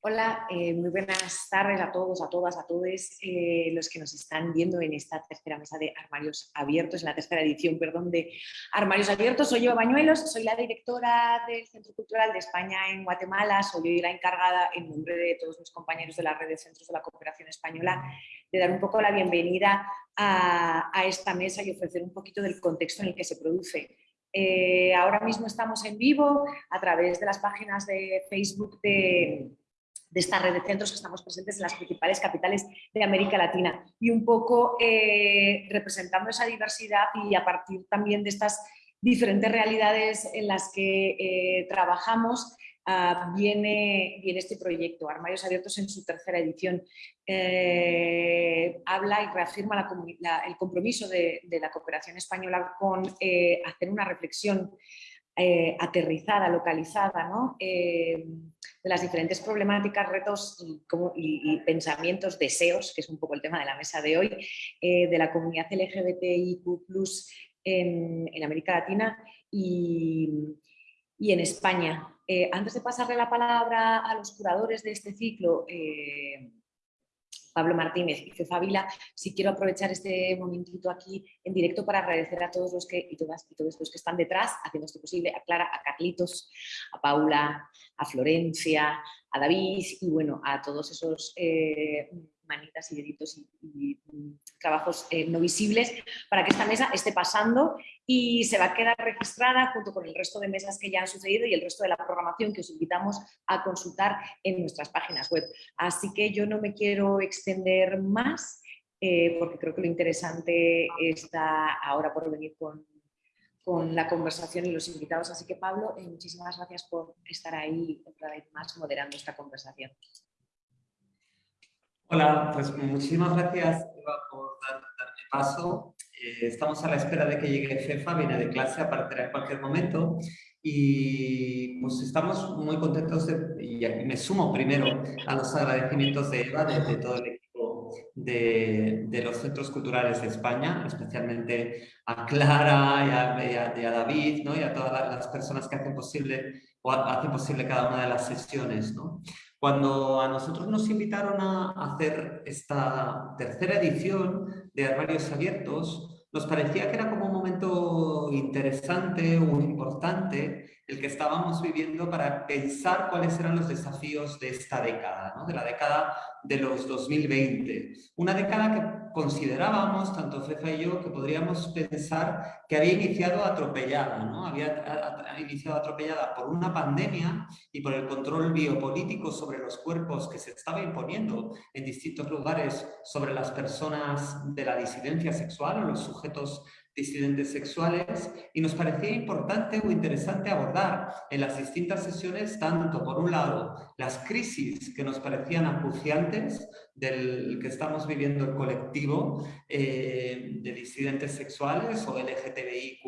Hola, eh, muy buenas tardes a todos, a todas, a todos eh, los que nos están viendo en esta tercera mesa de Armarios Abiertos, en la tercera edición, perdón, de Armarios Abiertos. Soy yo, Bañuelos, soy la directora del Centro Cultural de España en Guatemala, soy hoy la encargada, en nombre de todos mis compañeros de la red de centros de la cooperación española, de dar un poco la bienvenida a, esta mesa y ofrecer un poquito del contexto en el que se produce. Eh, ahora mismo estamos en vivo a través de las páginas de Facebook de de esta red de centros que estamos presentes en las principales capitales de América Latina y un poco eh, representando esa diversidad y a partir también de estas diferentes realidades en las que eh, trabajamos ah, viene, viene, este proyecto, Armarios Abiertos en su tercera edición. Eh, habla y reafirma el compromiso de, de, la cooperación española con hacer una reflexión eh, aterrizada, localizada, eh, de las diferentes problemáticas, retos y, pensamientos, deseos, que es un poco el tema de la mesa de hoy, eh, de la comunidad LGBTIQ+, en, en América Latina y, y en España. antes de pasarle la palabra a los curadores de este ciclo, Pablo Martínez y Fefa Vila, sí quiero aprovechar este momentito aquí en directo para agradecer a todos los que y todas y todos los que están detrás haciendo esto posible, a Clara, a Carlitos, a Paula, a Florencia, a David y bueno, a todos esos eh, manitas y deditos y, trabajos eh, no visibles para que esta mesa esté pasando y se va a quedar registrada junto con el resto de mesas que ya han sucedido y el resto de la programación que os invitamos a consultar en nuestras páginas web. Así que yo no me quiero extender más eh, porque creo que lo interesante está ahora por venir con, con la conversación y los invitados. Así que Pablo, eh, muchísimas gracias por estar ahí otra vez más moderando esta conversación. Hola, pues muchísimas gracias Eva por darme paso. Eh, estamos a la espera de que llegue Fefa, viene de clase, aparecerá en cualquier momento. Y pues estamos muy contentos de, y me sumo primero a los agradecimientos de Eva, de, todo el equipo de, de, los centros culturales de España, especialmente a Clara y a, a, David ¿no? y a todas las personas que hacen posible o hacen posible cada una de las sesiones. ¿no? Cuando a nosotros nos invitaron a hacer esta tercera edición de Armarios Abiertos, nos parecía que era como interesante o importante el que estábamos viviendo para pensar cuáles eran los desafíos de esta década, de la década de los 2020. Una década que considerábamos, tanto Fefa y yo, que podríamos pensar que había iniciado atropellada, ¿no? había iniciado atropellada por una pandemia y por el control biopolítico sobre los cuerpos que se estaba imponiendo en distintos lugares sobre las personas de la disidencia sexual o los sujetos disidentes sexuales y nos parecía importante o interesante abordar en las distintas sesiones tanto, por un lado, las crisis que nos parecían acuciantes del que estamos viviendo el colectivo eh, de disidentes sexuales o LGTBIQ+,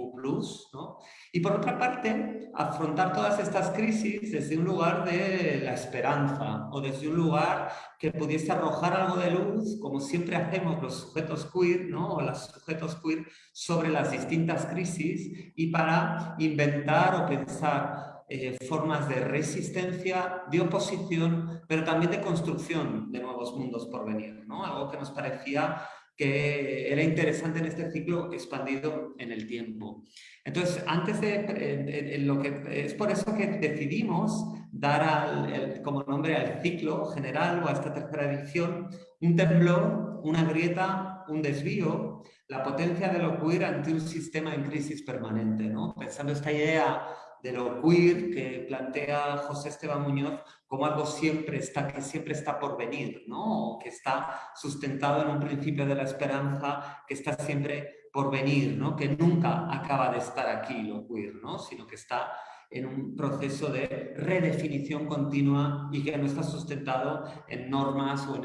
y por otra parte, afrontar todas estas crisis desde un lugar de la esperanza o desde un lugar que pudiese arrojar algo de luz, como siempre hacemos los sujetos queer ¿no? o los sujetos queer sobre las distintas crisis y para inventar o pensar eh, formas de resistencia, de oposición, pero también de construcción de nuevos mundos por venir. ¿no? Algo que nos parecía que era interesante en este ciclo expandido en el tiempo. Entonces, antes de, lo que es por eso que decidimos dar como nombre al ciclo general o a esta tercera edición un temblor, una grieta, un desvío, la potencia de lo queer ante un sistema en crisis permanente, ¿no? Pensando esta idea de lo queer que plantea José Esteban Muñoz como algo siempre está, que siempre está por venir, ¿no? que está sustentado en un principio de la esperanza, que está siempre por venir, ¿no? que nunca acaba de estar aquí lo queer, ¿no? sino que está en un proceso de redefinición continua y que no está sustentado en normas o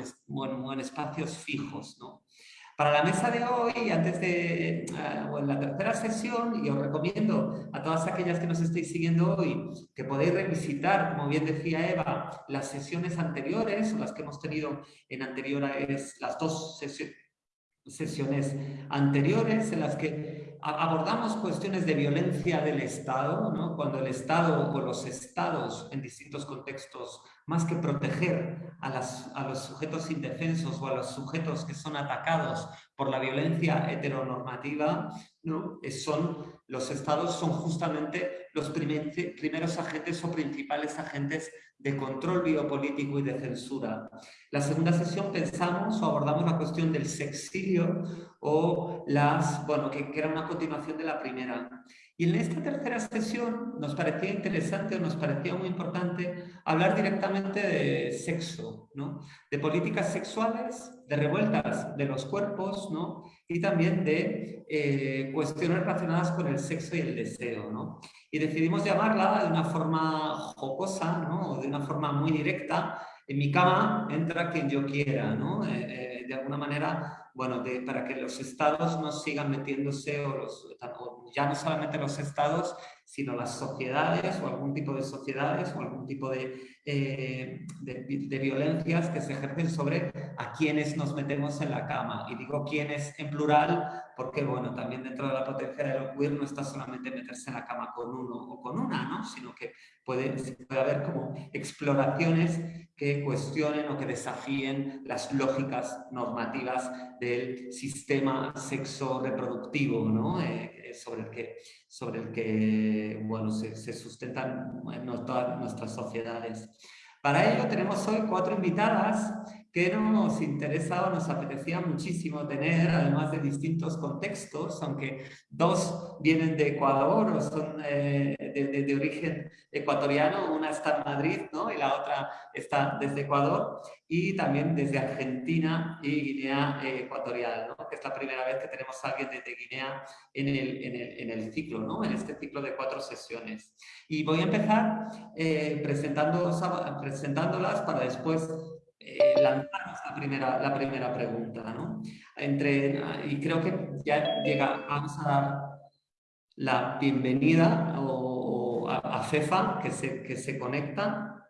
en, espacios fijos. ¿no? Para la mesa de hoy, antes de, eh, o en la tercera sesión, y os recomiendo a todas aquellas que nos estéis siguiendo hoy, que podéis revisitar, como bien decía Eva, las sesiones anteriores, o las que hemos tenido en anteriores, las dos sesiones anteriores en las que abordamos cuestiones de violencia del Estado, ¿no? cuando el Estado o los estados en distintos contextos más que proteger a, los sujetos indefensos o a los sujetos que son atacados por la violencia heteronormativa, ¿no? son, los estados son justamente los primeros agentes o principales agentes de control biopolítico y de censura. La segunda sesión pensamos o abordamos la cuestión del sexilio o las, bueno, que, que era una continuación de la primera. Y en esta tercera sesión nos parecía interesante o nos parecía muy importante hablar directamente de sexo, ¿no? de políticas sexuales, de revueltas de los cuerpos ¿no? y también de eh, cuestiones relacionadas con el sexo y el deseo. ¿no? Y decidimos llamarla de una forma jocosa ¿no? de una forma muy directa, en mi cama entra quien yo quiera, ¿no? Eh, eh, de alguna manera bueno, para que los estados no sigan metiéndose, o, los, ya no solamente los estados, sino las sociedades o algún tipo de sociedades o algún tipo de, eh, de, violencias que se ejercen sobre a quienes nos metemos en la cama. Y digo quienes en plural porque, bueno, también dentro de la potencia de lo queer no está solamente meterse en la cama con uno o con una, ¿no? sino que puede, puede haber como exploraciones que cuestionen o que desafíen las lógicas normativas del sistema sexo-reproductivo, ¿no? Eh, sobre el que, sobre el que bueno, se, sustentan todas nuestras sociedades. Para ello tenemos hoy cuatro invitadas que nos interesaba, nos apetecía muchísimo tener, además de distintos contextos, aunque dos vienen de Ecuador o son eh, de, origen ecuatoriano, una está en Madrid ¿no? y la otra está desde Ecuador, y también desde Argentina y Guinea Ecuatorial, ¿no? que es la primera vez que tenemos a alguien desde Guinea en el, en el, en el ciclo, ¿no? en este ciclo de cuatro sesiones. Y voy a empezar eh, presentándolas para después eh, la primera, la primera pregunta, ¿no? Entre, y creo que ya llega, vamos a dar la bienvenida o, a, FEFA que se, que se conecta,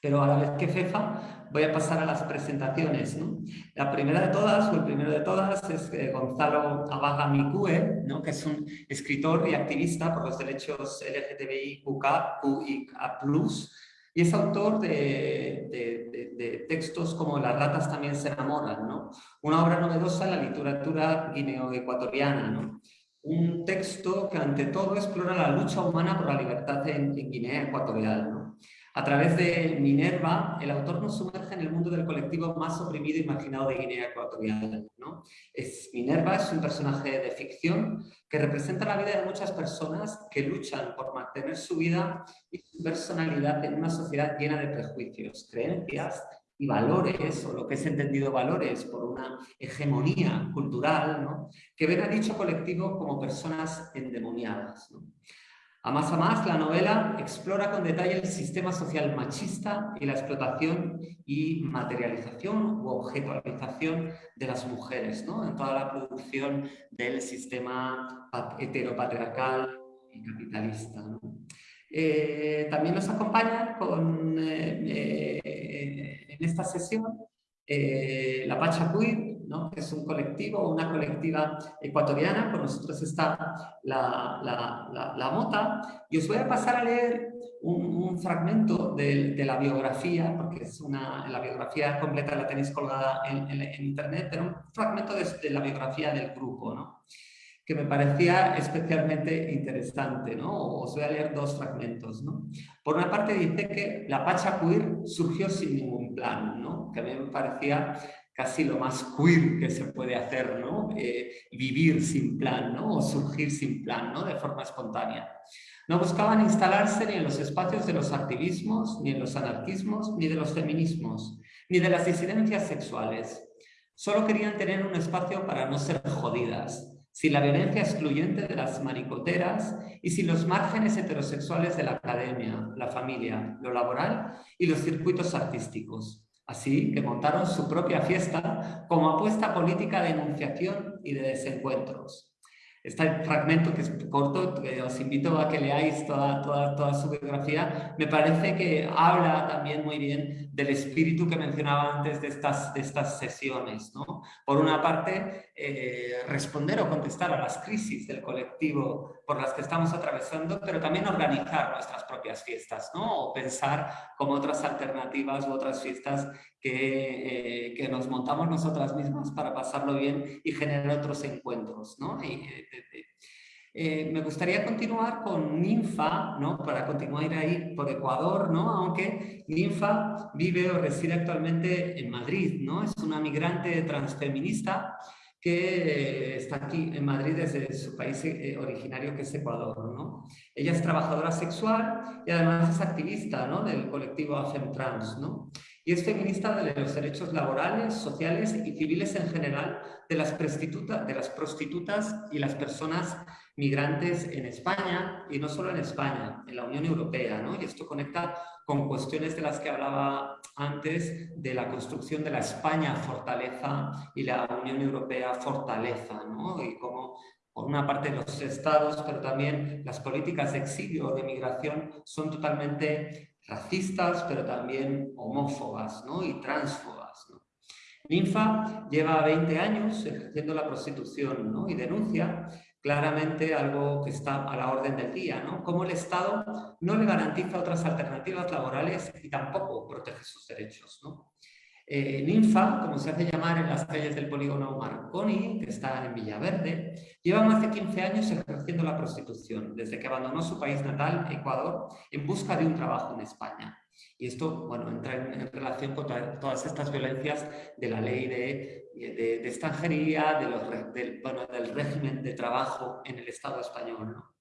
pero a la vez que FEFA voy a pasar a las presentaciones. ¿no? La primera de todas, o el primero de todas, es eh, Gonzalo Abaga Micue, ¿no? que es un escritor y activista por los derechos LGTBI, QIA+, y es autor de, textos como Las ratas también se enamoran, ¿no? una obra novedosa en la literatura guineo-ecuatoriana. ¿no? Un texto que ante todo explora la lucha humana por la libertad en, Guinea Ecuatorial. A través de Minerva, el autor nos sumerge en el mundo del colectivo más oprimido y marginado de Guinea Ecuatorial. ¿no? Es, Minerva es un personaje de ficción que representa la vida de muchas personas que luchan por mantener su vida y su personalidad en una sociedad llena de prejuicios, creencias y valores, o lo que es entendido valores por una hegemonía cultural, ¿no? que ven a dicho colectivo como personas endemoniadas. ¿no? A más a más, la novela explora con detalle el sistema social machista y la explotación y materialización u objetualización de las mujeres, ¿no? en toda la producción del sistema heteropatriarcal y capitalista. Eh, también nos acompaña con, eh, eh, en esta sesión la Pacha que es un colectivo, una colectiva ecuatoriana, con nosotros está la, la, Mota, y os voy a pasar a leer un, fragmento de, la biografía, porque es una, la biografía completa la tenéis colgada en, internet, pero un fragmento de, de, la biografía del grupo, ¿no? que me parecía especialmente interesante. ¿no? Os voy a leer dos fragmentos. ¿no? Por una parte dice que la Pacha Queer surgió sin ningún plan, ¿no? que a mí me parecía casi lo más queer que se puede hacer, ¿no? Eh, vivir sin plan, ¿no? O surgir sin plan, ¿no? De forma espontánea. No buscaban instalarse ni en los espacios de los activismos, ni en los anarquismos, ni de los feminismos, ni de las disidencias sexuales. Solo querían tener un espacio para no ser jodidas, sin la violencia excluyente de las maricoteras y sin los márgenes heterosexuales de la academia, la familia, lo laboral y los circuitos artísticos. Así que montaron su propia fiesta como apuesta política de enunciación y de desencuentros. Este fragmento que es corto, os invito a que leáis toda, toda, toda su biografía, me parece que habla también muy bien del espíritu que mencionaba antes de estas, de estas sesiones. ¿no? Por una parte, eh, responder o contestar a las crisis del colectivo por las que estamos atravesando, pero también organizar nuestras propias fiestas, ¿no? o pensar como otras alternativas u otras fiestas que, eh, que nos montamos nosotras mismas para pasarlo bien y generar otros encuentros. ¿no? Eh, eh, me gustaría continuar con Ninfa, ¿no? para continuar ahí por Ecuador, ¿no? aunque Ninfa vive o reside actualmente en Madrid. ¿no? Es una migrante transfeminista que está aquí en Madrid desde su país eh, originario que es Ecuador. ¿no? Ella es trabajadora sexual y además es activista ¿no? del colectivo AFEMTRANS. ¿no? Y es feminista de los derechos laborales, sociales y civiles en general de las, de las prostitutas y las personas migrantes en España y no solo en España, en la Unión Europea. ¿no? Y esto conecta con cuestiones de las que hablaba antes de la construcción de la España fortaleza y la Unión Europea fortaleza, ¿no? y cómo por una parte los estados, pero también las políticas de exilio o de migración son totalmente racistas, pero también homófobas ¿no? y transfobas. ¿no? Ninfa lleva 20 años ejerciendo la prostitución ¿no? y denuncia claramente algo que está a la orden del día, ¿no? Cómo el Estado no le garantiza otras alternativas laborales y tampoco protege sus derechos, ¿no? Eh, Ninfa, como se hace llamar en las calles del polígono Marconi, que está en Villaverde, lleva más de 15 años ejerciendo la prostitución, desde que abandonó su país natal, Ecuador, en busca de un trabajo en España. Y esto bueno, entra en, relación con todas estas violencias de la ley de, de, extranjería, de los, del, del régimen de trabajo en el Estado español. ¿no?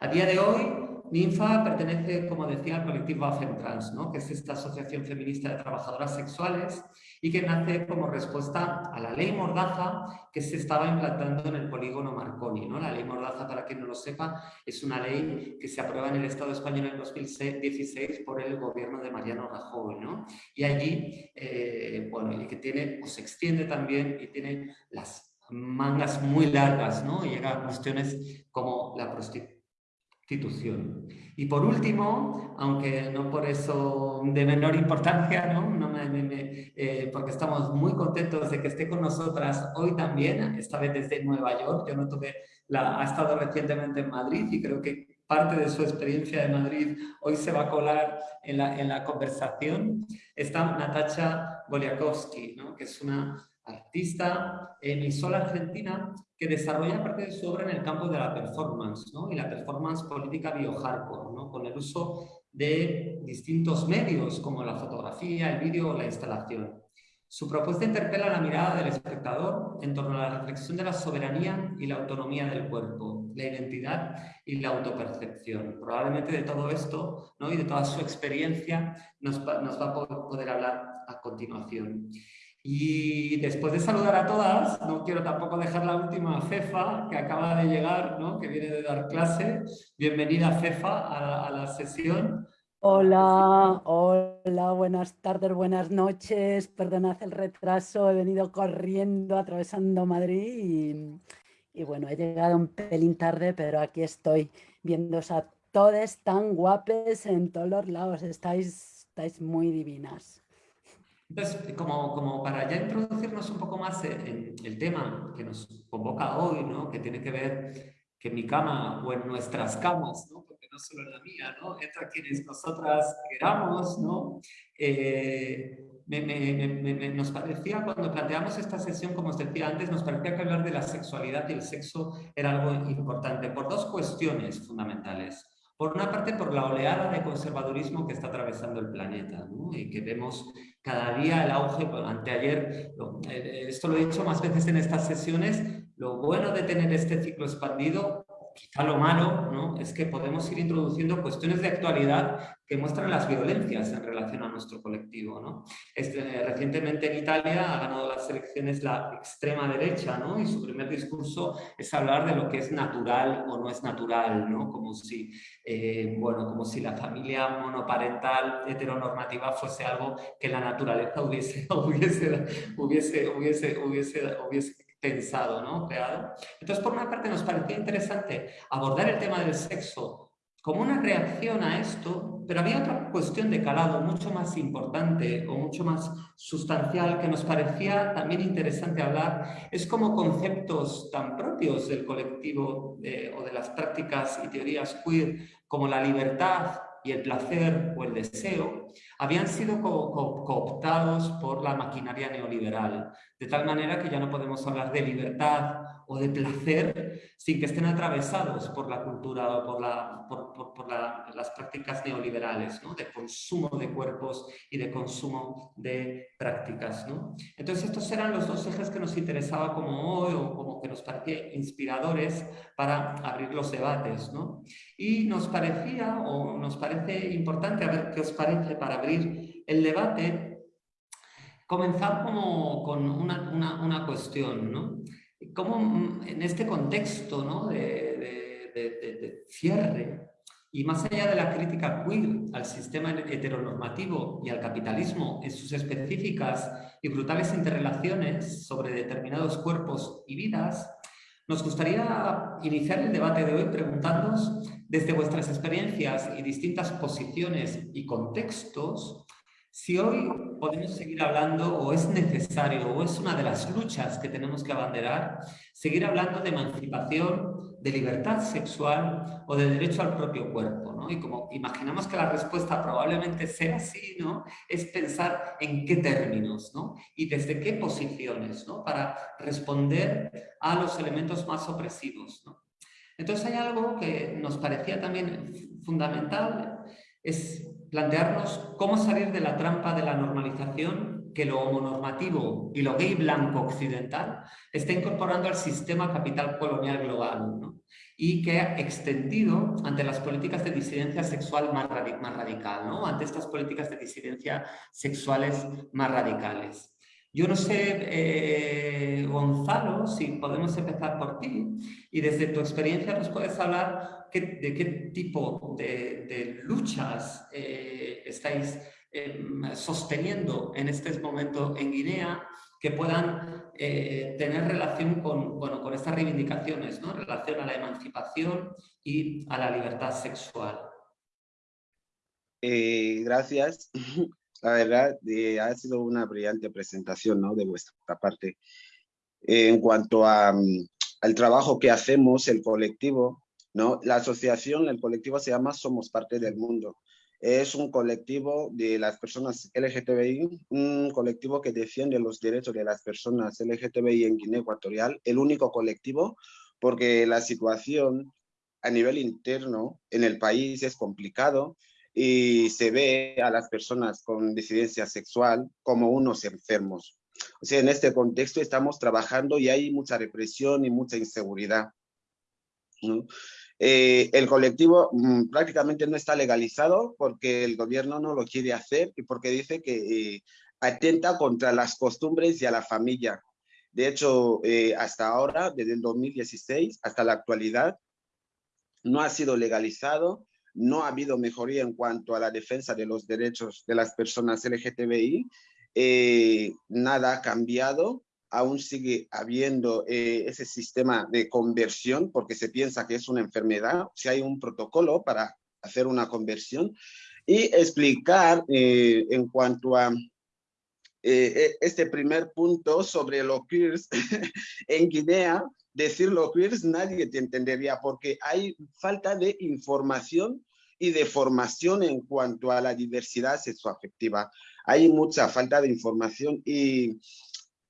A día de hoy, Ninfa pertenece, como decía, al colectivo AFEMTRANS, ¿no? que es esta asociación feminista de trabajadoras sexuales y que nace como respuesta a la ley Mordaza que se estaba implantando en el polígono Marconi. ¿no? La ley Mordaza, para quien no lo sepa, es una ley que se aprueba en el Estado español en 2016 por el gobierno de Mariano Rajoy. ¿no? Y allí, eh, bueno, y que tiene, o se extiende también y tiene las mangas muy largas, ¿no? Y llega a cuestiones como la prostitución institución. Y por último, aunque no por eso de menor importancia, ¿no? no me, eh, porque estamos muy contentos de que esté con nosotras hoy también, esta vez desde Nueva York, yo no tuve la, ha estado recientemente en Madrid y creo que parte de su experiencia de Madrid hoy se va a colar en la, en la conversación, está Natacha Goliakowski, ¿no? que es una artista emisora argentina que desarrolla parte de su obra en el campo de la performance ¿no? y la performance política bio-hardcore, ¿no? con el uso de distintos medios como la fotografía, el vídeo o la instalación. Su propuesta interpela la mirada del espectador en torno a la reflexión de la soberanía y la autonomía del cuerpo, la identidad y la autopercepción. Probablemente de todo esto ¿no? y de toda su experiencia nos nos va a poder hablar a continuación. Y después de saludar a todas, no quiero tampoco dejar la última Fefa, que acaba de llegar, ¿no? que viene de dar clase. Bienvenida Fefa a, la sesión. Hola, hola, buenas tardes, buenas noches. Perdonad el retraso, he venido corriendo, atravesando Madrid y, bueno, he llegado un pelín tarde, pero aquí estoy viéndoos a todos tan guapes en todos los lados. Estáis, estáis muy divinas. Entonces, como, para ya introducirnos un poco más en el tema que nos convoca hoy, ¿no? que tiene que ver que mi cama o en nuestras camas, ¿no? porque no solo en la mía, ¿no? entra quienes nosotras queramos, ¿no? Eh, me, me, nos parecía, cuando planteamos esta sesión, como os decía antes, nos parecía que hablar de la sexualidad y el sexo era algo importante por dos cuestiones fundamentales. Por una parte, por la oleada de conservadurismo que está atravesando el planeta ¿no? y que vemos cada día el auge, anteayer, eh, esto lo he dicho más veces en estas sesiones, lo bueno de tener este ciclo expandido quizá lo malo ¿no? es que podemos ir introduciendo cuestiones de actualidad que muestran las violencias en relación a nuestro colectivo. ¿no? Este, recientemente en Italia ha ganado las elecciones la extrema derecha ¿no? y su primer discurso es hablar de lo que es natural o no es natural, ¿no? como, si, eh, bueno, como si la familia monoparental heteronormativa fuese algo que la naturaleza hubiese, hubiese, hubiese, hubiese, hubiese, hubiese pensado, ¿no? creado. Entonces, por una parte nos parecía interesante abordar el tema del sexo como una reacción a esto, pero había otra cuestión de calado mucho más importante o mucho más sustancial que nos parecía también interesante hablar, es como conceptos tan propios del colectivo eh, o de las prácticas y teorías queer como la libertad, y el placer o el deseo habían sido cooptados por la maquinaria neoliberal, de tal manera que ya no podemos hablar de libertad o de placer sin que estén atravesados por la cultura o por, la, por, las prácticas neoliberales, de consumo de cuerpos y de consumo de prácticas. Entonces estos eran los dos ejes que nos interesaba como hoy o como que nos parecía inspiradores para abrir los debates. Y nos parecía o nos parece importante, a ver qué os parece para abrir el debate, comenzar como con una, una, una cuestión, ¿no? Cómo mm, en este contexto de, cierre y más allá de la crítica queer al sistema heteronormativo y al capitalismo en sus específicas y brutales interrelaciones sobre determinados cuerpos y vidas, nos gustaría iniciar el debate de hoy preguntándonos desde vuestras experiencias y distintas posiciones y contextos si hoy podemos seguir hablando, o es necesario, o es una de las luchas que tenemos que abanderar, seguir hablando de emancipación, de libertad sexual o de derecho al propio cuerpo. ¿no? Y como imaginamos que la respuesta probablemente sea así, ¿no? es pensar en qué términos ¿no? y desde qué posiciones ¿no? para responder a los elementos más opresivos. ¿no? Entonces hay algo que nos parecía también fundamental, es plantearnos cómo salir de la trampa de la normalización que lo homonormativo y lo gay blanco occidental está incorporando al sistema capital colonial global y que ha extendido ante las políticas de disidencia sexual más, radical, ¿no? ante estas políticas de disidencia sexuales más radicales. Yo no sé, eh, Gonzalo, si podemos empezar por ti y desde tu experiencia nos puedes hablar de qué tipo de, luchas eh, estáis em, sosteniendo en este momento en Guinea que puedan eh, tener relación con, bueno, con estas reivindicaciones, ¿no? en relación a la emancipación y a la libertad sexual. gracias. La verdad, eh, ha sido una brillante presentación ¿no? de vuestra parte. en cuanto a, mm, al trabajo que hacemos, el colectivo, ¿no? la asociación, el colectivo se llama Somos Parte del Mundo. Es un colectivo de las personas LGTBI, un colectivo que defiende los derechos de las personas LGTBI en Guinea Ecuatorial, el único colectivo, porque la situación a nivel interno en el país es complicado y se ve a las personas con disidencia sexual como unos enfermos. O sea, en este contexto estamos trabajando y hay mucha represión y mucha inseguridad. Eh, el colectivo mm, prácticamente no está legalizado porque el gobierno no lo quiere hacer y porque dice que eh, atenta contra las costumbres y a la familia. De hecho, eh, hasta ahora, desde el 2016 hasta la actualidad, no ha sido legalizado no ha habido mejoría en cuanto a la defensa de los derechos de las personas LGTBI, eh, nada ha cambiado, aún sigue habiendo eh, ese sistema de conversión porque se piensa que es una enfermedad, si hay un protocolo para hacer una conversión y explicar eh, en cuanto a este primer punto sobre los queers en Guinea, decir los queers nadie te entendería porque hay falta de información y de formación en cuanto a la diversidad sexoafectiva. Hay mucha falta de información y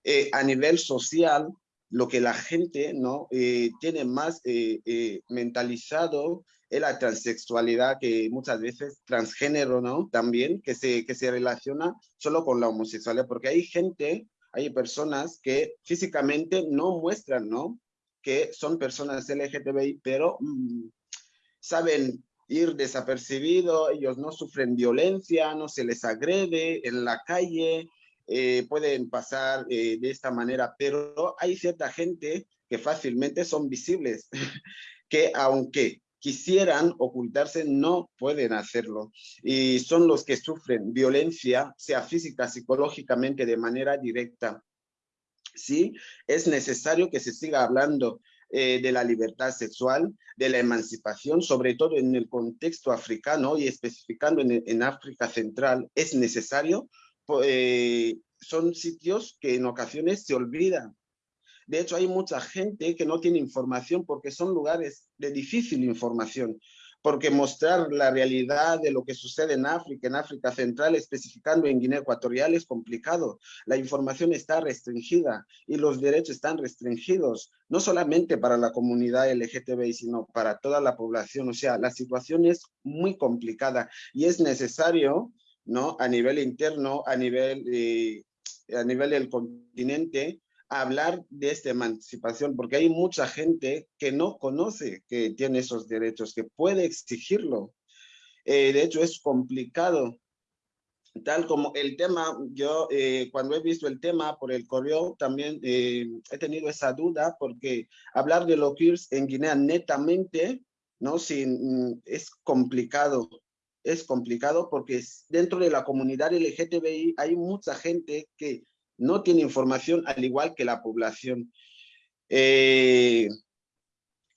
eh, a nivel social, lo que la gente ¿no? Eh, tiene más eh, mentalizado es la transexualidad, que muchas veces transgénero ¿no? también, que se, que se relaciona solo con la homosexualidad, porque hay gente, hay personas que físicamente no muestran ¿no? que son personas LGTBI, pero mm, saben ir desapercibido, ellos no sufren violencia, no se les agrede en la calle, eh, pueden pasar eh, de esta manera, pero hay cierta gente que fácilmente son visibles, que aunque quisieran ocultarse, no pueden hacerlo. Y son los que sufren violencia, sea física, psicológicamente, de manera directa. sí, es necesario que se siga hablando eh, de la libertad sexual, de la emancipación, sobre todo en el contexto africano y especificando en, África Central, es necesario, eh, son sitios que en ocasiones se olvidan. De hecho, hay mucha gente que no tiene información porque son lugares de difícil información porque mostrar la realidad de lo que sucede en África, en África Central, especificando en Guinea Ecuatorial, es complicado. La información está restringida y los derechos están restringidos, no solamente para la comunidad LGTBI, sino para toda la población. O sea, la situación es muy complicada y es necesario, ¿no? A nivel interno, a nivel, eh, a nivel del continente, hablar de esta emancipación, porque hay mucha gente que no conoce que tiene esos derechos, que puede exigirlo. Eh, de hecho, es complicado. Tal como el tema, yo eh, cuando he visto el tema por el correo, también eh, he tenido esa duda, porque hablar de los queers en Guinea netamente, ¿no? Sin, es complicado. Es complicado porque dentro de la comunidad LGTBI hay mucha gente que no tiene información al igual que la población. Eh,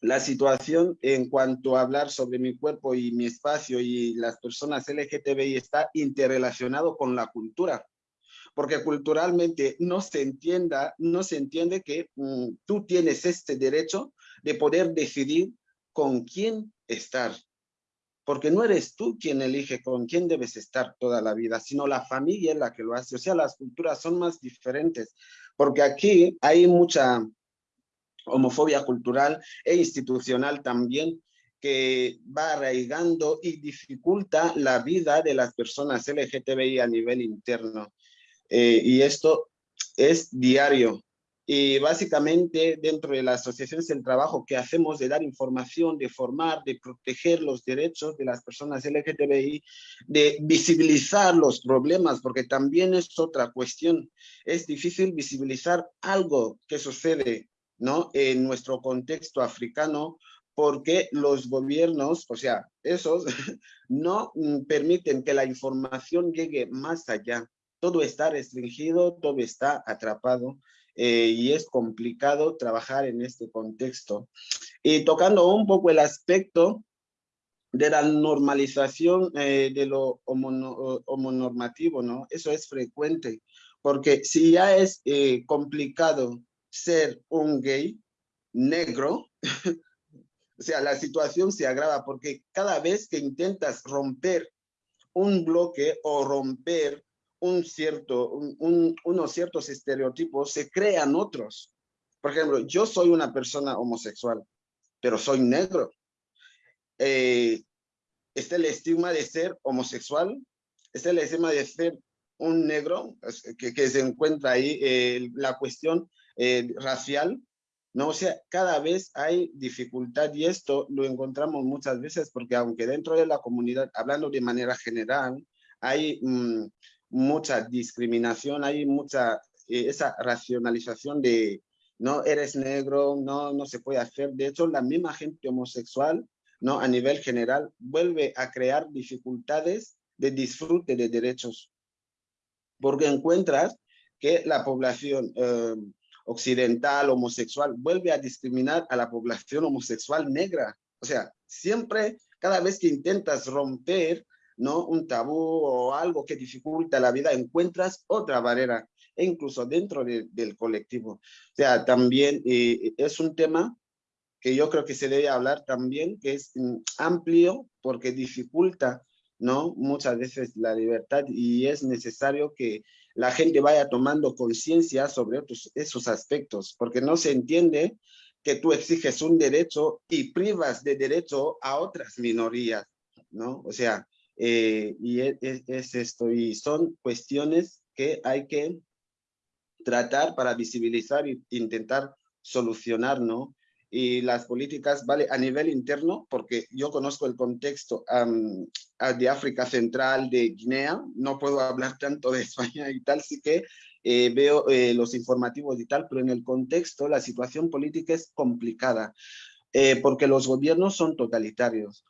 la situación en cuanto a hablar sobre mi cuerpo y mi espacio y las personas LGTBI está interrelacionado con la cultura, porque culturalmente no se entienda, no se entiende que mm, tú tienes este derecho de poder decidir con quién estar, porque no eres tú quien elige con quién debes estar toda la vida, sino la familia es la que lo hace. O sea, las culturas son más diferentes, porque aquí hay mucha homofobia cultural e institucional también, que va arraigando y dificulta la vida de las personas LGTBI a nivel interno. Eh, y esto es diario. Y básicamente dentro de la asociación es el trabajo que hacemos de dar información, de formar, de proteger los derechos de las personas LGTBI, de visibilizar los problemas, porque también es otra cuestión. Es difícil visibilizar algo que sucede ¿no? en nuestro contexto africano porque los gobiernos, o sea, esos no mm, permiten que la información llegue más allá. Todo está restringido, todo está atrapado eh, y es complicado trabajar en este contexto. Y tocando un poco el aspecto de la normalización eh, de lo homonormativo, ¿no? Eso es frecuente, porque si ya es eh, complicado ser un gay negro, o sea, la situación se agrava porque cada vez que intentas romper un bloque o romper un cierto, unos ciertos estereotipos, se crean otros. Por ejemplo, yo soy una persona homosexual, pero soy negro. Eh, está el estigma de ser homosexual, está el estigma de ser un negro, que, que se encuentra ahí la cuestión racial, ¿no? O sea, cada vez hay dificultad y esto lo encontramos muchas veces porque aunque dentro de la comunidad, hablando de manera general, hay mm, mucha discriminación, hay mucha, eh, esa racionalización de no eres negro, no, no se puede hacer. De hecho, la misma gente homosexual, ¿no? A nivel general, vuelve a crear dificultades de disfrute de derechos. Porque encuentras que la población eh, occidental, homosexual, vuelve a discriminar a la población homosexual negra. O sea, siempre, cada vez que intentas romper ¿no? Un tabú o algo que dificulta la vida, encuentras otra barrera, e incluso dentro del colectivo. O sea, también eh, es un tema que yo creo que se debe hablar también, que es mm, amplio porque dificulta, ¿no? Muchas veces la libertad y es necesario que la gente vaya tomando conciencia sobre otros, esos aspectos, porque no se entiende que tú exiges un derecho y privas de derecho a otras minorías, ¿no? O sea, eh, y es, esto, y son cuestiones que hay que tratar para visibilizar e intentar solucionar, ¿no? Y las políticas, vale, a nivel interno, porque yo conozco el contexto de África Central, de Guinea, no puedo hablar tanto de España y tal, sí que eh, veo eh, los informativos y tal, pero en el contexto la situación política es complicada, porque los gobiernos son totalitarios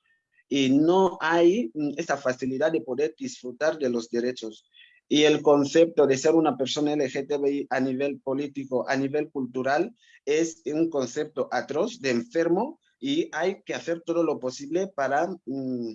y no hay mm, esta facilidad de poder disfrutar de los derechos. Y el concepto de ser una persona LGTBI a nivel político, a nivel cultural, es un concepto atroz de enfermo y hay que hacer todo lo posible para mm,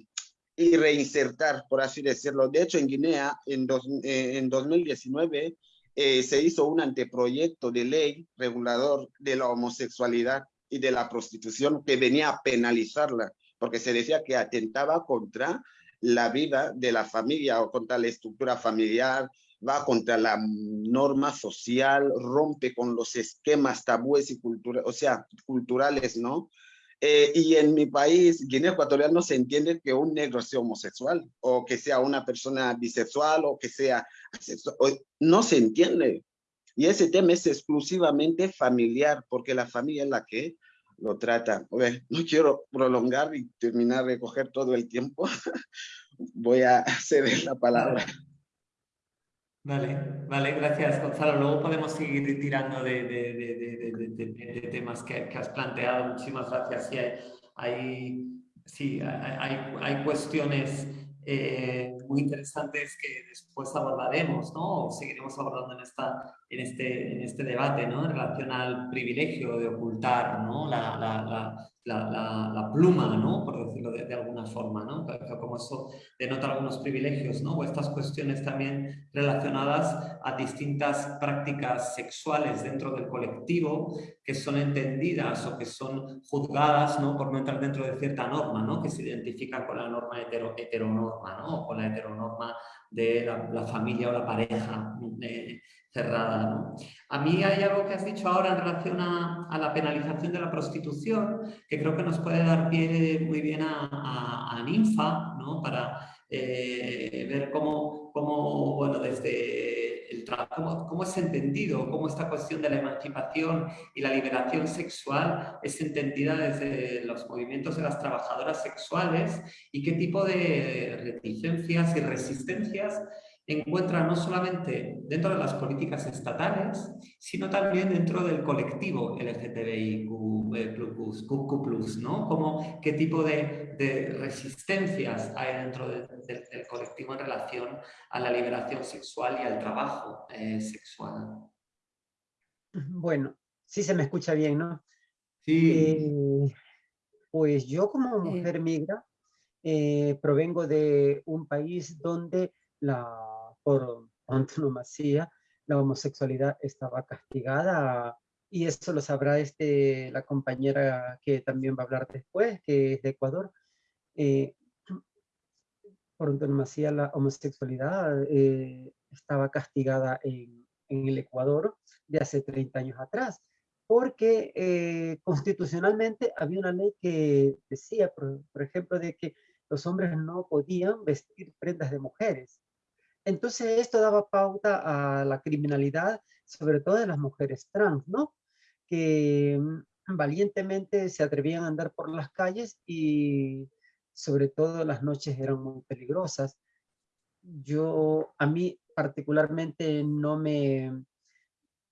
y reinsertar, por así decirlo. De hecho, en Guinea, en, eh, en 2019, eh, se hizo un anteproyecto de ley regulador de la homosexualidad y de la prostitución que venía a penalizarla, porque se decía que atentaba contra la vida de la familia o contra la estructura familiar, va contra la norma social, rompe con los esquemas tabúes y culturales, o sea, culturales, ¿no? Eh, y en mi país, Guinea Ecuatorial, no se entiende que un negro sea homosexual o que sea una persona bisexual o que sea asexual. No se entiende. Y ese tema es exclusivamente familiar, porque la familia es la que lo trata. no quiero prolongar y terminar de coger todo el tiempo. Voy a ceder la palabra. Vale, vale, gracias Gonzalo. Luego podemos seguir tirando de, de, temas que, has planteado. Muchísimas gracias. Sí, hay, sí, hay, hay cuestiones eh, muy interesantes que después abordaremos, ¿no? O seguiremos abordando en, esta, en, este, en este debate, ¿no? En relación al privilegio de ocultar, ¿no? La, la, la, pluma, ¿no? por decirlo de, alguna forma, ¿no? como eso denota algunos privilegios, ¿no? o estas cuestiones también relacionadas a distintas prácticas sexuales dentro del colectivo que son entendidas o que son juzgadas ¿no? por no entrar dentro de cierta norma, ¿no? que se identifica con la norma hetero, heteronorma, ¿no? o con la heteronorma de la, familia o la pareja. Eh, cerrada. A mí hay algo que has dicho ahora en relación a, la penalización de la prostitución, que creo que nos puede dar pie muy bien a, Ninfa, ¿no? para eh, ver cómo, cómo, bueno, desde el cómo, cómo es entendido, cómo esta cuestión de la emancipación y la liberación sexual es entendida desde los movimientos de las trabajadoras sexuales y qué tipo de reticencias y resistencias encuentra no solamente dentro de las políticas estatales, sino también dentro del colectivo LGTBIQ+, eh, ¿no? Como qué tipo de, resistencias hay dentro del colectivo en relación a la liberación sexual y al trabajo eh, sexual. Bueno, sí se me escucha bien, ¿no? Sí. Eh, pues yo como mujer migra provengo de un país donde la por antonomasia, la homosexualidad estaba castigada y eso lo sabrá este, la compañera que también va a hablar después, que es de Ecuador. Eh, por antonomasia la homosexualidad eh, estaba castigada en, en, el Ecuador de hace 30 años atrás, porque eh, constitucionalmente había una ley que decía, por, por ejemplo, de que los hombres no podían vestir prendas de mujeres. Entonces esto daba pauta a la criminalidad, sobre todo de las mujeres trans, ¿no? Que mm, valientemente se atrevían a andar por las calles y sobre todo las noches eran muy peligrosas. Yo, a mí particularmente no me,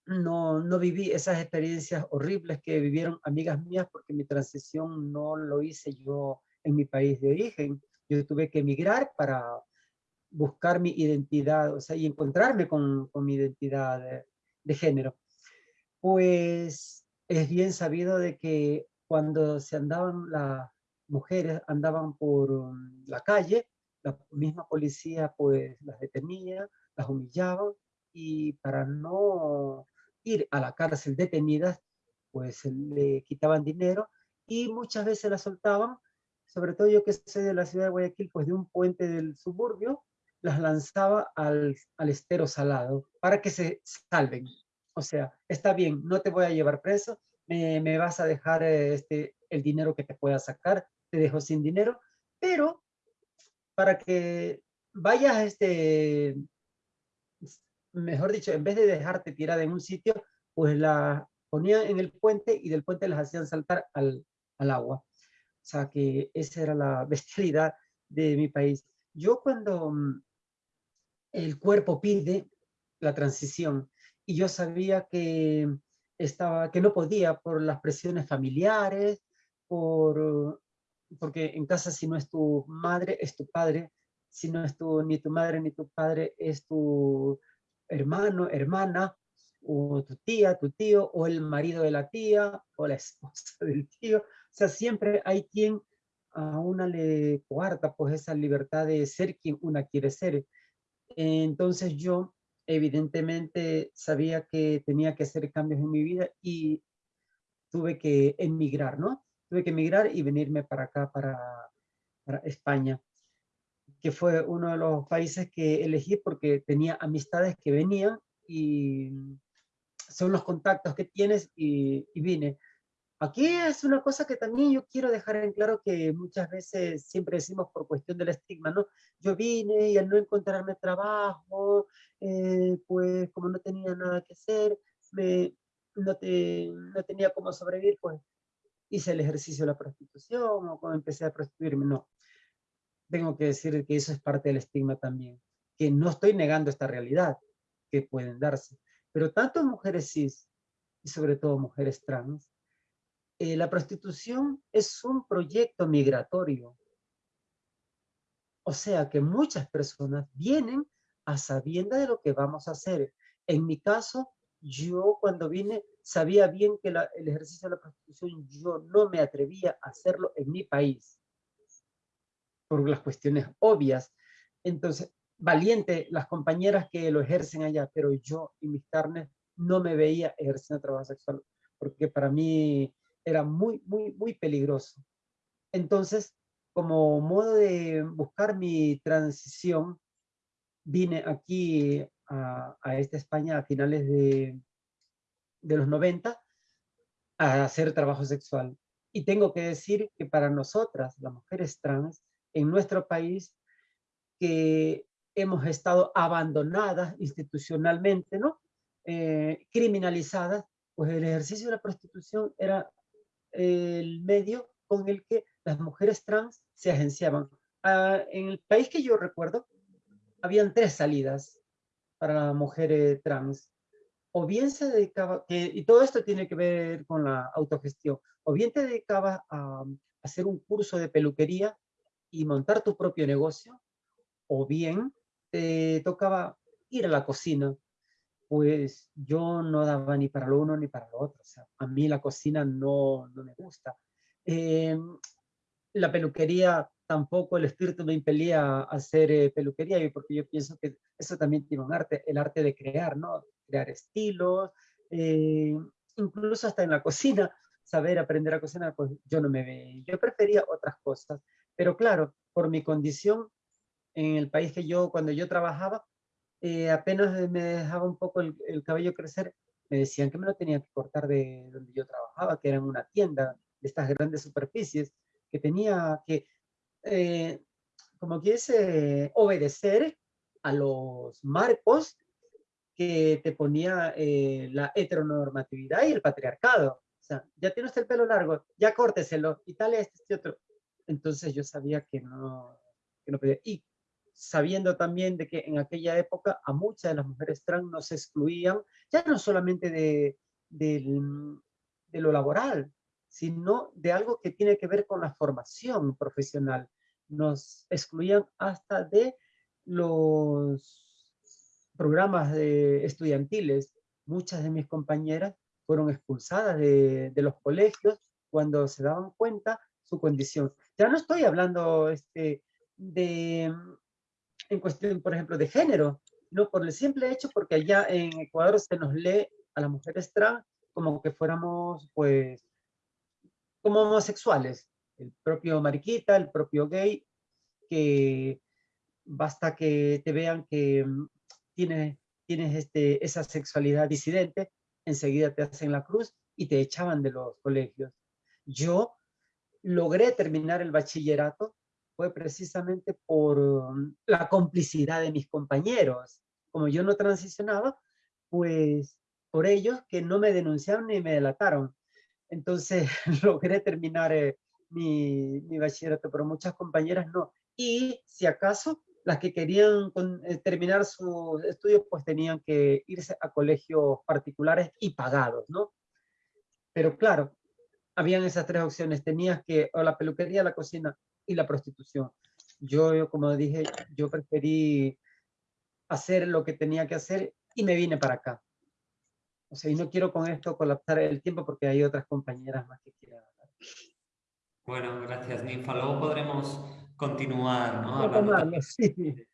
no, no viví esas experiencias horribles que vivieron amigas mías porque mi transición no lo hice yo en mi país de origen. Yo tuve que emigrar para buscar mi identidad, o sea, y encontrarme con, con mi identidad de, género. Pues es bien sabido de que cuando se andaban las mujeres, andaban por um, la calle, la misma policía pues las detenía, las humillaba y para no ir a la cárcel detenidas, pues le quitaban dinero y muchas veces las soltaban, sobre todo yo que soy de la ciudad de Guayaquil, pues de un puente del suburbio, las lanzaba al, estero salado para que se salven. O sea, está bien, no te voy a llevar preso, me, vas a dejar eh, este, el dinero que te pueda sacar, te dejo sin dinero, pero para que vayas, este, mejor dicho, en vez de dejarte tirada en un sitio, pues la ponían en el puente y del puente las hacían saltar al, al agua. O sea que esa era la bestialidad de mi país. Yo cuando mm, el cuerpo pide la transición. Y yo sabía que, estaba, que no podía por las presiones familiares, por, porque en casa si no es tu madre, es tu padre, si no es tu, ni tu madre ni tu padre, es tu hermano, hermana, o tu tía, tu tío, o el marido de la tía, o la esposa del tío. O sea, siempre hay quien a una le coarta pues esa libertad de ser quien una quiere ser. Entonces yo evidentemente sabía que tenía que hacer cambios en mi vida y tuve que emigrar, ¿no? Tuve que emigrar y venirme para acá, para, para España, que fue uno de los países que elegí porque tenía amistades que venían y son los contactos que tienes y, y vine. Aquí es una cosa que también yo quiero dejar en claro que muchas veces siempre decimos por cuestión del estigma, ¿no? Yo vine y al no encontrarme trabajo, eh, pues como no tenía nada que hacer, me, no, te, no tenía cómo sobrevivir, pues hice el ejercicio de la prostitución o cuando empecé a prostituirme, no. Tengo que decir que eso es parte del estigma también, que no estoy negando esta realidad que pueden darse, pero tanto mujeres cis y sobre todo mujeres trans, eh, la prostitución es un proyecto migratorio. O sea que muchas personas vienen a sabienda de lo que vamos a hacer. En mi caso, yo cuando vine sabía bien que el ejercicio de la prostitución yo no me atrevía a hacerlo en mi país. Por las cuestiones obvias. Entonces, valiente las compañeras que lo ejercen allá, pero yo y mis carnes no me veía ejerciendo trabajo sexual, porque para mí era muy, muy, muy peligroso. Entonces, como modo de buscar mi transición, vine aquí a, esta España a finales de, de los 90 a hacer trabajo sexual. Y tengo que decir que para nosotras, las mujeres trans, en nuestro país, que hemos estado abandonadas institucionalmente, ¿no? Eh, criminalizadas, pues el ejercicio de la prostitución era el medio con el que las mujeres trans se agenciaban. Ah, en el país que yo recuerdo, habían tres salidas para la mujer trans. O bien se dedicaba, que, y todo esto tiene que ver con la autogestión, o bien te dedicabas a, hacer un curso de peluquería y montar tu propio negocio, o bien te tocaba ir a la cocina pues yo no daba ni para lo uno ni para lo otro. A mí la cocina no, no me gusta. Em, la peluquería tampoco el espíritu me impelía a hacer eh, peluquería, porque yo pienso que eso también tiene un arte, el arte de crear, ¿no? Crear estilos, eh, incluso hasta en la cocina, saber aprender a cocinar, pues yo no me ve. Yo prefería otras cosas, pero claro, por mi condición en el país que yo, cuando yo trabajaba, eh, apenas me dejaba un poco el, cabello crecer, me decían que me lo tenía que cortar de donde yo trabajaba, que era en una tienda de estas grandes superficies, que tenía que, eh, como quise, obedecer a los marcos que te ponía eh, la heteronormatividad y el patriarcado. O sea, ya tiene el pelo largo, ya córteselo, y tal, este, este otro. Entonces yo sabía que no, que no podía. Sabiendo también de que en aquella época a muchas de las mujeres trans nos excluían, ya no solamente de, de, lo laboral, sino de algo que tiene que ver con la formación profesional. Nos excluían hasta de los programas de estudiantiles. Muchas de mis compañeras fueron expulsadas de, de los colegios cuando se daban cuenta su condición. Ya no estoy hablando este, de en cuestión, por ejemplo, de género, no por el simple hecho porque allá en Ecuador se nos lee a las mujeres trans como que fuéramos, pues, como homosexuales. El propio mariquita, el propio gay, que basta que te vean que mm, tienes, tienes este, esa sexualidad disidente, enseguida te hacen la cruz y te echaban de los colegios. Yo logré terminar el bachillerato fue precisamente por um, la complicidad de mis compañeros. Como yo no transicionaba, pues por ellos que no me denunciaron ni me delataron. Entonces logré terminar eh, mi, mi, bachillerato, pero muchas compañeras no. Y si acaso, las que querían eh, terminar sus estudios, pues tenían que irse a colegios particulares y pagados, ¿no? Pero claro, habían esas tres opciones. Tenías que, o la peluquería, la cocina, y la prostitución. yo, yo, como dije, yo preferí hacer lo que tenía que hacer y me vine para acá. O sea, y no quiero con esto colapsar el tiempo porque hay otras compañeras más que quieran hablar. Bueno, gracias, Ninfa. Luego podremos continuar, ¿no? Hablando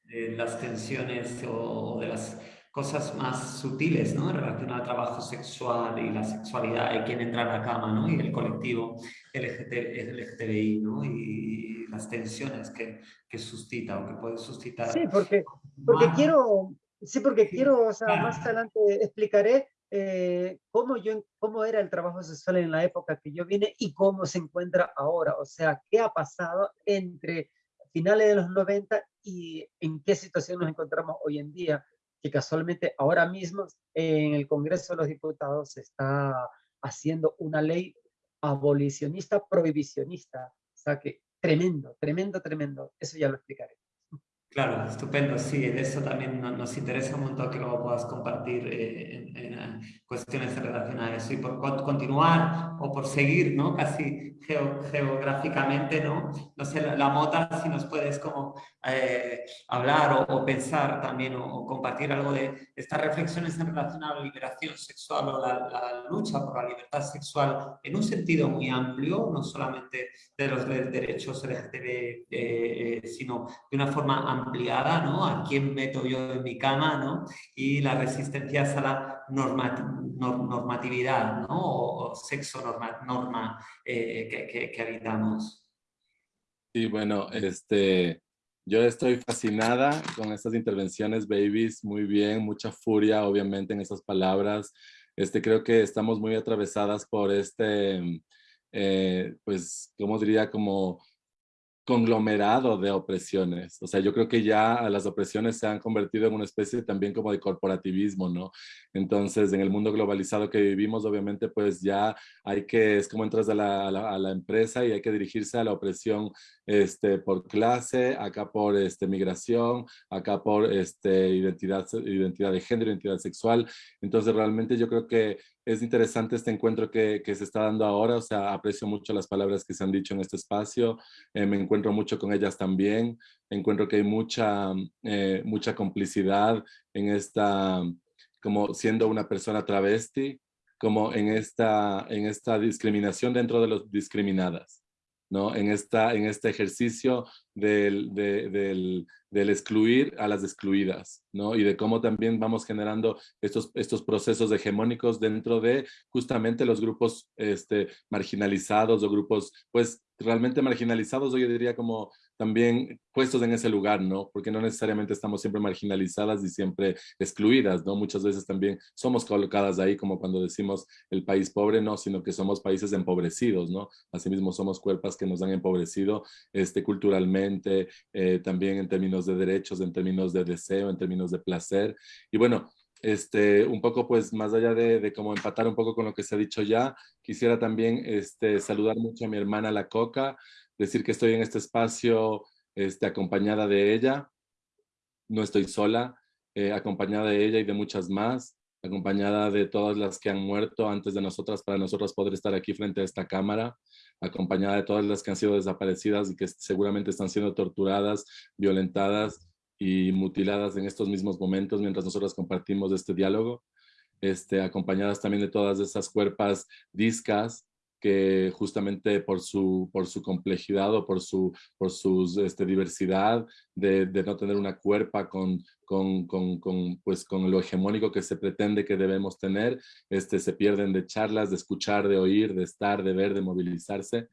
de, las tensiones o de las cosas más sutiles, ¿no? En relación al trabajo sexual y la sexualidad y quién entra en la cama, ¿no? Y el colectivo LGTBI, ¿no? Y las tensiones que, que suscita o que puede suscitar. Sí, porque, porque quiero, sí, porque quiero, o sea, más adelante explicaré eh, cómo, yo, cómo era el trabajo sexual en la época que yo vine y cómo se encuentra ahora. O sea, qué ha pasado entre finales de los 90 y en qué situación nos encontramos hoy en día, que casualmente ahora mismo en el Congreso de los Diputados se está haciendo una ley abolicionista, prohibicionista. O sea que tremendo, tremendo, tremendo. Eso ya lo explicaré. Claro, estupendo. Sí, de eso también nos interesa un montón que luego puedas compartir eh, en, en, cuestiones relacionadas a eso y por continuar o por seguir, ¿no? Casi geográficamente, ¿no? No sé, la, Mota, si nos puedes como eh, hablar o, pensar también o, compartir algo de estas reflexiones en relación a la liberación sexual o la, lucha por la libertad sexual en un sentido muy amplio, no solamente de los derechos LGTB, eh, eh, sino de una forma ampliada, ¿no? A quién meto yo en mi cama, ¿no? Y la resistencia a la normatividad, ¿no? O, sexo norma, norma que, que, habitamos. Sí, bueno, este, yo estoy fascinada con estas intervenciones, babies, muy bien, mucha furia, obviamente, en esas palabras. Este, creo que estamos muy atravesadas por este, eh, pues, ¿cómo diría? Como conglomerado de opresiones. O sea, yo creo que ya las opresiones se han convertido en una especie también como de corporativismo, ¿no? Entonces, en el mundo globalizado que vivimos, obviamente, pues ya hay que, es como entras a la, a la, empresa y hay que dirigirse a la opresión este, por clase, acá por este, migración, acá por este, identidad, de género, identidad sexual. Entonces, realmente yo creo que es interesante este encuentro que, que, se está dando ahora, o sea, aprecio mucho las palabras que se han dicho en este espacio, eh, me encuentro mucho con ellas también, encuentro que hay mucha, eh, mucha complicidad en esta, como siendo una persona travesti, como en esta, en esta discriminación dentro de los discriminadas. ¿No? En, esta, en este ejercicio del, del, del, excluir a las excluidas, ¿no? Y de cómo también vamos generando estos, estos procesos hegemónicos dentro de justamente los grupos este, marginalizados o grupos, pues, realmente marginalizados, yo diría como también puestos en ese lugar, ¿no? Porque no necesariamente estamos siempre marginalizadas y siempre excluidas, ¿no? Muchas veces también somos colocadas ahí como cuando decimos el país pobre, no, sino que somos países empobrecidos, ¿no? Asimismo somos cuerpos que nos han empobrecido este, culturalmente, eh, también en términos de derechos, en términos de deseo, en términos de placer. Y bueno, este, un poco pues más allá de, de como empatar un poco con lo que se ha dicho ya, quisiera también este, saludar mucho a mi hermana La Coca, decir que estoy en este espacio este, acompañada de ella, no estoy sola, eh, acompañada de ella y de muchas más, acompañada de todas las que han muerto antes de nosotras para nosotros poder estar aquí frente a esta cámara, acompañada de todas las que han sido desaparecidas y que seguramente están siendo torturadas, violentadas y mutiladas en estos mismos momentos mientras nosotros compartimos este diálogo, este, acompañadas también de todas esas cuerpas discas que justamente por su, por su complejidad o por su por sus, este, diversidad de, no tener una cuerpa con, con, con, con, pues, con lo hegemónico que se pretende que debemos tener, este, se pierden de charlas, de escuchar, de oír, de estar, de ver, de movilizarse.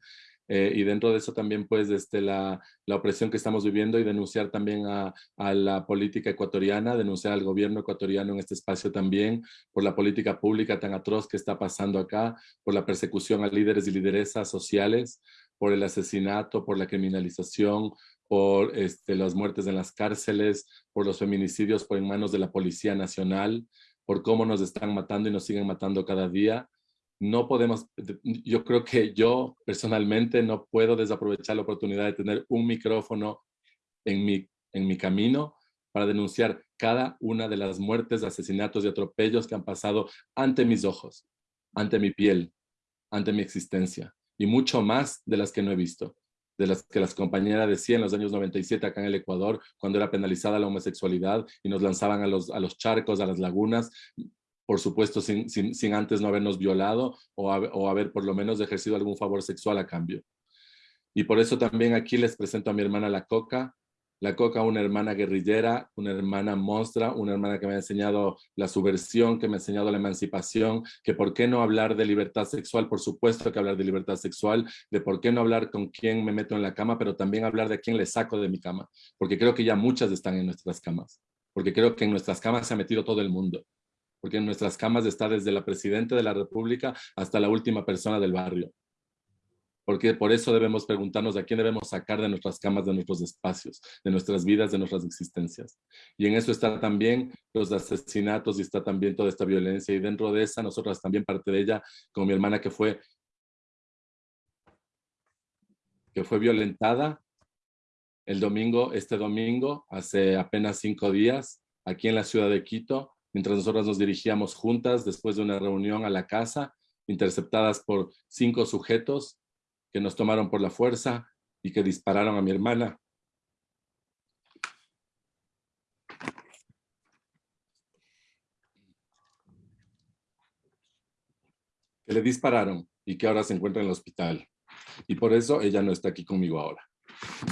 Eh, y dentro de eso también pues este, la, la, opresión que estamos viviendo y denunciar también a, a, la política ecuatoriana, denunciar al gobierno ecuatoriano en este espacio también por la política pública tan atroz que está pasando acá, por la persecución a líderes y lideresas sociales, por el asesinato, por la criminalización, por este, las muertes en las cárceles, por los feminicidios por en manos de la Policía Nacional, por cómo nos están matando y nos siguen matando cada día no podemos, yo creo que yo personalmente no puedo desaprovechar la oportunidad de tener un micrófono en mi, en mi camino para denunciar cada una de las muertes, asesinatos y atropellos que han pasado ante mis ojos, ante mi piel, ante mi existencia y mucho más de las que no he visto. de las que las compañeras decían en los años 97 acá en el Ecuador, cuando era penalizada la homosexualidad y nos lanzaban a los, a los charcos, a las lagunas, por supuesto sin, antes no habernos violado o, haber por lo menos ejercido algún favor sexual a cambio. Y por eso también aquí les presento a mi hermana La Coca, la Coca, una hermana guerrillera, una hermana monstra, una hermana que me ha enseñado la subversión, que me ha enseñado la emancipación, que por qué no hablar de libertad sexual, por supuesto que hablar de libertad sexual, de por qué no hablar con quién me meto en la cama, pero también hablar de quién le saco de mi cama, porque creo que ya muchas están en nuestras camas, porque creo que en nuestras camas se ha metido todo el mundo, porque en nuestras camas está desde la Presidenta de la República hasta la última persona del barrio porque por eso debemos preguntarnos a quién debemos sacar de nuestras camas, de nuestros espacios, de nuestras vidas, de nuestras existencias. Y en eso está también los asesinatos y está también toda esta violencia. Y dentro de esa, nosotras también parte de ella, como mi hermana que fue, que fue violentada el domingo, este domingo, hace apenas cinco días, aquí en la ciudad de Quito, mientras nosotras nos dirigíamos juntas después de una reunión a la casa, interceptadas por cinco sujetos que nos tomaron por la fuerza y que dispararon a mi hermana. Que le dispararon y que ahora se encuentra en el hospital. Y por eso ella no está aquí conmigo ahora.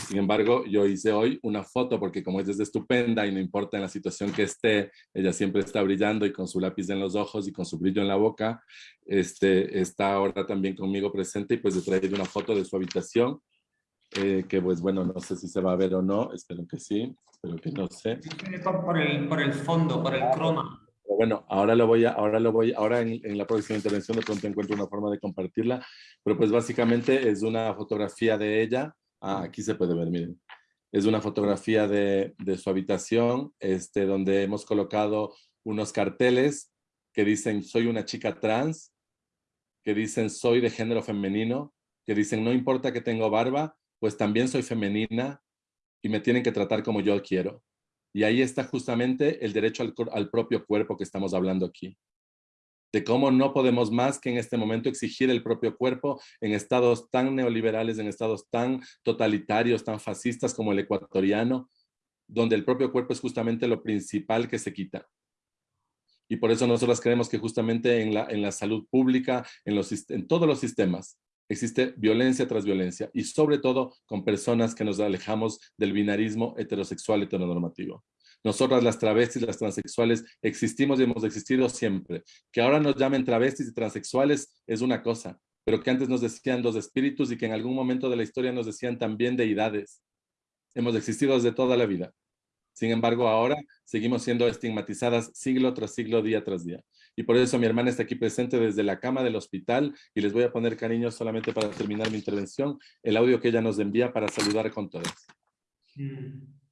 Sin embargo, yo hice hoy una foto porque como ella es estupenda y no importa en la situación que esté, ella siempre está brillando y con su lápiz en los ojos y con su brillo en la boca, este, está ahora también conmigo presente y pues he traído una foto de su habitación, eh, que pues bueno, no sé si se va a ver o no, espero que sí, espero que no sé. Por el, por el fondo, por el croma. Bueno, ahora lo voy a, ahora lo voy, ahora en, en, la próxima intervención de pronto encuentro una forma de compartirla, pero pues básicamente es una fotografía de ella, Ah, aquí se puede ver, miren. Es una fotografía de, de su habitación, este, donde hemos colocado unos carteles que dicen soy una chica trans, que dicen soy de género femenino, que dicen no importa que tengo barba, pues también soy femenina y me tienen que tratar como yo quiero. Y ahí está justamente el derecho al, al propio cuerpo que estamos hablando aquí de cómo no podemos más que en este momento exigir el propio cuerpo en estados tan neoliberales, en estados tan totalitarios, tan fascistas como el ecuatoriano, donde el propio cuerpo es justamente lo principal que se quita. Y por eso nosotros creemos que justamente en la, en la salud pública, en, los, en todos los sistemas, existe violencia tras violencia y sobre todo con personas que nos alejamos del binarismo heterosexual heteronormativo. Nosotras las travestis, las transexuales, existimos y hemos existido siempre. Que ahora nos llamen travestis y transexuales es una cosa, pero que antes nos decían los espíritus y que en algún momento de la historia nos decían también deidades. Hemos existido desde toda la vida. Sin embargo, ahora seguimos siendo estigmatizadas siglo tras siglo, día tras día. Y por eso mi hermana está aquí presente desde la cama del hospital y les voy a poner cariño solamente para terminar mi intervención, el audio que ella nos envía para saludar con todos. Mm.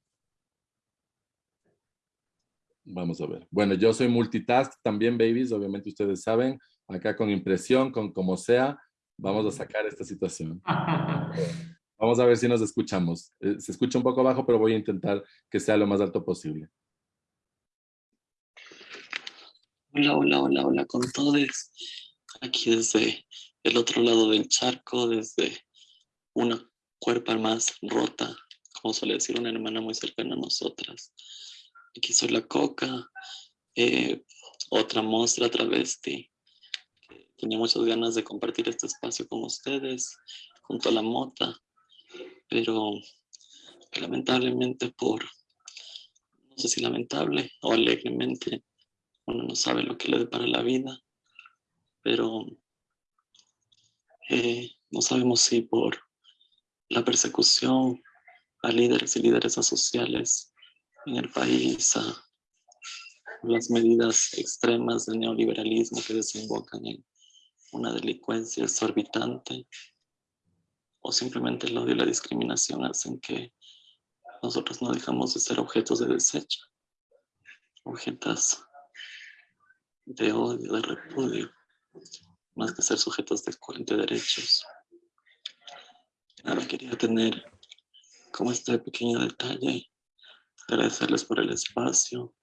Vamos a ver. Bueno, yo soy multitask también, babies. Obviamente ustedes saben, acá con impresión, con como sea, vamos a sacar esta situación. Vamos a ver si nos escuchamos. Eh, se escucha un poco bajo, pero voy a intentar que sea lo más alto posible. Hola, hola, hola, hola con todos. Aquí desde el otro lado del charco, desde una cuerpa más rota, como suele decir una hermana muy cercana a nosotras aquí soy la coca, eh, otra monstrua travesti. Tenía muchas ganas de compartir este espacio con ustedes, junto a la mota, pero lamentablemente por, no sé si lamentable o alegremente, uno no sabe lo que le depara la vida, pero eh, no sabemos si por la persecución a líderes y lideresas sociales en el país, a las medidas extremas del neoliberalismo que desembocan en una delincuencia exorbitante o simplemente el odio y la discriminación hacen que nosotros no dejamos de ser objetos de desecho, objetos de odio, de repudio, más que ser sujetos de, de derechos. Ahora quería tener como este pequeño detalle agradecerles por el espacio,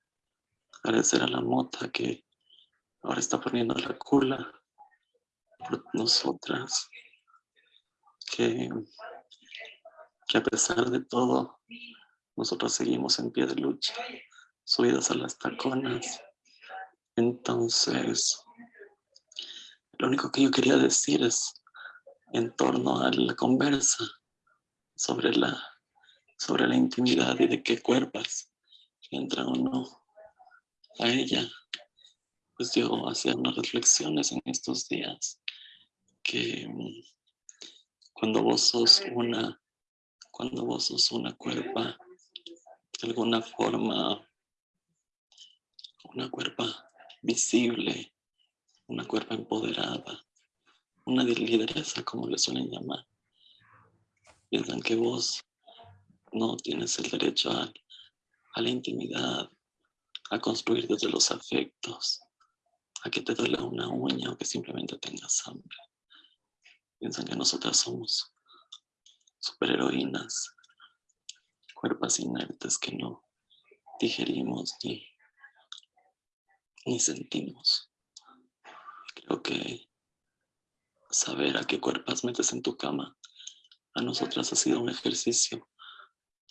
agradecer a la mota que ahora está poniendo la cula por nosotras, que que a pesar de todo, nosotros seguimos en pie de lucha, subidas a las taconas. Entonces, lo único que yo quería decir es en torno a la conversa sobre la, sobre la intimidad y de qué cuerpos entran o no a ella. Pues yo hacía unas reflexiones en estos días que mm, cuando vos sos una, cuando vos sos una cuerpa, de alguna forma, una cuerpa visible, una cuerpa empoderada, una lideresa, como le suelen llamar. Piensan que vos no tienes el derecho a, la intimidad, a construir desde los afectos, a que te duele una uña o que simplemente tengas hambre. Piensan que nosotras somos superheroínas, cuerpos inertes que no digerimos ni, ni sentimos. Creo que saber a qué cuerpos metes en tu cama a nosotras ha sido un ejercicio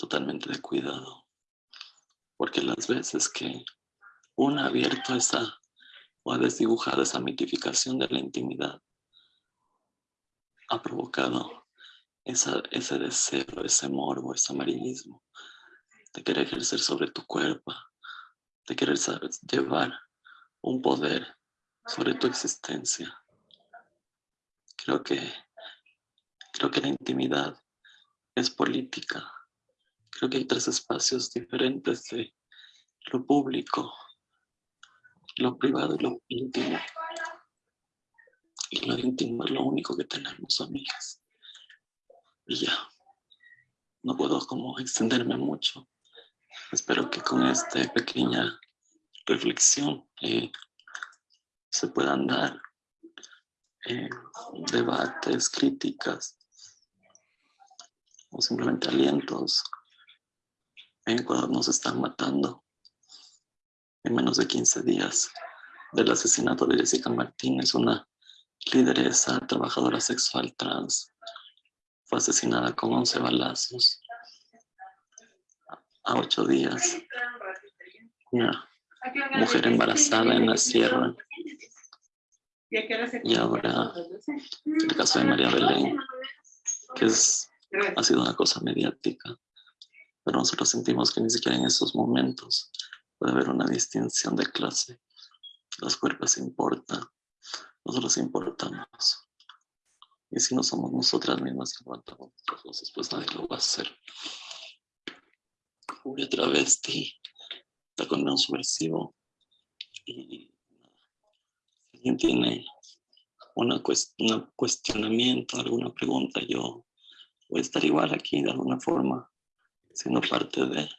totalmente de cuidado. Porque las veces que una ha abierto esa o ha desdibujado esa mitificación de la intimidad, ha provocado ese deseo, ese morbo, ese amarillismo de querer ejercer sobre tu cuerpo, de querer llevar un poder sobre tu existencia. Creo que, creo que la intimidad es política. Creo que hay tres espacios diferentes de lo público, lo privado y lo íntimo. Y lo íntimo es lo único que tenemos, amigas. Y ya, no puedo como extenderme mucho. Espero que con esta pequeña reflexión eh, se puedan dar eh, debates, críticas o simplemente alientos en cuando nos están matando en menos de 15 días del asesinato de Jessica Martínez, una lideresa, trabajadora sexual trans. Fue asesinada con 11 balazos a 8 días. Una mujer embarazada en la sierra. Y ahora el caso de María Belén, que es, ha sido una cosa mediática. Pero nosotros sentimos que ni siquiera en esos momentos puede haber una distinción de clase. Los cuerpos importan, nosotros importamos. Y si no somos nosotras mismas que aguantamos nuestras voces, pues nadie lo va a hacer. Una travesti, un subversivo. Y alguien tiene una un cuestionamiento, alguna pregunta, yo voy a estar igual aquí de alguna forma, siendo parte de.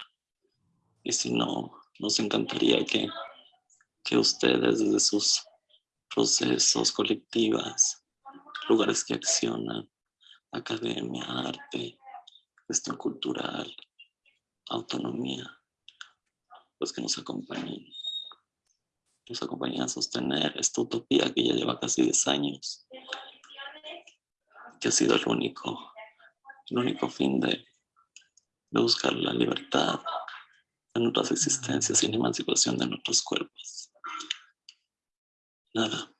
Y si no, nos encantaría que, que ustedes desde sus procesos colectivas, lugares que accionan, academia, arte, gestión cultural, autonomía, pues que nos acompañen, nos acompañen a sostener esta utopía que ya lleva casi 10 años, que ha sido el único, el único fin de, de buscar la libertad, en nuestras existencias la emancipación de nuestros cuerpos. Nada,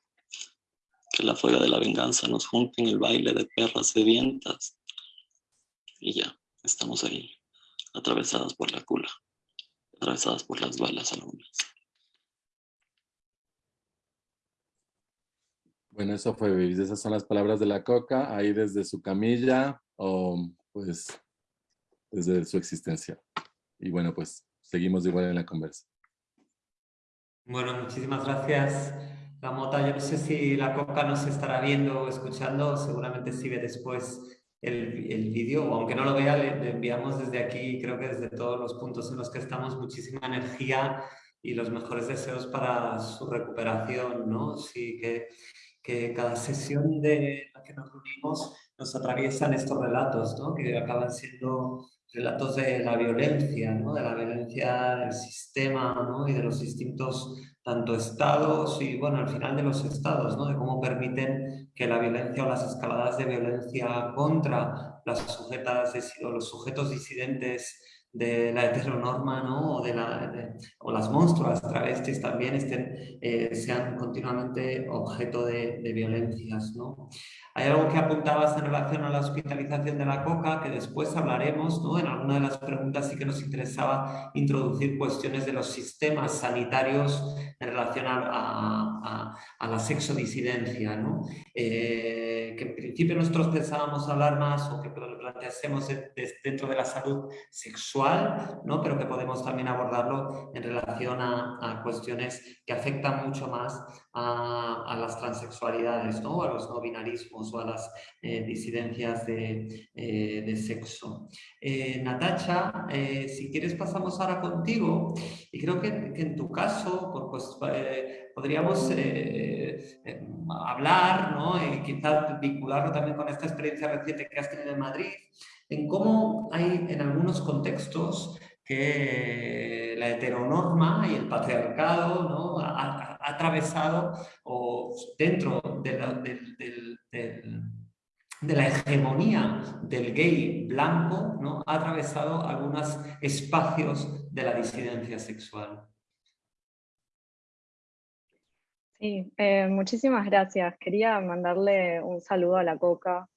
que la fuega de la venganza nos junte en el baile de perras sedientas y ya, estamos ahí, atravesadas por la cula, atravesadas por las balas algunas. Bueno, eso fue, esas son las palabras de la coca, ahí desde su camilla o pues desde su existencia. Y bueno, pues seguimos igual en la conversa. Bueno, muchísimas gracias, La Mota. Yo no sé si la Coca nos estará viendo o escuchando, seguramente si ve después el, el vídeo, o aunque no lo vea, le, enviamos desde aquí, creo que desde todos los puntos en los que estamos, muchísima energía y los mejores deseos para su recuperación, ¿no? Sí, que, que cada sesión de la que nos reunimos nos atraviesan estos relatos, ¿no? Que acaban siendo relatos de la violencia, ¿no? de la violencia del sistema ¿no? y de los distintos tanto estados y, bueno, al final de los estados, ¿no? De cómo permiten que la violencia o las escaladas de violencia contra las sujetas o los sujetos disidentes de la heteronorma ¿no? o, de la, o las monstruas travestis también estén, eh, sean continuamente objeto de, de violencias. ¿no? Hay algo que apuntabas en relación a la hospitalización de la coca, que después hablaremos, ¿no? En alguna de las preguntas sí que nos interesaba introducir cuestiones de los sistemas sanitarios en relación a, la sexodisidencia, ¿no? Eh, que en principio nosotros pensábamos hablar más o que lo planteásemos dentro de la salud sexual, ¿no? Pero que podemos también abordarlo en relación a, cuestiones que afectan mucho más a, las transexualidades, ¿no? A los no binarismos o a las eh, disidencias de, eh, sexo. Eh, Natacha, si quieres pasamos ahora contigo y creo que, en tu caso pues, podríamos hablar ¿no? y quizás vincularlo también con esta experiencia reciente que has tenido en Madrid, en cómo hay en algunos contextos que la heteronorma y el patriarcado ¿no? Atravesado o dentro de la, hegemonía del gay blanco, ¿no? ha atravesado algunos espacios de la disidencia sexual. Sí, eh, muchísimas gracias. Quería mandarle un saludo a la Coca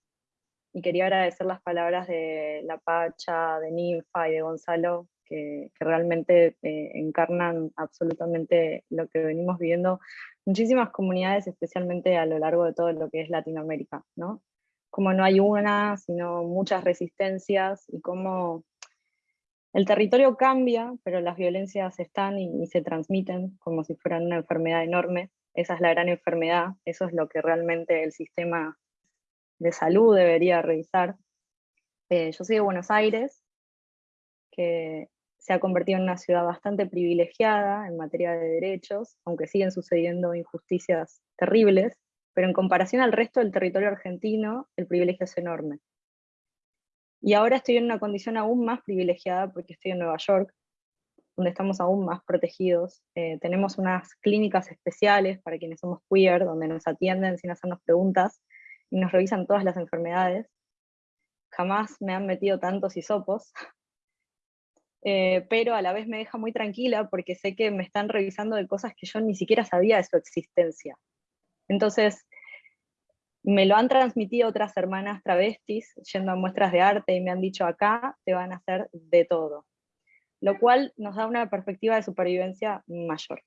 y quería agradecer las palabras de La Pacha, de Ninfa y de Gonzalo, que, realmente eh, encarnan absolutamente lo que venimos viviendo muchísimas comunidades, especialmente a lo largo de todo lo que es Latinoamérica, ¿no? Como no hay una, sino muchas resistencias y cómo el territorio cambia, pero las violencias están y, se transmiten como si fueran una enfermedad enorme. Esa es la gran enfermedad, eso es lo que realmente el sistema de salud debería revisar. Eh, yo soy de Buenos Aires, que se ha convertido en una ciudad bastante privilegiada en materia de derechos, aunque siguen sucediendo injusticias terribles, pero en comparación al resto del territorio argentino, el privilegio es enorme. Y ahora estoy en una condición aún más privilegiada porque estoy en Nueva York, donde estamos aún más protegidos. Eh, tenemos unas clínicas especiales para quienes somos queer, donde nos atienden sin hacernos preguntas y nos revisan todas las enfermedades. Jamás me han metido tantos hisopos, eh, pero a la vez me deja muy tranquila porque sé que me están revisando de cosas que yo ni siquiera sabía de su existencia. Entonces, me lo han transmitido otras hermanas travestis yendo a muestras de arte y me han dicho acá te van a hacer de todo, lo cual nos da una perspectiva de supervivencia mayor.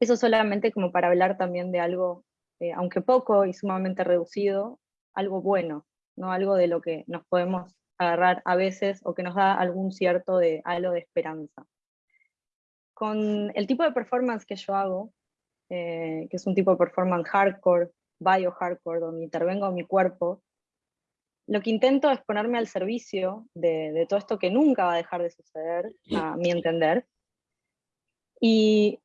Eso solamente como para hablar también de algo, eh, aunque poco y sumamente reducido, algo bueno, no algo de lo que nos podemos agarrar a veces o que nos da algún cierto de halo de esperanza. Con el tipo de performance que yo hago, eh, que es un tipo de performance hardcore, bio-hardcore, donde intervengo mi cuerpo, lo que intento es ponerme al servicio de, todo esto que nunca va a dejar de suceder, a mi entender, y,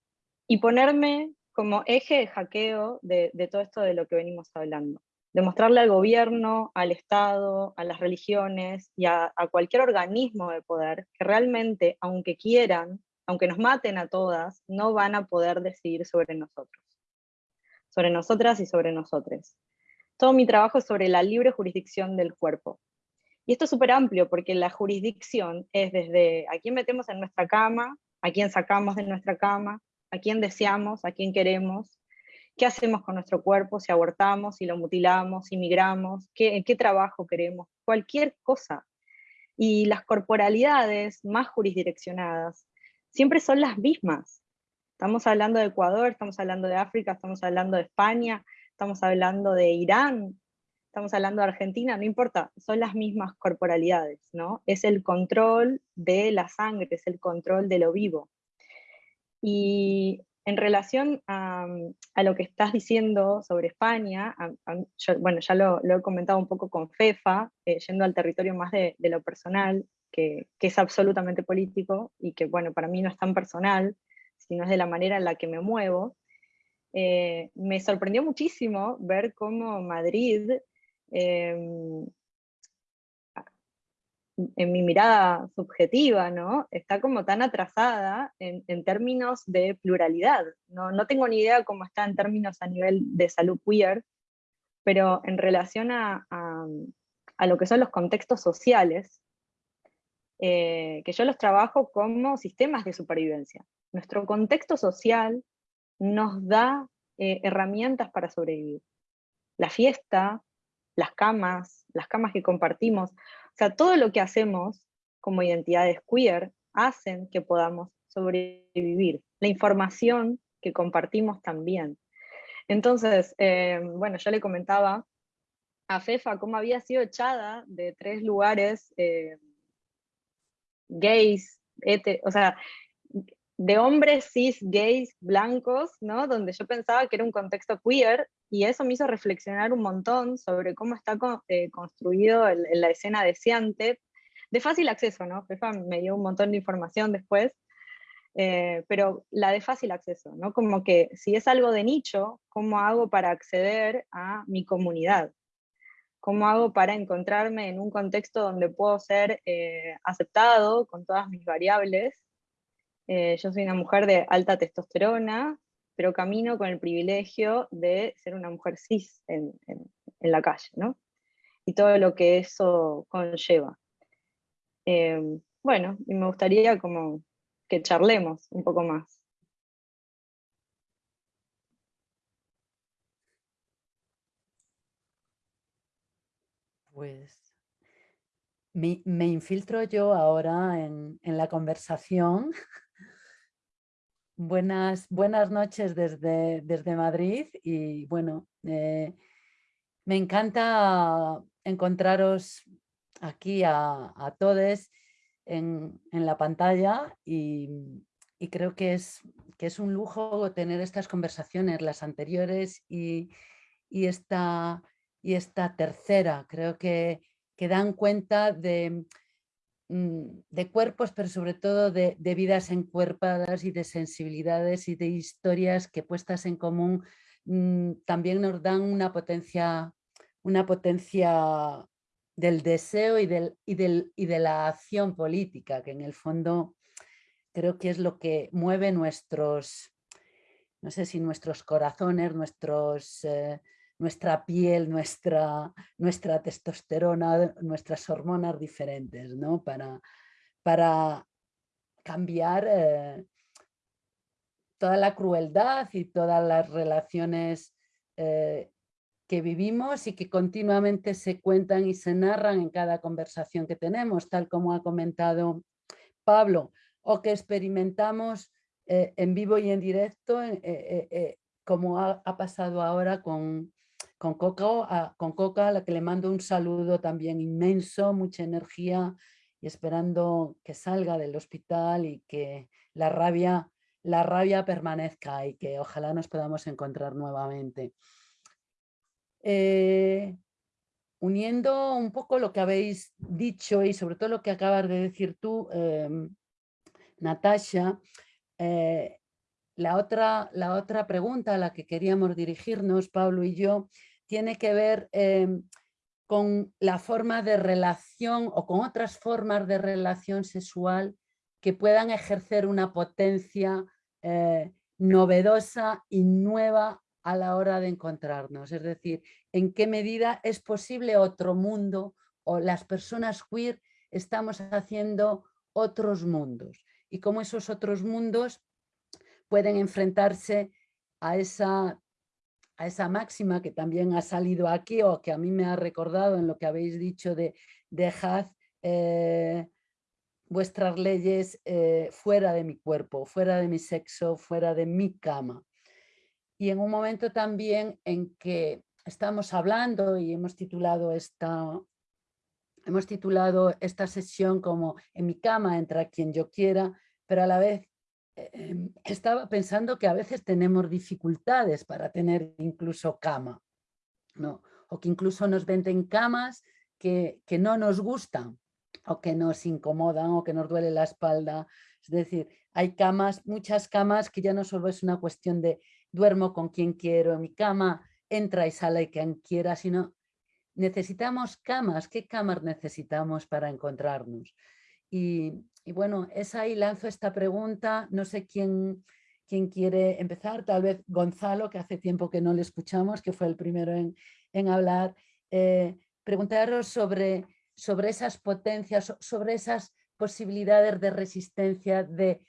ponerme como eje de hackeo de, de todo esto de lo que venimos hablando demostrarle al gobierno, al Estado, a las religiones y a, cualquier organismo de poder que realmente, aunque quieran, aunque nos maten a todas, no van a poder decidir sobre nosotros, sobre nosotras y sobre nosotros. Todo mi trabajo es sobre la libre jurisdicción del cuerpo. Y esto es súper amplio porque la jurisdicción es desde a quién metemos en nuestra cama, a quién sacamos de nuestra cama, a quién deseamos, a quién queremos, qué hacemos con nuestro cuerpo, si abortamos, si lo mutilamos, si migramos, qué, en qué trabajo queremos, cualquier cosa. Y las corporalidades más jurisdireccionadas siempre son las mismas. Estamos hablando de Ecuador, estamos hablando de África, estamos hablando de España, estamos hablando de Irán, estamos hablando de Argentina, no importa, son las mismas corporalidades, ¿no? Es el control de la sangre, es el control de lo vivo. Y en relación a, lo que estás diciendo sobre España, bueno, ya lo, he comentado un poco con FEFA, eh, yendo al territorio más de, lo personal, que, es absolutamente político, y que bueno, para mí no es tan personal, sino es de la manera en la que me muevo. Eh, me sorprendió muchísimo ver cómo Madrid em, en mi mirada subjetiva, ¿no? Está como tan atrasada en, términos de pluralidad. ¿no? no tengo ni idea cómo está en términos a nivel de salud queer, pero en relación a, a, lo que son los contextos sociales, eh, que yo los trabajo como sistemas de supervivencia. Nuestro contexto social nos da eh, herramientas para sobrevivir. La fiesta, las camas, las camas que compartimos, o sea, todo lo que hacemos como identidades queer hacen que podamos sobrevivir. La información que compartimos también. Entonces, eh, bueno, yo le comentaba a Fefa cómo había sido echada de tres lugares eh, gays, o sea, de hombres cis, gays, blancos, ¿no? Donde yo pensaba que era un contexto queer, y eso me hizo reflexionar un montón sobre cómo está eh, construido el, la escena deseante, de fácil acceso, ¿no? Fefa me dio un montón de información después, eh, pero la de fácil acceso, ¿no? Como que si es algo de nicho, ¿cómo hago para acceder a mi comunidad? ¿Cómo hago para encontrarme en un contexto donde puedo ser eh, aceptado con todas mis variables eh, yo soy una mujer de alta testosterona, pero camino con el privilegio de ser una mujer cis en, la calle, ¿no? Y todo lo que eso conlleva. Eh, bueno, y me gustaría como que charlemos un poco más. Pues me, infiltro yo ahora en, en la conversación Buenas, buenas noches desde, desde Madrid y bueno, eh, me encanta encontraros aquí a, todos en, la pantalla y, creo que es, que es un lujo tener estas conversaciones, las anteriores y, esta, y esta tercera. Creo que, que dan cuenta de, de cuerpos, pero sobre todo de, vidas encuerpadas y de sensibilidades y de historias que puestas en común mm, también nos dan una potencia, una potencia del deseo y, del, y, del, y de la acción política, que en el fondo creo que es lo que mueve nuestros, no sé si nuestros corazones, nuestros... Eh, nuestra piel, nuestra, nuestra testosterona, nuestras hormonas diferentes, ¿no? Para, para cambiar eh, toda la crueldad y todas las relaciones eh, que vivimos y que continuamente se cuentan y se narran en cada conversación que tenemos, tal como ha comentado Pablo, o que experimentamos eh, en vivo y en directo, como ha, pasado ahora con, con Coca, a, con Coca, a la que le mando un saludo también inmenso, mucha energía y esperando que salga del hospital y que la rabia, la rabia permanezca y que ojalá nos podamos encontrar nuevamente. Eh, uniendo un poco lo que habéis dicho y sobre todo lo que acabas de decir tú, em, Natasha, eh, la otra, la otra pregunta a la que queríamos dirigirnos, Pablo y yo, tiene que ver em, con la forma de relación o con otras formas de relación sexual que puedan ejercer una potencia eh, novedosa y nueva a la hora de encontrarnos. Es decir, en qué medida es posible otro mundo o las personas queer estamos haciendo otros mundos y cómo esos otros mundos pueden enfrentarse a esa, a esa máxima que también ha salido aquí o que a mí me ha recordado en lo que habéis dicho de dejad eh, vuestras leyes eh, fuera de mi cuerpo, fuera de mi sexo, fuera de mi cama. Y en un momento también en que estamos hablando y hemos titulado esta, hemos titulado esta sesión como en mi cama entra quien yo quiera, pero a la vez Em, estaba pensando que a veces tenemos dificultades para tener incluso cama, ¿no? o que incluso nos venden camas que, que no nos gustan o que nos incomodan o que nos duele la espalda. Es decir, hay camas, muchas camas que ya no solo es una cuestión de duermo con quien quiero en mi cama, entra y sale quien quiera, sino necesitamos camas, ¿qué camas necesitamos para encontrarnos? Y, bueno, es ahí lanzo esta pregunta, no sé quién, quién quiere empezar, tal vez Gonzalo, que hace tiempo que no le escuchamos, que fue el primero en, en hablar, eh, preguntaros sobre, sobre esas potencias, sobre esas posibilidades de resistencia, de,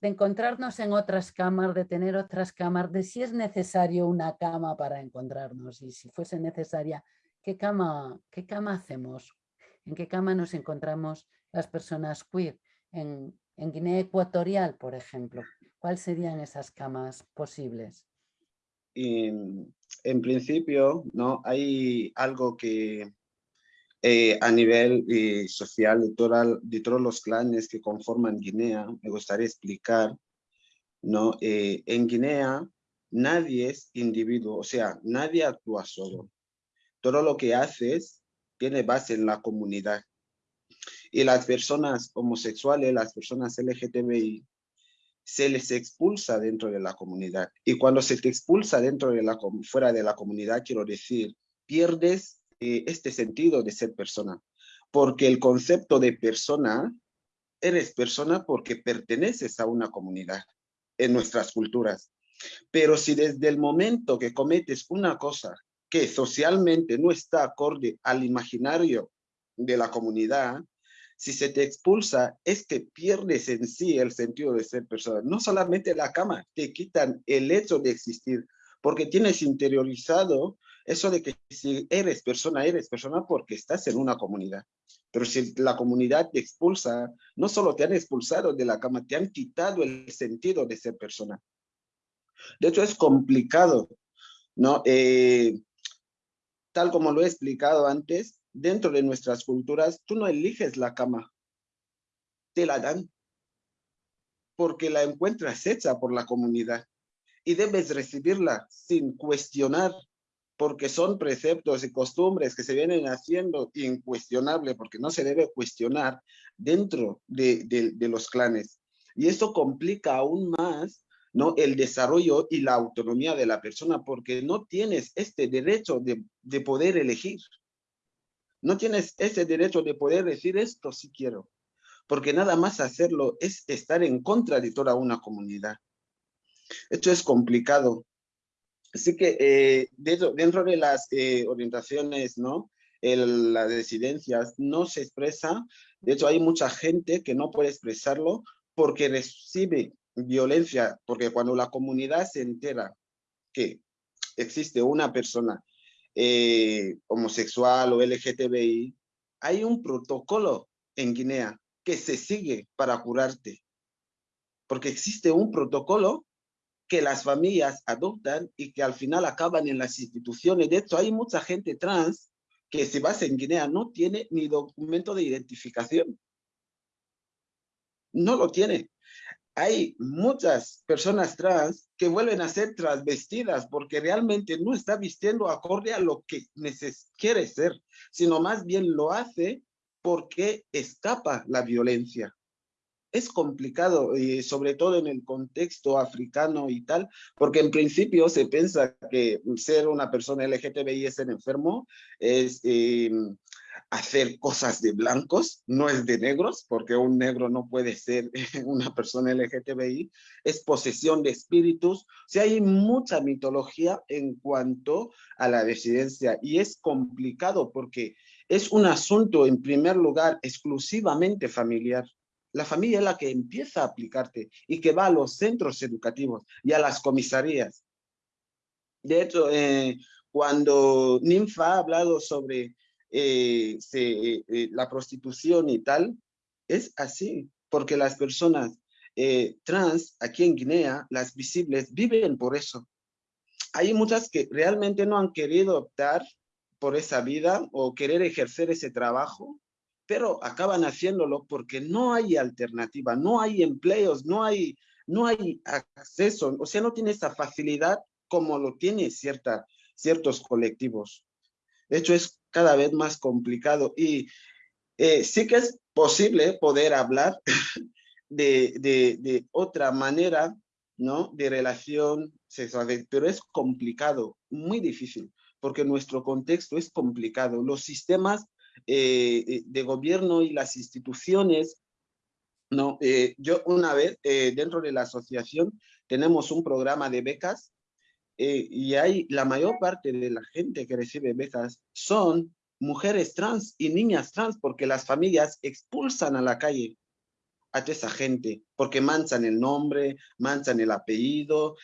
de encontrarnos en otras camas, de tener otras camas, de si es necesario una cama para encontrarnos y si fuese necesaria, ¿qué cama, qué cama hacemos? ¿En qué cama nos encontramos las personas queer? En, en Guinea Ecuatorial, por ejemplo, ¿cuáles serían esas camas posibles? En, en principio, ¿no? hay algo que eh, a nivel eh, social de, de, todos los clanes que conforman Guinea, me gustaría explicar, ¿no? Eh, en Guinea nadie es individuo, o sea, nadie actúa solo. Todo lo que haces tiene base en la comunidad. Y las personas homosexuales, las personas LGTBI, se les expulsa dentro de la comunidad. Y cuando se te expulsa dentro de la, fuera de la comunidad, quiero decir, pierdes eh, este sentido de ser persona. Porque el concepto de persona, eres persona porque perteneces a una comunidad en nuestras culturas. Pero si desde el momento que cometes una cosa que socialmente no está acorde al imaginario de la comunidad, si se te expulsa, es que pierdes en sí el sentido de ser persona. No solamente la cama, te quitan el hecho de existir, porque tienes interiorizado eso de que si eres persona, eres persona porque estás en una comunidad. Pero si la comunidad te expulsa, no solo te han expulsado de la cama, te han quitado el sentido de ser persona. De hecho, es complicado, ¿no? Eh, tal como lo he explicado antes, dentro de nuestras culturas, tú no eliges la cama, te la dan, porque la encuentras hecha por la comunidad y debes recibirla sin cuestionar porque son preceptos y costumbres que se vienen haciendo incuestionable, porque no se debe cuestionar dentro de, los clanes. Y esto complica aún más ¿no? el desarrollo y la autonomía de la persona, porque no tienes este derecho de, de poder elegir. No tienes ese derecho de poder decir esto si quiero, porque nada más hacerlo es estar en contra de toda una comunidad. Esto es complicado, Así que eh, dentro, de las eh, orientaciones, ¿no? las disidencias no se expresa, de hecho hay mucha gente que no puede expresarlo porque recibe violencia, porque cuando la comunidad se entera que existe una persona eh, homosexual o LGTBI, hay un protocolo en Guinea que se sigue para curarte, porque existe un protocolo que las familias adoptan y que al final acaban en las instituciones. De hecho, hay mucha gente trans que si vas en Guinea no tiene ni documento de identificación. No lo tiene. Hay muchas personas trans que vuelven a ser transvestidas porque realmente no está vistiendo acorde a lo que quiere ser, sino más bien lo hace porque escapa la violencia. Es complicado, y sobre todo en el contexto africano y tal, porque en principio se piensa que ser una persona LGTBI es ser enfermo, es em, hacer cosas de blancos, no es de negros, porque un negro no puede ser una persona LGTBI, es posesión de espíritus, o sea, hay mucha mitología en cuanto a la residencia y es complicado porque es un asunto en primer lugar exclusivamente familiar la familia es la que empieza a aplicarte y que va a los centros educativos y a las comisarías. De hecho, eh, cuando Ninfa ha hablado sobre eh, eh, la prostitución y tal, es así, porque las personas trans aquí en Guinea, las visibles, viven por eso. Hay muchas que realmente no han querido optar por esa vida o querer ejercer ese trabajo pero acaban haciéndolo porque no hay alternativa, no hay empleos, no hay, no hay acceso, o sea, no tiene esa facilidad como lo tiene ciertos colectivos. De hecho, es cada vez más complicado y eh, sí que es posible poder hablar de, de, otra manera, ¿no? De relación sexual, pero es complicado, muy difícil, porque nuestro contexto es complicado. Los sistemas eh, eh, de gobierno y las instituciones, no, eh, yo una vez dentro de la asociación tenemos un programa de becas y hay la mayor parte de la gente que recibe becas son mujeres trans y niñas trans porque las familias expulsan a la calle a esa gente, porque manchan el nombre, manchan el apellido,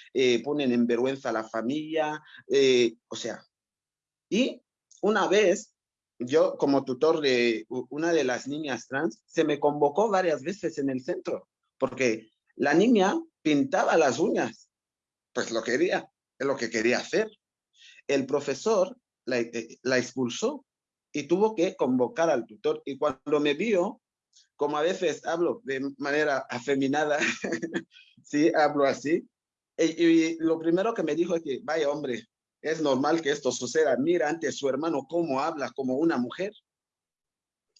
ponen en vergüenza a la familia, o sea, y una vez, yo como tutor de una de las niñas trans, se me convocó varias veces en el centro, porque la niña pintaba las uñas, pues lo quería, lo que quería hacer. El profesor la, eh, la expulsó y tuvo que convocar al tutor. Y cuando me vio, como a veces hablo de manera afeminada, sí, hablo así, y, y, lo primero que me dijo es que, vaya hombre, es normal que esto suceda. Mira ante su hermano cómo habla como una mujer.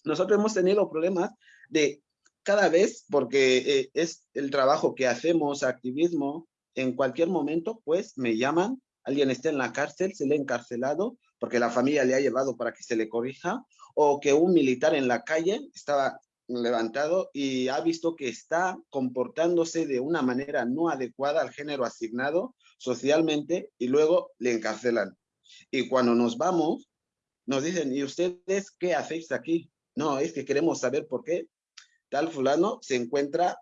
Nosotros hemos tenido problemas de cada vez, porque eh, es el trabajo que hacemos, activismo, en cualquier momento, pues me llaman, alguien está en la cárcel, se le ha encarcelado, porque la familia le ha llevado para que se le corrija, o que un militar en la calle estaba levantado y ha visto que está comportándose de una manera no adecuada al género asignado socialmente y luego le encarcelan. Y cuando nos vamos, nos dicen, ¿y ustedes qué hacéis aquí? No, es que queremos saber por qué tal fulano se encuentra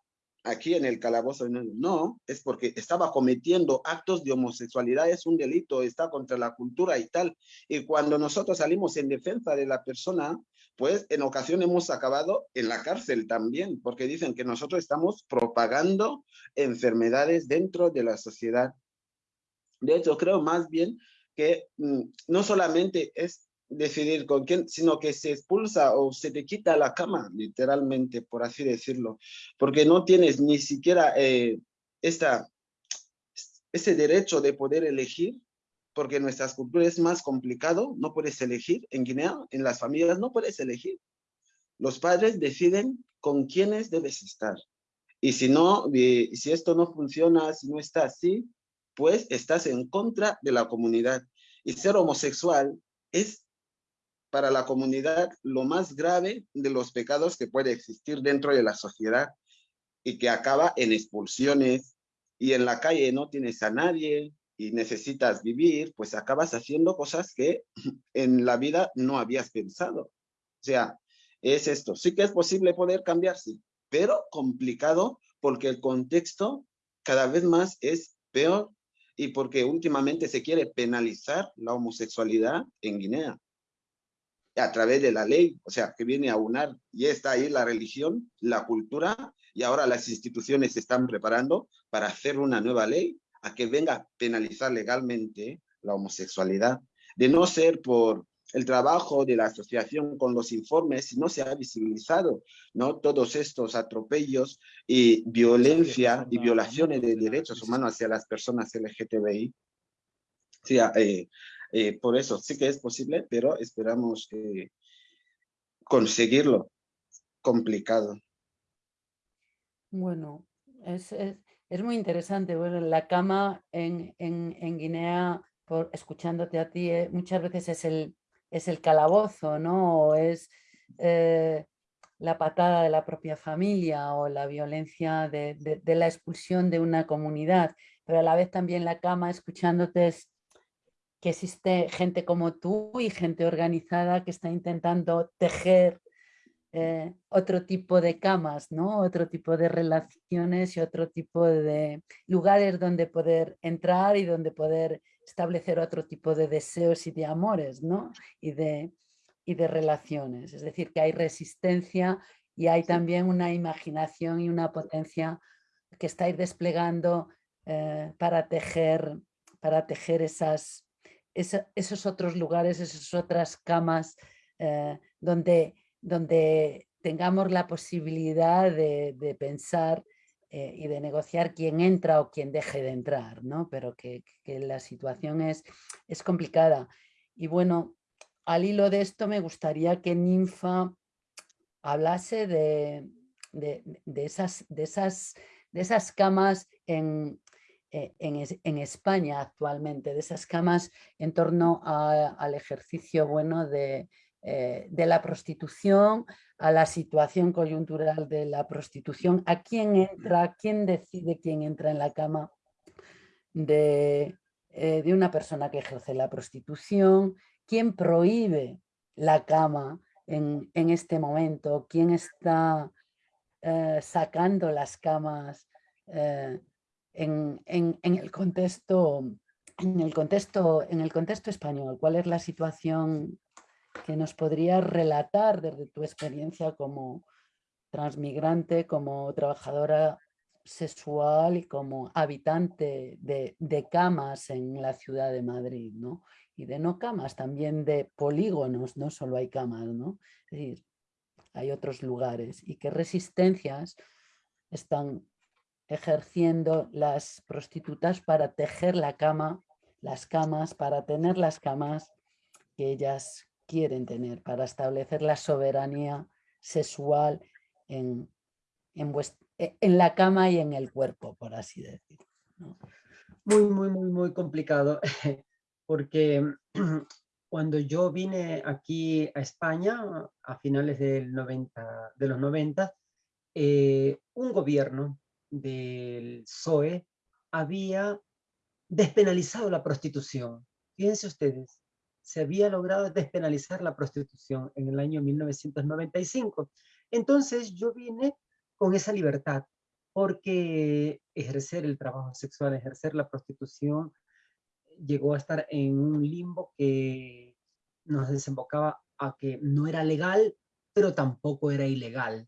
aquí en el calabozo. No, es porque estaba cometiendo actos de homosexualidad, es un delito, está contra la cultura y tal. Y cuando nosotros salimos en defensa de la persona, pues en ocasiones hemos acabado en la cárcel también, porque dicen que nosotros estamos propagando enfermedades dentro de la sociedad. De hecho, creo más bien que mm, no solamente es decidir con quién, sino que se expulsa o se te quita la cama, literalmente, por así decirlo, porque no tienes ni siquiera eh, esta, ese derecho de poder elegir porque en nuestras culturas es más complicado, no puedes elegir. En Guinea, en las familias, no puedes elegir. Los padres deciden con quiénes debes estar. Y si no, si esto no funciona, si no está así, pues estás en contra de la comunidad. Y ser homosexual es para la comunidad lo más grave de los pecados que puede existir dentro de la sociedad y que acaba en expulsiones y en la calle no tienes a nadie, y necesitas vivir, pues acabas haciendo cosas que en la vida no habías pensado. O sea, es esto. Sí que es posible poder cambiarse, pero complicado porque el contexto cada vez más es peor y porque últimamente se quiere penalizar la homosexualidad en Guinea a través de la ley, o sea, que viene a unar, y está ahí la religión, la cultura, y ahora las instituciones se están preparando para hacer una nueva ley a que venga a penalizar legalmente la homosexualidad, de no ser por el trabajo de la asociación con los informes, no se ha visibilizado ¿no? todos estos atropellos y violencia y violaciones de derechos humanos hacia las personas LGTBI. Sí, eh, eh, por eso sí que es posible, pero esperamos eh, conseguirlo. Complicado. Bueno, es, es muy interesante, bueno, la cama en, en, Guinea, por, escuchándote a ti, eh, muchas veces es el, es el calabozo, ¿no? O es la patada de la propia familia o la violencia de, de, la expulsión de una comunidad, pero a la vez también la cama, escuchándote, es que existe gente como tú y gente organizada que está intentando tejer eh, otro tipo de camas, ¿no? otro tipo de relaciones y otro tipo de lugares donde poder entrar y donde poder establecer otro tipo de deseos y de amores ¿no? y, de, y de relaciones. Es decir, que hay resistencia y hay también una imaginación y una potencia que estáis desplegando eh, para tejer, para tejer esas, esos otros lugares, esas otras camas eh, donde donde tengamos la posibilidad de, pensar eh, y de negociar quién entra o quién deje de entrar, ¿no? pero que, la situación es, es complicada. Y bueno, al hilo de esto me gustaría que Ninfa hablase de, de, esas, de, esas, de esas camas en, en, España actualmente, de esas camas en torno al ejercicio bueno de, de la prostitución, a la situación coyuntural de la prostitución, a quién entra, quién decide quién entra en la cama de, eh, de una persona que ejerce la prostitución, quién prohíbe la cama en, este momento, quién está eh, sacando las camas en, el contexto, en, el contexto, en el contexto español, cuál es la situación que nos podrías relatar desde tu experiencia como transmigrante, como trabajadora sexual y como habitante de, camas en la ciudad de Madrid, ¿no? Y de no camas, también de polígonos, no solo hay camas, ¿no? Es decir, hay otros lugares y qué resistencias están ejerciendo las prostitutas para tejer la cama, las camas, para tener las camas que ellas quieren tener, para establecer la soberanía sexual en, en, e, la cama y en el cuerpo, por así decirlo. Muy, muy, muy, muy complicado, porque cuando yo vine aquí a España a finales del 90, de los 90, eh, un gobierno del PSOE había despenalizado la prostitución. Fíjense ustedes, se había logrado despenalizar la prostitución en el año 1995. Entonces yo vine con esa libertad, porque ejercer el trabajo sexual, ejercer la prostitución, llegó a estar en un limbo que nos desembocaba a que no era legal, pero tampoco era ilegal.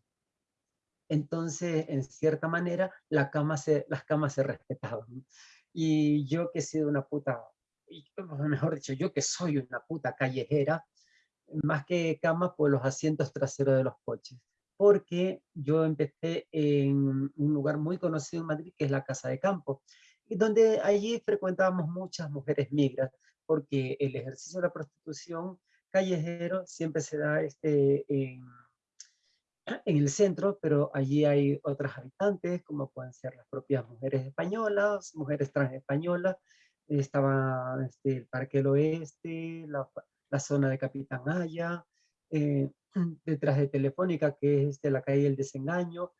Entonces, en cierta manera, la cama se, las camas se respetaban. Y yo que he sido una puta, mejor dicho, yo que soy una puta callejera, más que cama, pues los asientos traseros de los coches porque yo empecé en un lugar muy conocido en Madrid, que es la Casa de Campo, y donde allí frecuentábamos muchas mujeres migras, porque el ejercicio de la prostitución callejero siempre se da este, en, en el centro, pero allí hay otras habitantes, como pueden ser las propias mujeres españolas, mujeres trans españolas, estaba este, el Parque del Oeste, la, la zona de Capitán Haya, eh, detrás de Telefónica, que es de la calle El Desengaño,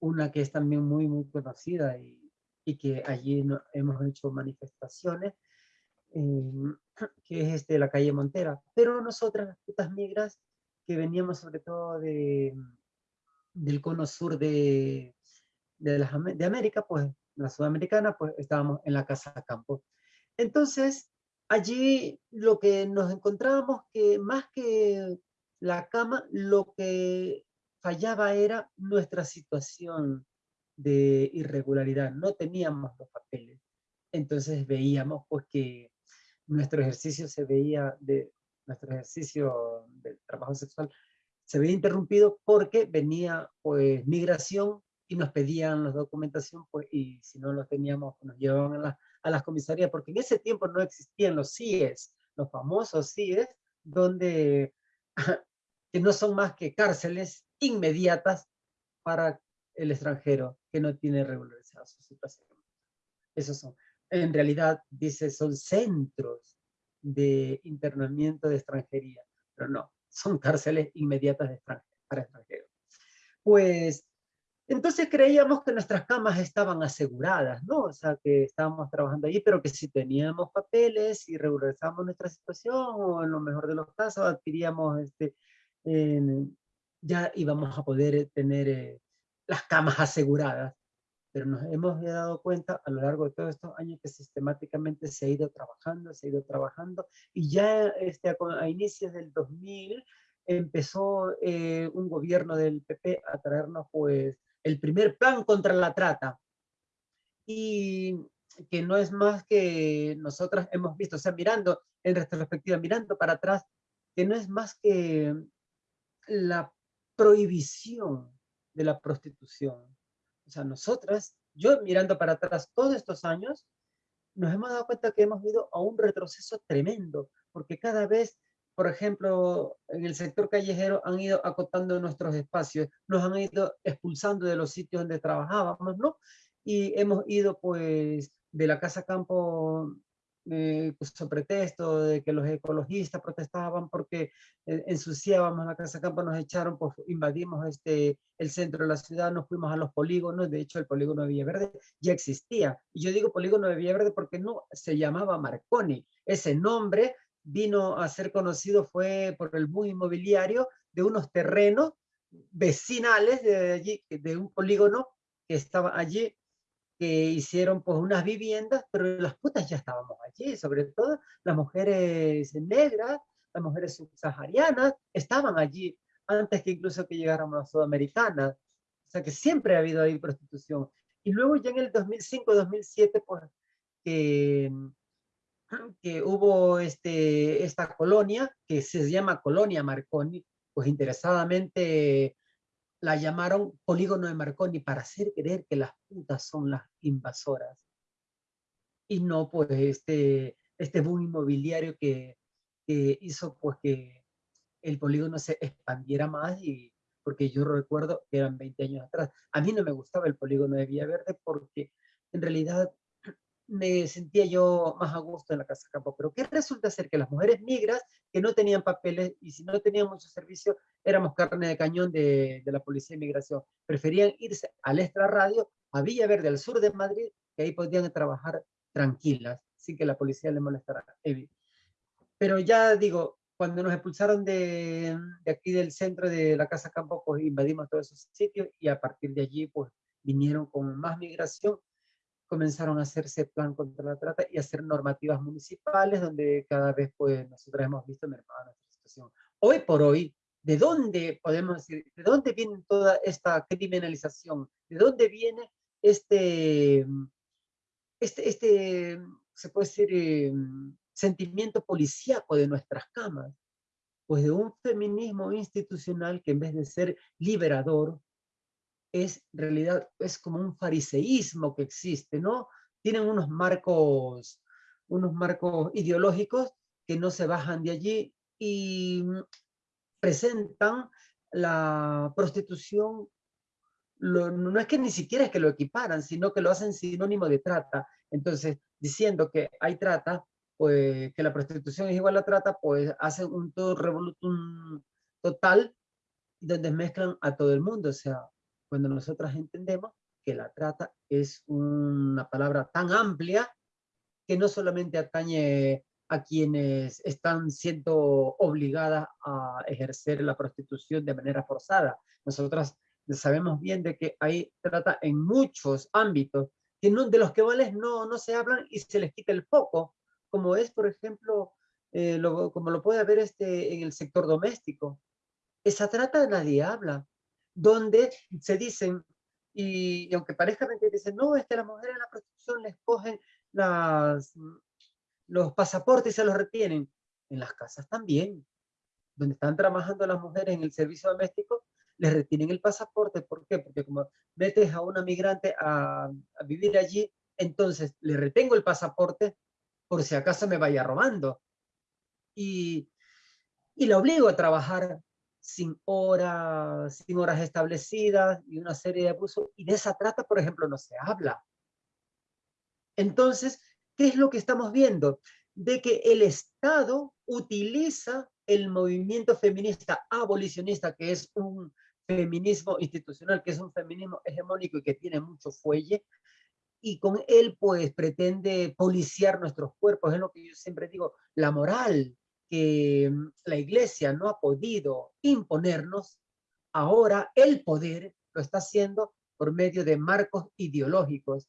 una que es también muy, muy conocida y, y que allí hemos hecho manifestaciones, em, que es este, la calle Montera. Pero nosotras, las putas migras, que veníamos sobre todo de, del cono sur de, de, América, pues la sudamericana, pues estábamos en la Casa Campo. Entonces, allí lo que nos encontrábamos que más que la cama lo que fallaba era nuestra situación de irregularidad, no teníamos los papeles. Entonces veíamos pues que nuestro ejercicio se veía de nuestro ejercicio del trabajo sexual se veía interrumpido porque venía pues migración y nos pedían la documentación pues y si no los teníamos nos llevaban a, a las comisarías porque en ese tiempo no existían los CIES, los famosos CIES donde que no son más que cárceles inmediatas para el extranjero que no tiene regularizada su situación. Esos son, en realidad, dice, son centros de internamiento de extranjería, pero no, son cárceles inmediatas de para extranjeros. Pues, entonces creíamos que nuestras camas estaban aseguradas, ¿no? O sea, que estábamos trabajando allí, pero que si teníamos papeles y regularizamos nuestra situación, o en lo mejor de los casos, adquiríamos este, ya íbamos a poder tener eh, las camas aseguradas. Pero nos hemos dado cuenta a lo largo de todos estos años que sistemáticamente se ha ido trabajando, se ha ido trabajando, y ya este, a, inicios del 2000 empezó eh, un gobierno del PP a traernos pues el primer plan contra la trata. Y que no es más que nosotras hemos visto, o sea, mirando en retrospectiva, mirando para atrás, que no es más que la prohibición de la prostitución. O sea, nosotras, yo mirando para atrás todos estos años, nos hemos dado cuenta que hemos ido a un retroceso tremendo, porque cada vez, por ejemplo, en el sector callejero han ido acotando nuestros espacios, nos han ido expulsando de los sitios donde trabajábamos, ¿no? Y hemos ido pues de la Casa Campo eh, puso pretexto de que los ecologistas protestaban porque eh, ensuciábamos la Casa Campo, nos echaron, pues invadimos este, el centro de la ciudad, nos fuimos a los polígonos, de hecho el polígono de Villaverde ya existía. Y yo digo polígono de Villaverde porque no se llamaba Marconi. Ese nombre vino a ser conocido fue por el boom inmobiliario de unos terrenos vecinales de allí, de un polígono que estaba allí que hicieron pues unas viviendas, pero las putas ya estábamos allí, sobre todo las mujeres negras, las mujeres subsaharianas, estaban allí antes que incluso que llegáramos a Sudamericanas. O sea que siempre ha habido ahí prostitución. Y luego ya en el 2005-2007, pues, que, que hubo este, esta colonia, que se llama Colonia Marconi, pues interesadamente la llamaron polígono de Marconi para hacer creer que las putas son las invasoras. Y no pues este, este boom inmobiliario que, que hizo pues que el polígono se expandiera más y porque yo recuerdo que eran 20 años atrás. A mí no me gustaba el polígono de Villaverde porque en realidad me sentía yo más a gusto en la Casa Campo. Pero ¿qué resulta ser? Que las mujeres migras que no tenían papeles y si no tenían mucho servicio, éramos carne de cañón de, de la Policía de Inmigración. Preferían irse al Extra Radio, a Villaverde, al sur de Madrid, que ahí podían trabajar tranquilas, sin que la policía les molestara. Pero ya digo, cuando nos expulsaron de, de, aquí del centro de la Casa Campo, pues invadimos todos esos sitios y a partir de allí, pues vinieron con más migración comenzaron a hacerse plan contra la trata y a hacer normativas municipales donde cada vez pues nosotros hemos visto mermada nuestra situación. Hoy por hoy, ¿de dónde podemos decir, de dónde viene toda esta criminalización? ¿De dónde viene este, este, este se puede decir, em, sentimiento policíaco de nuestras camas? Pues de un feminismo institucional que en vez de ser liberador, es realidad es como un fariseísmo que existe, ¿no? Tienen unos marcos, unos marcos ideológicos que no se bajan de allí y presentan la prostitución, no es que ni siquiera es que lo equiparan, sino que lo hacen sinónimo de trata. Entonces, diciendo que hay trata, pues que la prostitución es igual a trata, pues hacen un todo revolutum total donde mezclan a todo el mundo, o sea, cuando nosotras entendemos que la trata es una palabra tan amplia que no solamente atañe a quienes están siendo obligadas a ejercer la prostitución de manera forzada. Nosotras sabemos bien de que hay trata en muchos ámbitos que no, de los que vales no, no se hablan y se les quita el foco, como es, por ejemplo, eh, como lo puede haber este, en el sector doméstico. Esa trata nadie habla donde se dicen, y, aunque parezca mentira, dicen, no, es que las mujeres en la prostitución les cogen los pasaportes y se los retienen. En las casas también, donde están trabajando las mujeres en el servicio doméstico, les retienen el pasaporte. ¿Por qué? Porque como metes a una migrante a, vivir allí, entonces le retengo el pasaporte por si acaso me vaya robando. Y la obligo a trabajar sin horas, sin horas establecidas y una serie de abusos. Y de esa trata, por ejemplo, no se habla. Entonces, ¿qué es lo que estamos viendo? De que el Estado utiliza el movimiento feminista abolicionista, que es un feminismo institucional, que es un feminismo hegemónico y que tiene mucho fuelle, y con él pues pretende policiar nuestros cuerpos, es lo que yo siempre digo, la moral, que la iglesia no ha podido imponernos, ahora el poder lo está haciendo por medio de marcos ideológicos.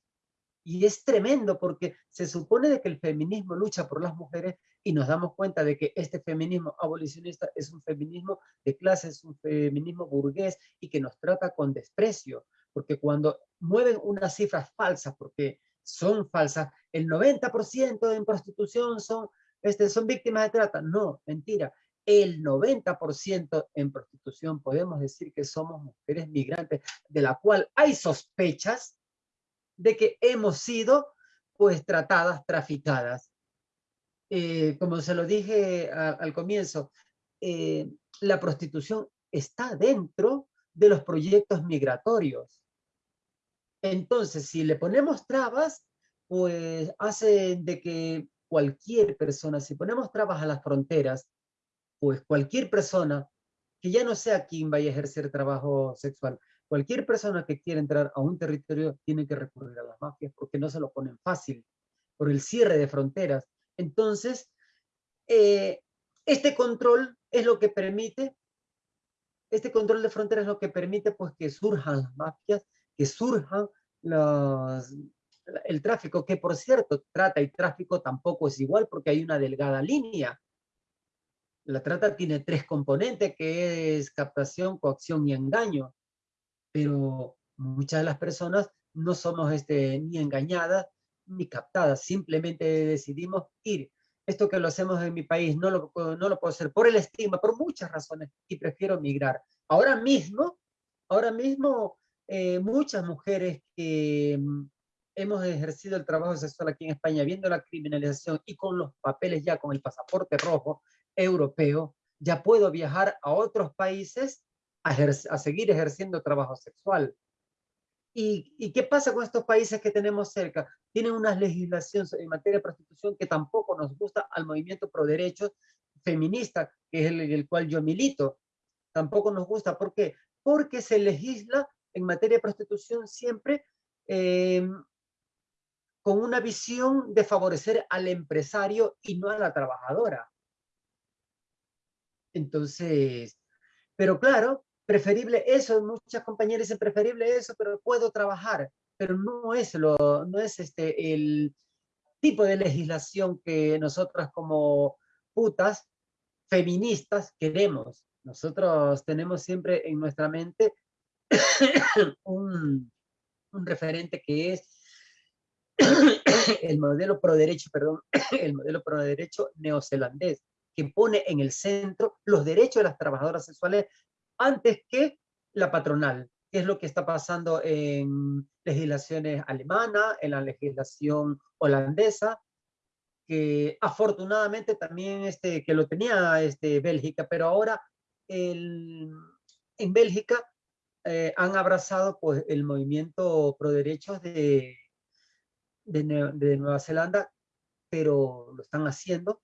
Y es tremendo porque se supone de que el feminismo lucha por las mujeres y nos damos cuenta de que este feminismo abolicionista es un feminismo de clase, es un feminismo burgués y que nos trata con desprecio. Porque cuando mueven unas cifras falsas, porque son falsas, el 90% en prostitución son este, son víctimas de trata. No, mentira. El 90% en prostitución podemos decir que somos mujeres migrantes, de la cual hay sospechas de que hemos sido pues tratadas, traficadas. Eh, como se lo dije al comienzo, eh, la prostitución está dentro de los proyectos migratorios. Entonces, si le ponemos trabas, pues hacen de que cualquier persona, si ponemos trabas a las fronteras, pues cualquier persona que ya no sea quien vaya a ejercer trabajo sexual, cualquier persona que quiera entrar a un territorio tiene que recurrir a las mafias porque no se lo ponen fácil por el cierre de fronteras. Entonces, eh, este control es lo que permite, este control de fronteras es lo que permite pues que surjan las mafias, que surjan los, el tráfico, que por cierto, trata y tráfico tampoco es igual porque hay una delgada línea. La trata tiene tres componentes, que es captación, coacción y engaño. Pero muchas de las personas no somos este, ni engañadas ni captadas, simplemente decidimos ir. Esto que lo hacemos en mi país no lo, no lo puedo hacer por el estigma, por muchas razones, y prefiero migrar. Ahora mismo, ahora mismo, eh, muchas mujeres que hemos ejercido el trabajo sexual aquí en España, viendo la criminalización y con los papeles ya, con el pasaporte rojo europeo, ya puedo viajar a otros países a, a seguir ejerciendo trabajo sexual. ¿Y, qué pasa con estos países que tenemos cerca? Tienen una legislación en materia de prostitución que tampoco nos gusta al movimiento pro derechos feminista, que es el, cual yo milito. Tampoco nos gusta. ¿Por qué? Porque se legisla en materia de prostitución siempre eh, con una visión de favorecer al empresario y no a la trabajadora. Entonces, pero claro, preferible eso, muchas compañeras dicen preferible eso, pero puedo trabajar, pero no es, lo, no es este, el tipo de legislación que nosotras como putas feministas queremos. Nosotros tenemos siempre en nuestra mente un, un referente que es el modelo pro derecho, perdón, el modelo pro derecho neozelandés, que pone en el centro los derechos de las trabajadoras sexuales antes que la patronal, que es lo que está pasando en legislaciones alemanas, en la legislación holandesa, que afortunadamente también este, que lo tenía este, Bélgica, pero ahora el, en Bélgica eh, han abrazado pues, el movimiento pro derechos de, de, Nueva Zelanda, pero lo están haciendo,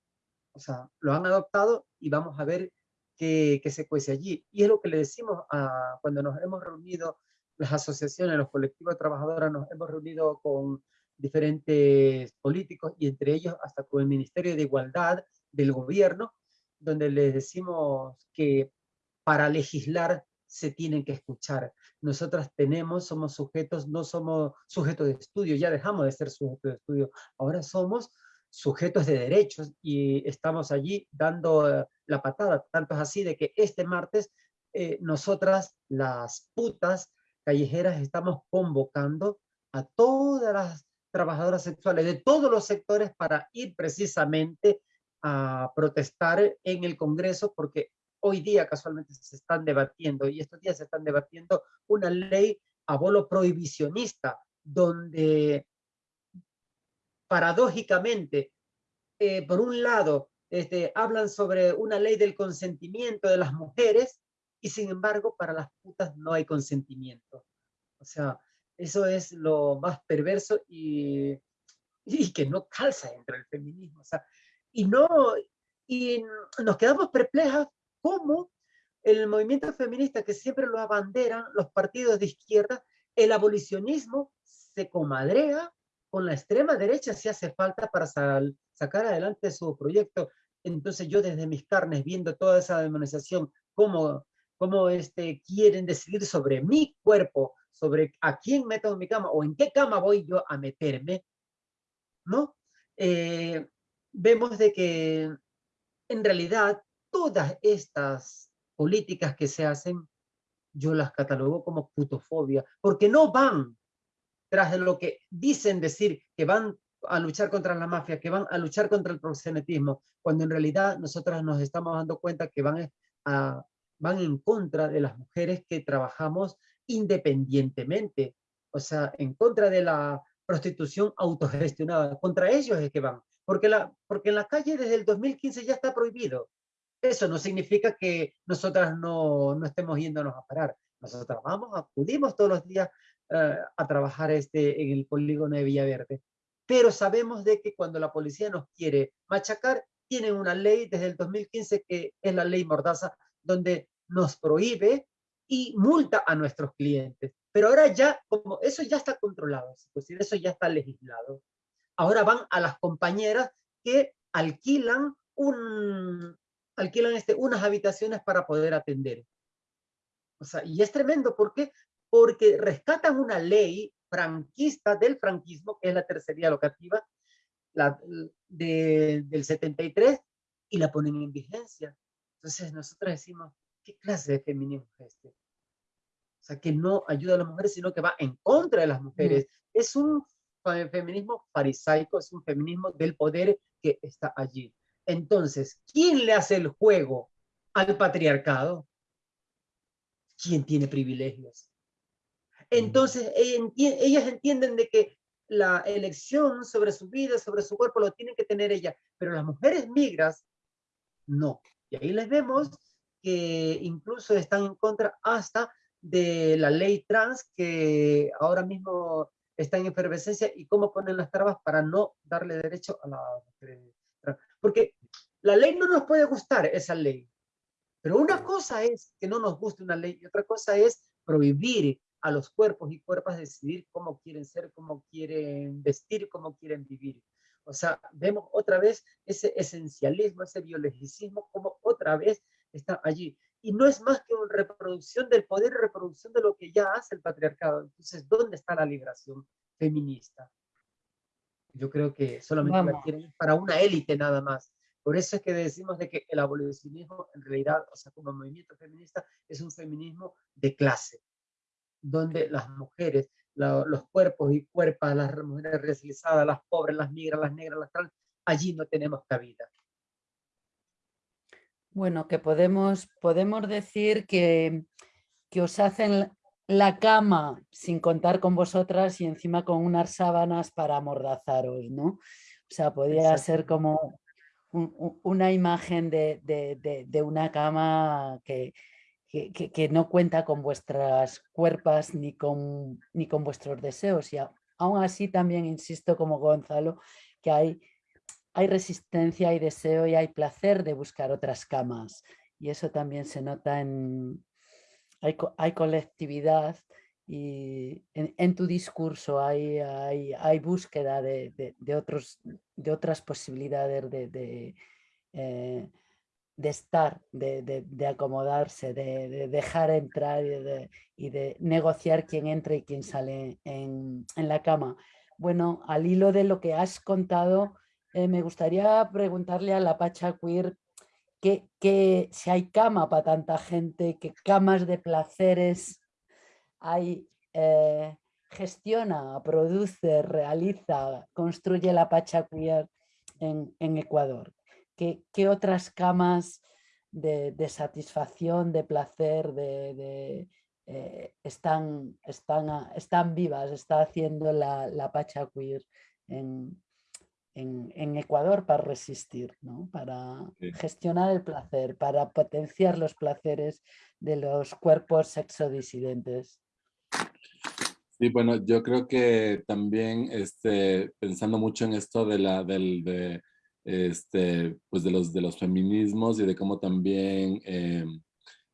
o sea, lo han adoptado y vamos a ver qué, se cuece allí. Y es lo que le decimos a, cuando nos hemos reunido, las asociaciones, los colectivos de trabajadoras, nos hemos reunido con diferentes políticos y entre ellos hasta con el Ministerio de Igualdad del gobierno, donde les decimos que para legislar se tienen que escuchar. Nosotras tenemos, somos sujetos, no somos sujetos de estudio, ya dejamos de ser sujetos de estudio, ahora somos sujetos de derechos y estamos allí dando eh, la patada. Tanto es así de que este martes eh, nosotras, las putas callejeras, estamos convocando a todas las trabajadoras sexuales de todos los sectores para ir precisamente a protestar en el Congreso porque hoy día casualmente se están debatiendo y estos días se están debatiendo una ley abolo prohibicionista donde paradójicamente, eh, por un lado, este, hablan sobre una ley del consentimiento de las mujeres y sin embargo para las putas no hay consentimiento. O sea, eso es lo más perverso y, y que no calza entre el feminismo. O sea, y no, y nos quedamos perplejas cómo el movimiento feminista que siempre lo abanderan los partidos de izquierda, el abolicionismo se comadrea con la extrema derecha si hace falta para sacar adelante su proyecto. Entonces yo desde mis carnes, viendo toda esa demonización, cómo, cómo este, quieren decidir sobre mi cuerpo, sobre a quién meto en mi cama o en qué cama voy yo a meterme, ¿no? Eh, vemos de que en realidad todas estas políticas que se hacen, yo las catalogo como putofobia, porque no van tras de lo que dicen decir que van a luchar contra la mafia, que van a luchar contra el proxenetismo, cuando en realidad nosotras nos estamos dando cuenta que van, a, van en contra de las mujeres que trabajamos independientemente, o sea, en contra de la prostitución autogestionada, contra ellos es que van, porque, la, porque en la calle desde el 2015 ya está prohibido, eso no significa que nosotras no, no estemos yéndonos a parar. Nosotras vamos, acudimos todos los días eh, a trabajar este, en el polígono de Villaverde. pero sabemos de que cuando la policía nos quiere machacar, tienen una ley desde el 2015 que es la ley Mordaza, donde nos prohíbe y multa a nuestros clientes. Pero ahora ya, como eso ya está controlado, es eso ya está legislado. Ahora van a las compañeras que alquilan, un, alquilan este, unas habitaciones para poder atender. O sea, y es tremendo, ¿por qué? Porque rescatan una ley franquista del franquismo, que es la tercería locativa, la, del 73, y la ponen en vigencia. Entonces nosotros decimos, ¿qué clase de feminismo es este? O sea, que no ayuda a las mujeres, sino que va en contra de las mujeres. Es un feminismo farisaico, es un feminismo del poder que está allí. Entonces, ¿quién le hace el juego al patriarcado? ¿Quién tiene privilegios? Entonces, ellas entienden de que la elección sobre su vida, sobre su cuerpo, lo tienen que tener ella, pero las mujeres migras, no. Y ahí les vemos que incluso están en contra hasta de la ley trans que ahora mismo está en efervescencia y cómo ponen las trabas para no darle derecho a la trans. Porque la ley no nos puede gustar, esa ley. Pero una cosa es que no nos guste una ley y otra cosa es prohibir a los cuerpos y cuerpas decidir cómo quieren ser, cómo quieren vestir, cómo quieren vivir. O sea, vemos otra vez ese esencialismo, ese biologicismo, como otra vez está allí y no es más que una reproducción del poder reproducción de lo que ya hace el patriarcado. Entonces, ¿dónde está la liberación feminista? Yo creo que solamente la quieren para una élite nada más. Por eso es que decimos de que el abolicionismo en realidad, o sea, como movimiento feminista, es un feminismo de clase, donde las mujeres, los cuerpos y cuerpas, las mujeres racializadas, las pobres, las migras, las negras, las trans, allí no tenemos cabida. Bueno, que podemos, podemos decir que, que os hacen la cama sin contar con vosotras y encima con unas sábanas para amordazaros, ¿no? O sea, podría ser como una imagen de, una cama que, que, no cuenta con vuestras cuerpas ni con, ni con vuestros deseos. Y aún así también insisto como Gonzalo que hay hay resistencia, hay deseo y hay placer de buscar otras camas. Y eso también se nota en... Hay, colectividad y en, tu discurso hay, búsqueda de, otros, de otras posibilidades de, eh, estar, de, acomodarse, de, dejar entrar y de, negociar quién entra y quién sale en, en, la cama. Bueno, al hilo de lo que has contado, eh, me gustaría preguntarle a la Pacha Queer que, si hay cama para tanta gente, qué camas de placeres hay, eh, gestiona, produce, realiza, construye la Pacha Queer en, Ecuador. ¿Qué, otras camas de, satisfacción, de placer, de, eh, están, están, están vivas, está haciendo la, la Pacha Queer en, en, Ecuador para resistir, ¿no? para gestionar el placer, para potenciar los placeres de los cuerpos sexodisidentes. Sí, bueno, yo creo que también este, pensando mucho en esto de, la, del, de, este, pues de, los, de los feminismos y de cómo también em,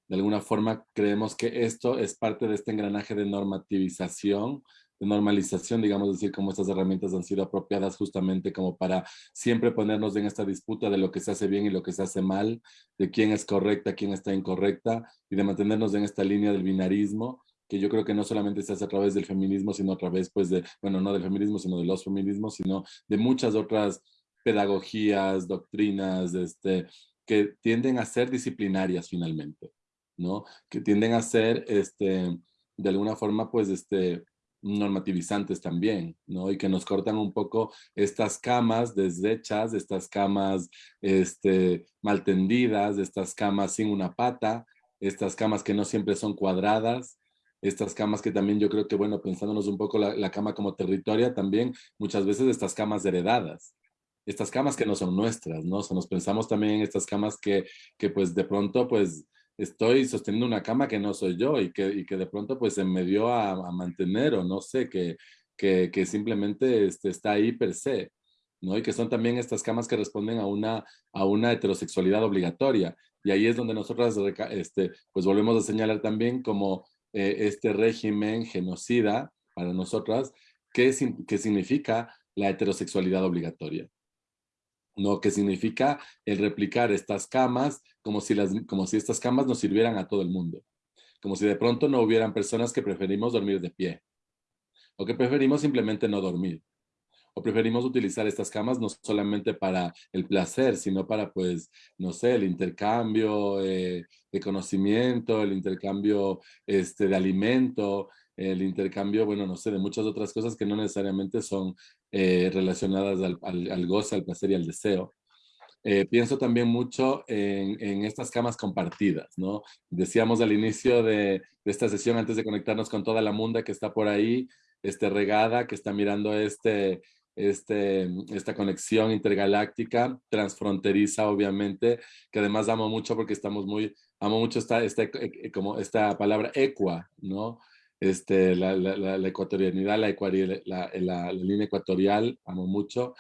de alguna forma creemos que esto es parte de este engranaje de normativización de normalización, digamos, decir, cómo estas herramientas han sido apropiadas justamente como para siempre ponernos en esta disputa de lo que se hace bien y lo que se hace mal, de quién es correcta, quién está incorrecta, y de mantenernos en esta línea del binarismo, que yo creo que no solamente se hace a través del feminismo, sino a través, pues, de, bueno, no del feminismo, sino de los feminismos, sino de muchas otras pedagogías, doctrinas, este, que tienden a ser disciplinarias finalmente, ¿no? Que tienden a ser, este, de alguna forma, pues, este, normativizantes también, ¿no? Y que nos cortan un poco estas camas deshechas, estas camas este, mal tendidas, estas camas sin una pata, estas camas que no siempre son cuadradas, estas camas que también yo creo que, bueno, pensándonos un poco la, cama como territoria, también muchas veces estas camas heredadas, estas camas que no son nuestras, ¿no? O sea, nos pensamos también en estas camas que, que pues de pronto, pues, estoy sosteniendo una cama que no soy yo y que, y que de pronto pues se me dio a, mantener o no sé, que, que, que simplemente este, está ahí per se. ¿no? Y que son también estas camas que responden a una, a una heterosexualidad obligatoria. Y ahí es donde nosotras este, pues volvemos a señalar también como eh, este régimen genocida para nosotras, ¿qué, ¿qué significa la heterosexualidad obligatoria? ¿No? Que significa el replicar estas camas como si, las, como si estas camas nos sirvieran a todo el mundo. Como si de pronto no hubieran personas que preferimos dormir de pie. O que preferimos simplemente no dormir o preferimos utilizar estas camas no solamente para el placer, sino para, pues, no sé, el intercambio eh, de conocimiento, el intercambio este, de alimento, el intercambio, bueno, no sé, de muchas otras cosas que no necesariamente son eh, relacionadas al, al, goce, al placer y al deseo. Eh, pienso también mucho en, en, estas camas compartidas, ¿no? Decíamos al inicio de, de, esta sesión, antes de conectarnos con toda la munda que está por ahí, este, regada, que está mirando este, este, esta conexión intergaláctica, transfronteriza obviamente, que además amo mucho porque estamos muy, amo mucho esta, esta, eh, eh, como esta palabra equa, ¿no? Este, la, la, la ecuatorianidad, la, la, la, línea ecuatorial, amo mucho.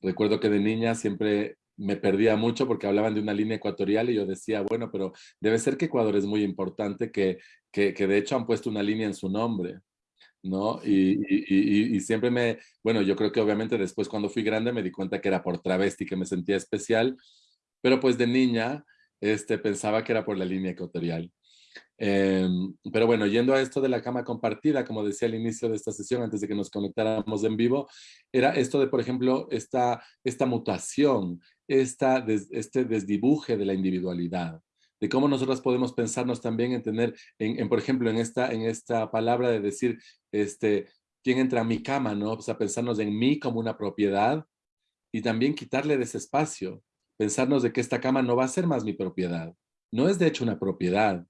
Recuerdo que de niña siempre me perdía mucho porque hablaban de una línea ecuatorial y yo decía, bueno, pero debe ser que Ecuador es muy importante, que, que, que de hecho han puesto una línea en su nombre, ¿no? Y, y, y, siempre me, bueno, yo creo que obviamente después cuando fui grande me di cuenta que era por travesti que me sentía especial, pero pues de niña este, pensaba que era por la línea ecuatorial. Em, pero bueno, yendo a esto de la cama compartida, como decía al inicio de esta sesión, antes de que nos conectáramos en vivo, era esto de, por ejemplo, esta, esta mutación, esta, este desdibuje de la individualidad, de cómo nosotros podemos pensarnos también en tener, en, por ejemplo, en esta, en esta palabra de decir, este, ¿quién entra a mi cama? ¿no? O sea, pensarnos en mí como una propiedad y también quitarle de ese espacio, pensarnos de que esta cama no va a ser más mi propiedad, no es de hecho una propiedad,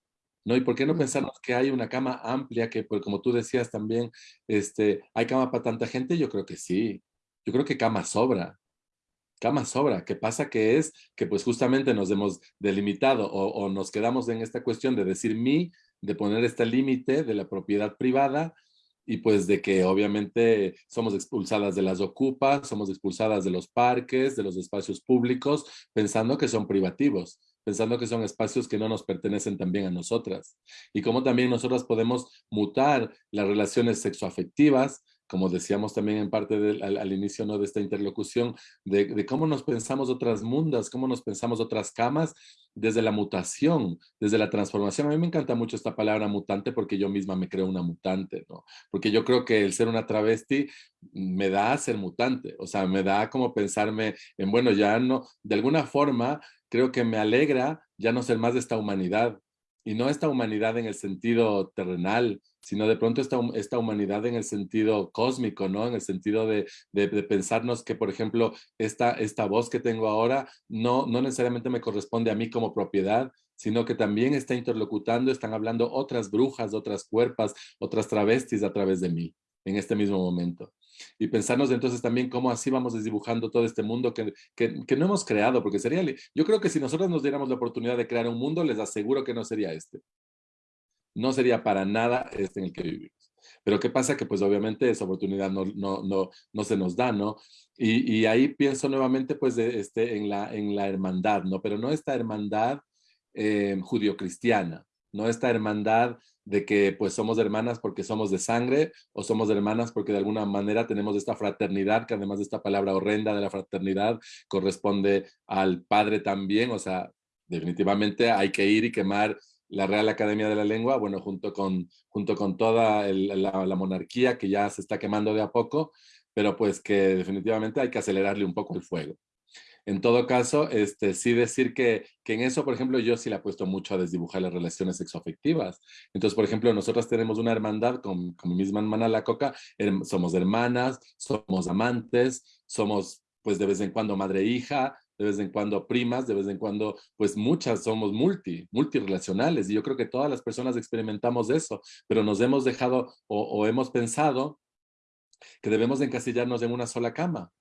¿no? ¿Y por qué no pensarnos que hay una cama amplia que, pues, como tú decías también, este, ¿hay cama para tanta gente? Yo creo que sí, yo creo que cama sobra, cama sobra. ¿Qué pasa? Que es que pues justamente nos hemos delimitado o, nos quedamos en esta cuestión de decir mi, de poner este límite de la propiedad privada y pues de que obviamente somos expulsadas de las ocupas, somos expulsadas de los parques, de los espacios públicos, pensando que son privativos, pensando que son espacios que no nos pertenecen también a nosotras. Y como también nosotras podemos mutar las relaciones sexoafectivas, como decíamos también en parte al, inicio ¿no? de esta interlocución, de, cómo nos pensamos otras mundas, cómo nos pensamos otras camas desde la mutación, desde la transformación. A mí me encanta mucho esta palabra mutante porque yo misma me creo una mutante, ¿no? Porque yo creo que el ser una travesti me da a ser mutante, o sea, me da como pensarme en, bueno, ya no, de alguna forma creo que me alegra ya no ser más de esta humanidad, y no esta humanidad en el sentido terrenal, sino de pronto esta, esta humanidad en el sentido cósmico, ¿no? En el sentido de, de, pensarnos que, por ejemplo, esta, esta voz que tengo ahora no, no necesariamente me corresponde a mí como propiedad, sino que también está interlocutando, están hablando otras brujas, otras cuerpas, otras travestis a través de mí en este mismo momento y pensarnos entonces también cómo así vamos desdibujando todo este mundo que, que, no hemos creado, porque sería, yo creo que si nosotros nos diéramos la oportunidad de crear un mundo, les aseguro que no sería este. No sería para nada este en el que vivimos. Pero ¿qué pasa? Que pues obviamente esa oportunidad no, no, no, no se nos da, ¿no? Y, ahí pienso nuevamente pues este, en, la, en la hermandad, ¿no? Pero no esta hermandad eh, judio-cristiana, no esta hermandad de que pues somos hermanas porque somos de sangre o somos hermanas porque de alguna manera tenemos esta fraternidad, que además de esta palabra horrenda de la fraternidad corresponde al padre también, o sea, definitivamente hay que ir y quemar la Real Academia de la Lengua, bueno, junto con, junto con toda la, la monarquía que ya se está quemando de a poco, pero pues que definitivamente hay que acelerarle un poco el fuego. En todo caso, este, sí decir que, en eso, por ejemplo, yo sí le apuesto mucho a desdibujar las relaciones sexoafectivas. Entonces, por ejemplo, nosotras tenemos una hermandad con, con mi misma hermana La Coca, somos hermanas, somos amantes, somos pues de vez en cuando madre e hija, de vez en cuando primas, de vez en cuando, pues muchas somos multi, multirelacionales. Y yo creo que todas las personas experimentamos eso, pero nos hemos dejado o, o hemos pensado que debemos encasillarnos en una sola cama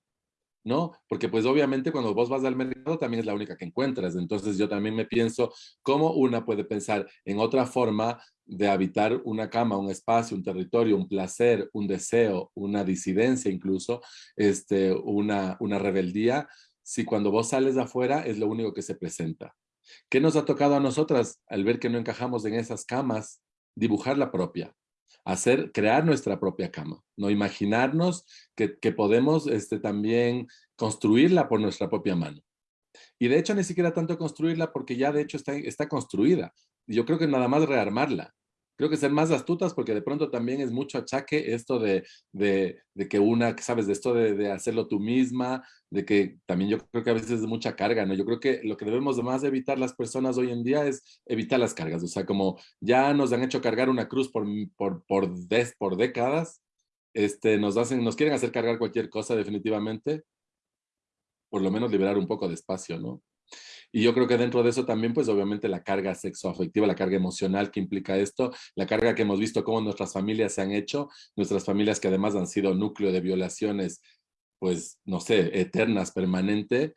¿no? Porque pues obviamente cuando vos vas al mercado también es la única que encuentras. Entonces yo también me pienso cómo una puede pensar en otra forma de habitar una cama, un espacio, un territorio, un placer, un deseo, una disidencia incluso, este, una, una rebeldía, si cuando vos sales de afuera es lo único que se presenta. ¿Qué nos ha tocado a nosotras al ver que no encajamos en esas camas? Dibujar la propia, hacer, crear nuestra propia cama, no imaginarnos que, podemos este, también construirla por nuestra propia mano. Y de hecho ni siquiera tanto construirla porque ya de hecho está, está construida. Yo creo que nada más rearmarla creo que ser más astutas porque de pronto también es mucho achaque esto de, de, de que una, sabes, de esto de, de, hacerlo tú misma, de que también yo creo que a veces es mucha carga, ¿no? Yo creo que lo que debemos más evitar las personas hoy en día es evitar las cargas, o sea, como ya nos han hecho cargar una cruz por, por, por, des, por décadas, este, nos, hacen, nos quieren hacer cargar cualquier cosa definitivamente, por lo menos liberar un poco de espacio, ¿no? Y yo creo que dentro de eso también, pues obviamente la carga sexoafectiva, la carga emocional que implica esto, la carga que hemos visto cómo nuestras familias se han hecho, nuestras familias que además han sido núcleo de violaciones, pues, no sé, eternas, permanente,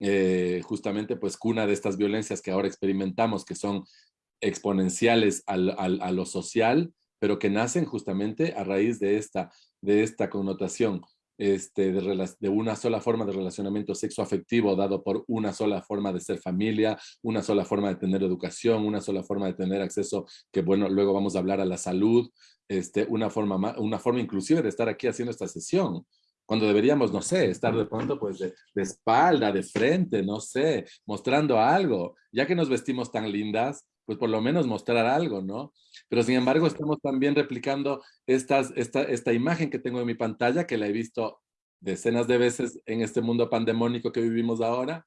eh, justamente pues cuna de estas violencias que ahora experimentamos, que son exponenciales al, a lo social, pero que nacen justamente a raíz de esta, de esta connotación este, de, una sola forma de relacionamiento sexoafectivo dado por una sola forma de ser familia, una sola forma de tener educación, una sola forma de tener acceso, que bueno, luego vamos a hablar a la salud, este, una, forma, una forma inclusive de estar aquí haciendo esta sesión, cuando deberíamos, no sé, estar de pronto pues de, de, espalda, de frente, no sé, mostrando algo, ya que nos vestimos tan lindas, pues por lo menos mostrar algo, ¿no? Pero sin embargo estamos también replicando estas, esta, esta imagen que tengo en mi pantalla, que la he visto decenas de veces en este mundo pandemónico que vivimos ahora,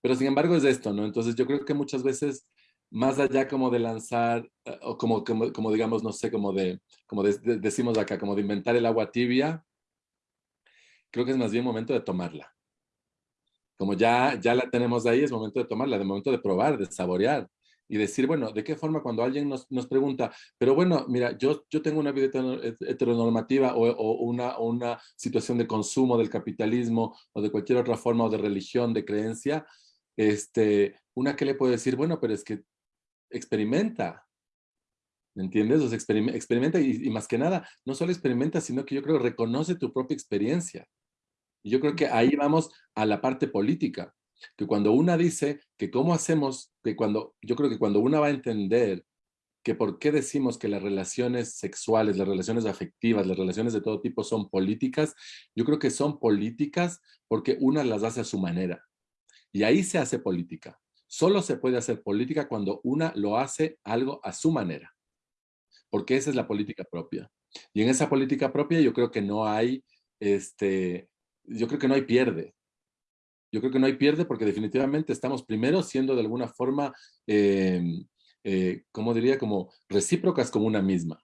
pero sin embargo es esto, ¿no? Entonces yo creo que muchas veces, más allá como de lanzar, eh, o como, como, como digamos, no sé, como de, como decimos acá, como de inventar el agua tibia, creo que es más bien momento de tomarla. Como ya, ya la tenemos ahí, es momento de tomarla, de momento de probar, de saborear, y decir, bueno, ¿de qué forma cuando alguien nos, nos pregunta, pero bueno, mira, yo, yo tengo una vida heteronormativa o, una, una situación de consumo del capitalismo o de cualquier otra forma o de religión, de creencia, este, una que le puede decir, bueno, pero es que experimenta, ¿me entiendes? O sea, experimenta y, y, más que nada, no solo experimenta, sino que yo creo reconoce tu propia experiencia. Y yo creo que ahí vamos a la parte política que cuando una dice que cómo hacemos, que cuando, yo creo que cuando una va a entender que por qué decimos que las relaciones sexuales, las relaciones afectivas, las relaciones de todo tipo son políticas, yo creo que son políticas porque una las hace a su manera. Y ahí se hace política. Solo se puede hacer política cuando una lo hace algo a su manera. Porque esa es la política propia. Y en esa política propia yo creo que no hay, este, yo creo que no hay pierde yo creo que no hay pierde porque definitivamente estamos primero siendo de alguna forma, eh, eh, como diría, como recíprocas como una misma,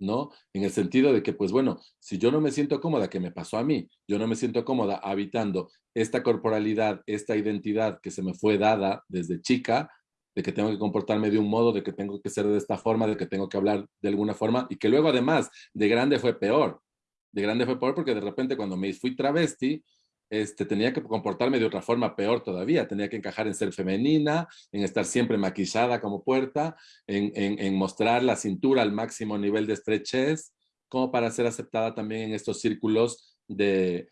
¿no? En el sentido de que, pues bueno, si yo no me siento cómoda, que me pasó a mí, yo no me siento cómoda habitando esta corporalidad, esta identidad que se me fue dada desde chica, de que tengo que comportarme de un modo, de que tengo que ser de esta forma, de que tengo que hablar de alguna forma, y que luego además de grande fue peor. De grande fue peor porque de repente cuando me fui travesti, este, tenía que comportarme de otra forma peor todavía, tenía que encajar en ser femenina, en estar siempre maquillada como puerta, en, mostrar la cintura al máximo nivel de estrechez, como para ser aceptada también en estos círculos de,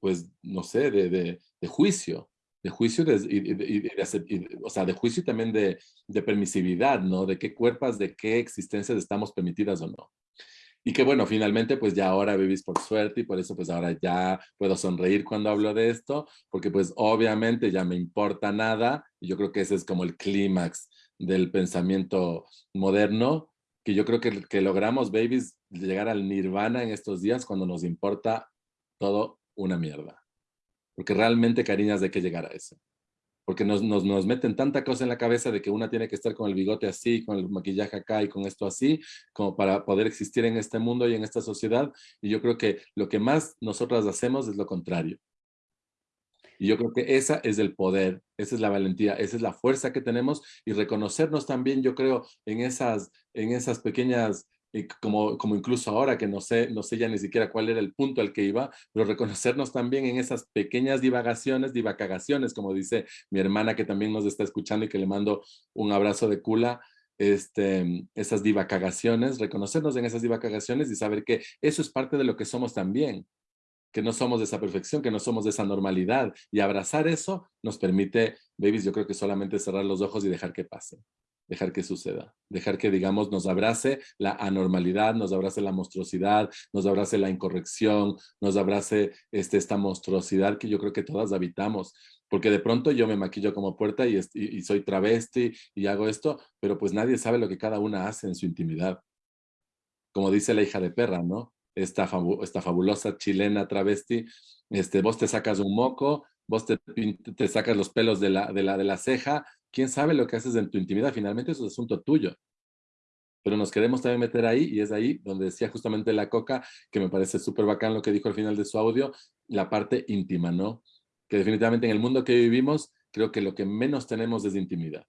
pues, no sé, de, juicio, de juicio, y, o sea, de juicio y también de, de permisividad, ¿no? De qué cuerpos, de qué existencias estamos permitidas o no. Y que bueno, finalmente pues ya ahora vivís por suerte y por eso pues ahora ya puedo sonreír cuando hablo de esto, porque pues obviamente ya me importa nada y yo creo que ese es como el clímax del pensamiento moderno, que yo creo que, que logramos, babies, llegar al nirvana en estos días cuando nos importa todo una mierda. Porque realmente, cariñas, de que llegar a eso porque nos, nos, nos, meten tanta cosa en la cabeza de que una tiene que estar con el bigote así, con el maquillaje acá y con esto así, como para poder existir en este mundo y en esta sociedad. Y yo creo que lo que más nosotras hacemos es lo contrario. Y yo creo que esa es el poder, esa es la valentía, esa es la fuerza que tenemos y reconocernos también, yo creo, en esas, en esas pequeñas y como, como incluso ahora que no sé, no sé ya ni siquiera cuál era el punto al que iba, pero reconocernos también en esas pequeñas divagaciones, divacagaciones, como dice mi hermana que también nos está escuchando y que le mando un abrazo de cula, este, esas divacagaciones, reconocernos en esas divacagaciones y saber que eso es parte de lo que somos también, que no somos de esa perfección, que no somos de esa normalidad y abrazar eso nos permite, babies, yo creo que solamente cerrar los ojos y dejar que pase dejar que suceda, dejar que, digamos, nos abrace la anormalidad, nos abrace la monstruosidad, nos abrace la incorrección, nos abrace este, esta monstruosidad que yo creo que todas habitamos, porque de pronto yo me maquillo como puerta y, y, soy travesti y hago esto, pero pues nadie sabe lo que cada una hace en su intimidad. Como dice la hija de perra, ¿no? Esta, esta fabulosa chilena travesti, este, vos te sacas un moco, vos te, te sacas los pelos de la, de, la, de la ceja, quién sabe lo que haces en tu intimidad, finalmente eso es asunto tuyo. Pero nos queremos también meter ahí, y es ahí donde decía justamente la Coca, que me parece súper bacán lo que dijo al final de su audio, la parte íntima, ¿no? Que definitivamente en el mundo que vivimos, creo que lo que menos tenemos es intimidad.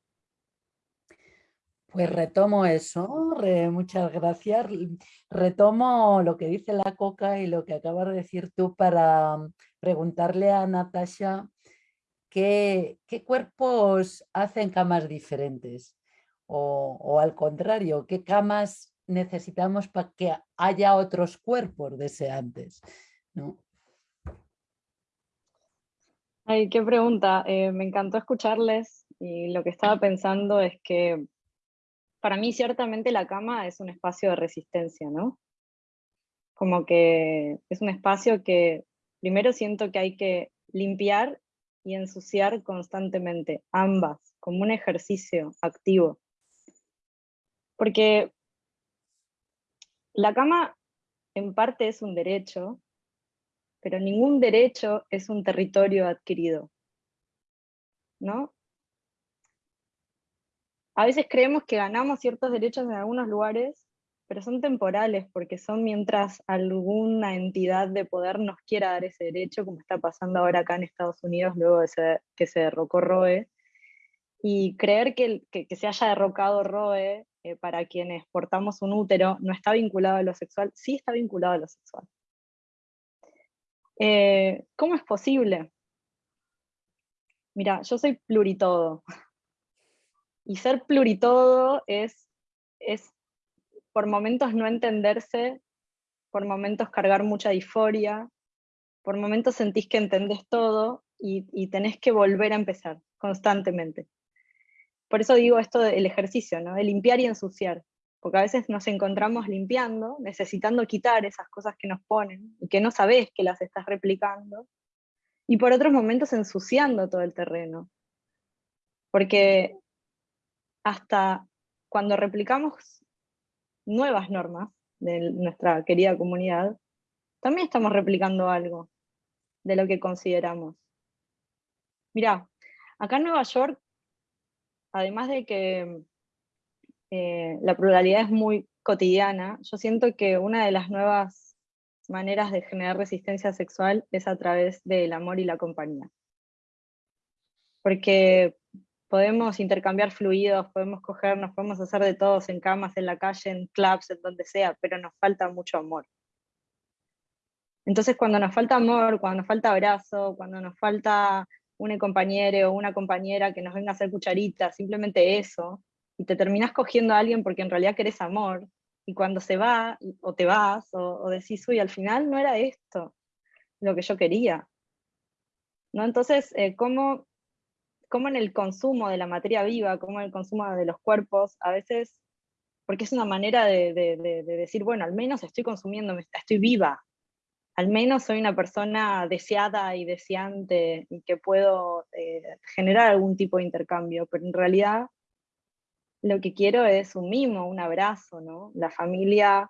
Pues retomo eso, muchas gracias. Retomo lo que dice la Coca y lo que acabas de decir tú para preguntarle a Natasha ¿qué, cuerpos hacen camas diferentes? O, al contrario, ¿qué camas necesitamos para que haya otros cuerpos deseantes? ¿no? Ay, qué pregunta. Eh, me encantó escucharles y lo que estaba pensando es que para mí ciertamente la cama es un espacio de resistencia, ¿no? Como que es un espacio que primero siento que hay que limpiar y ensuciar constantemente, ambas, como un ejercicio activo. Porque la cama en parte es un derecho, pero ningún derecho es un territorio adquirido. ¿No? A veces creemos que ganamos ciertos derechos en algunos lugares pero son temporales porque son mientras alguna entidad de poder nos quiera dar ese derecho, como está pasando ahora acá en Estados Unidos luego de que se derrocó Roe. Y creer que, que, se haya derrocado Roe eh, para quienes portamos un útero no está vinculado a lo sexual, sí está vinculado a lo sexual. Eh, ¿Cómo es posible? Mira, yo soy pluritodo. Y ser pluritodo es, es por momentos no entenderse, por momentos cargar mucha disforia, por momentos sentís que entendés todo y, tenés que volver a empezar constantemente. Por eso digo esto del ejercicio, ¿no? de limpiar y ensuciar, porque a veces nos encontramos limpiando, necesitando quitar esas cosas que nos ponen y que no sabés que las estás replicando, y por otros momentos ensuciando todo el terreno. Porque hasta cuando replicamos nuevas normas de nuestra querida comunidad, también estamos replicando algo de lo que consideramos. Mirá, acá en Nueva York, además de que eh, la pluralidad es muy cotidiana, yo siento que una de las nuevas maneras de generar resistencia sexual es a través del amor y la compañía. Porque podemos intercambiar fluidos, podemos cogernos, podemos hacer de todos en camas, en la calle, en clubs, en donde sea, pero nos falta mucho amor. Entonces cuando nos falta amor, cuando nos falta abrazo, cuando nos falta un compañero o una compañera que nos venga a hacer cucharita, simplemente eso, y te terminas cogiendo a alguien porque en realidad querés amor, y cuando se va, o te vas, o, decís, uy, al final no era esto lo que yo quería. ¿No? Entonces, eh, ¿cómo como en el consumo de la materia viva, como en el consumo de los cuerpos, a veces, porque es una manera de, decir, bueno, al menos estoy consumiendo, estoy viva, al menos soy una persona deseada y deseante y que puedo eh, generar algún tipo de intercambio, pero en realidad lo que quiero es un mimo, un abrazo. La familia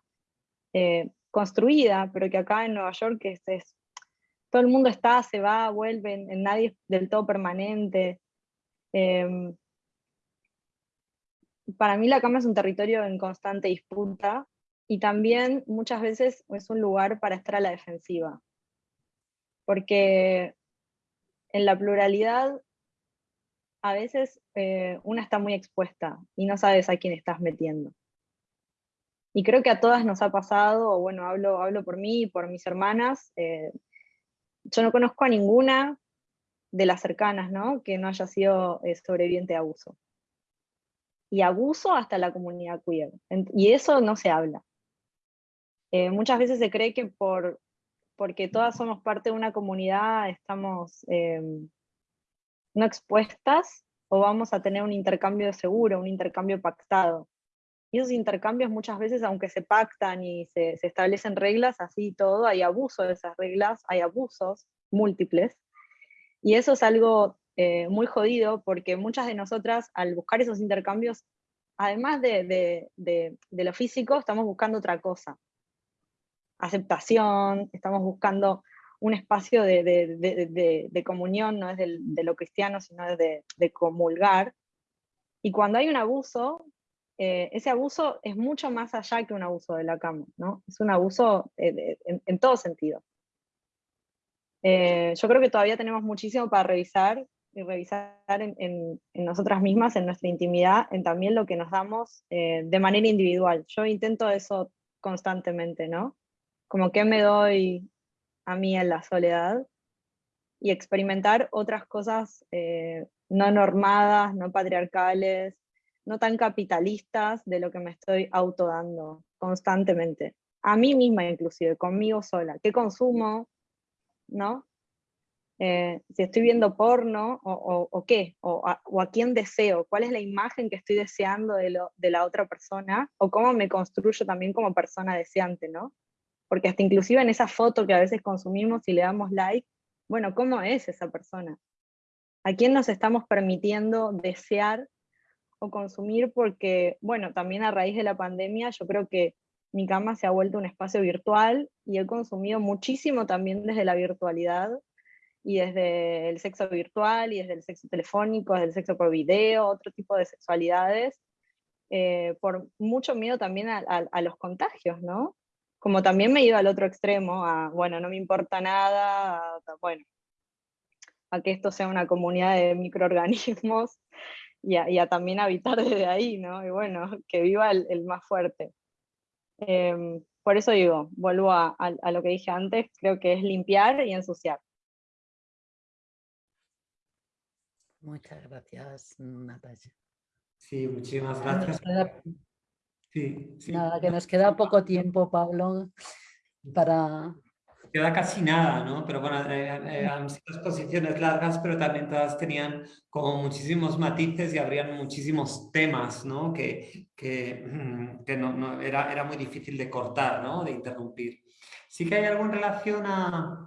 eh, construida, pero que acá en Nueva York es, todo el mundo está, se va, vuelve, nadie es del todo permanente. Em, para mí la cama es un territorio en constante disputa y también muchas veces es un lugar para estar a la defensiva. Porque en la pluralidad a veces eh, una está muy expuesta y no sabes a quién estás metiendo. Y creo que a todas nos ha pasado, o bueno, hablo, hablo por mí y por mis hermanas, eh, yo no conozco a ninguna de las cercanas, ¿no? Que no haya sido eh, sobreviviente de abuso. Y abuso hasta la comunidad queer. Y eso no se habla. Eh, muchas veces se cree que por, porque todas somos parte de una comunidad estamos no expuestas o vamos a tener un intercambio seguro, un intercambio pactado. Y esos intercambios muchas veces, aunque se pactan y se, establecen reglas, así todo, hay abuso de esas reglas, hay abusos múltiples. Y eso es algo eh, muy jodido porque muchas de nosotras al buscar esos intercambios, además de, lo físico, estamos buscando otra cosa. Aceptación, estamos buscando un espacio de, comunión, no es de, lo cristiano, sino de, comulgar. Y cuando hay un abuso, eh, ese abuso es mucho más allá que un abuso de la cama, ¿no? Es un abuso eh, en, todo sentido. Eh, yo creo que todavía tenemos muchísimo para revisar y revisar en, nosotras mismas, en nuestra intimidad, en también lo que nos damos de manera individual. Yo intento eso constantemente, ¿no? Como que me doy a mí en la soledad y experimentar otras cosas no normadas, no patriarcales, no tan capitalistas de lo que me estoy autodando constantemente. A mí misma inclusive, conmigo sola. ¿Qué consumo? ¿No? Eh, si estoy viendo porno o, qué, o a, quién deseo, cuál es la imagen que estoy deseando de, de, la otra persona, o cómo me construyo también como persona deseante, ¿no? Porque hasta inclusive en esa foto que a veces consumimos y le damos like, bueno, ¿cómo es esa persona? ¿A quién nos estamos permitiendo desear o consumir porque, bueno, también a raíz de la pandemia yo creo que mi cama se ha vuelto un espacio virtual y he consumido muchísimo también desde la virtualidad y desde el sexo virtual y desde el sexo telefónico, desde el sexo por video, otro tipo de sexualidades, eh, por mucho miedo también a, los contagios, ¿no? Como también me he ido al otro extremo, a, bueno, no me importa nada, bueno, a que esto sea una comunidad de microorganismos y a, también habitar desde ahí, ¿no? Y bueno, que viva el, más fuerte. Em, por eso digo, vuelvo a, lo que dije antes, creo que es limpiar y ensuciar. Muchas gracias, Natalia. Sí, muchísimas gracias. sí, sí. Nada, que nos queda poco tiempo, Pablo, para, queda casi nada, ¿no? Pero bueno, eh, eh, han sido exposiciones largas, pero también todas tenían como muchísimos matices y habrían muchísimos temas, ¿no? Que, que, mm, no, era, era muy difícil de cortar, ¿no? De interrumpir. Sí que hay algo en relación a,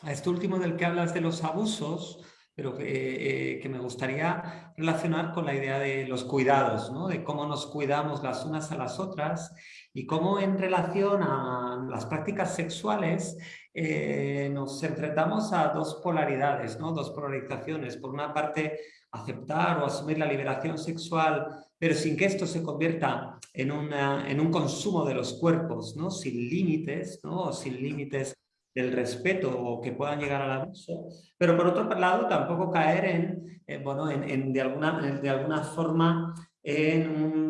a esto último del que hablas de los abusos, pero que, eh, que, me gustaría relacionar con la idea de los cuidados, ¿no? de cómo nos cuidamos las unas a las otras y cómo en relación a las prácticas sexuales eh, nos enfrentamos a dos polaridades, ¿no? dos polarizaciones. Por una parte, aceptar o asumir la liberación sexual, pero sin que esto se convierta en, una, en un consumo de los cuerpos, ¿no? sin límites, ¿no? sin límites del respeto o que puedan llegar al abuso, pero por otro lado tampoco caer en, eh, bueno, en, de, alguna, de alguna forma en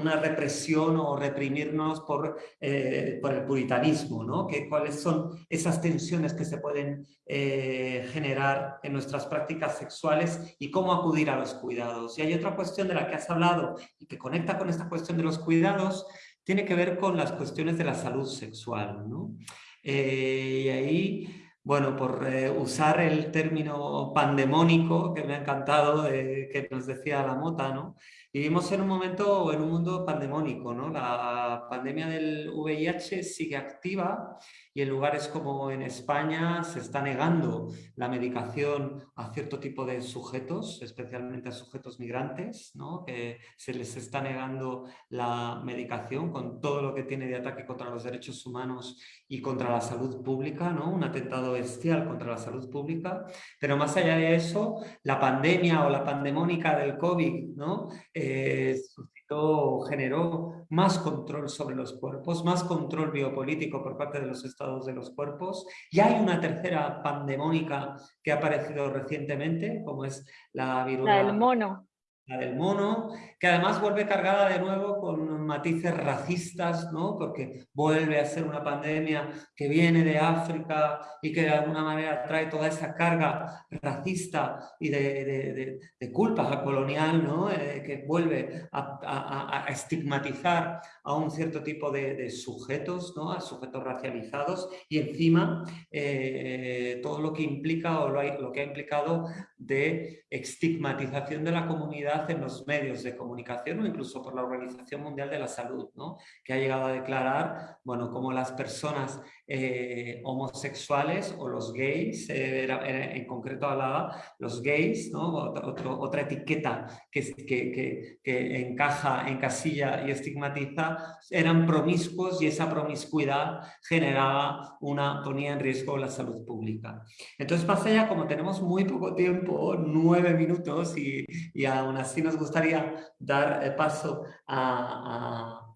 una represión o reprimirnos por, eh, por el puritanismo, ¿no? Que, cuáles son esas tensiones que se pueden eh, generar en nuestras prácticas sexuales y cómo acudir a los cuidados. Y hay otra cuestión de la que has hablado y que conecta con esta cuestión de los cuidados, tiene que ver con las cuestiones de la salud sexual, ¿no? Eh, y ahí bueno, por usar el término pandemónico que me ha encantado, que nos decía la mota, ¿no? Vivimos en un momento, en un mundo pandemónico, ¿no? La pandemia del VIH sigue activa y en lugares como en España se está negando la medicación a cierto tipo de sujetos, especialmente a sujetos migrantes, ¿no? que se les está negando la medicación con todo lo que tiene de ataque contra los derechos humanos y contra la salud pública, ¿no? un atentado bestial contra la salud pública. Pero más allá de eso, la pandemia o la pandemónica del COVID ¿no? Eh, generó más control sobre los cuerpos, más control biopolítico por parte de los estados de los cuerpos. Y hay una tercera pandemónica que ha aparecido recientemente, como es la viruela. La del mono. la del mono, que además vuelve cargada de nuevo con matices racistas, ¿no? porque vuelve a ser una pandemia que viene de África y que de alguna manera trae toda esa carga racista y de, culpa colonial, ¿no? Eh, que vuelve a, estigmatizar a un cierto tipo de, sujetos, ¿no? a sujetos racializados y encima eh, todo lo que implica o lo que ha implicado de estigmatización de la comunidad en los medios de comunicación o incluso por la Organización Mundial de la Salud, ¿no? que ha llegado a declarar bueno, como las personas eh, homosexuales o los gays, eh, en concreto hablaba los gays, ¿no? otra etiqueta que, que, que, encaja, encasilla y estigmatiza, eran promiscuos y esa promiscuidad generaba una, ponía en riesgo la salud pública. Entonces pasa ya como tenemos muy poco tiempo, nueve minutos y, y aún así nos gustaría dar eh, paso a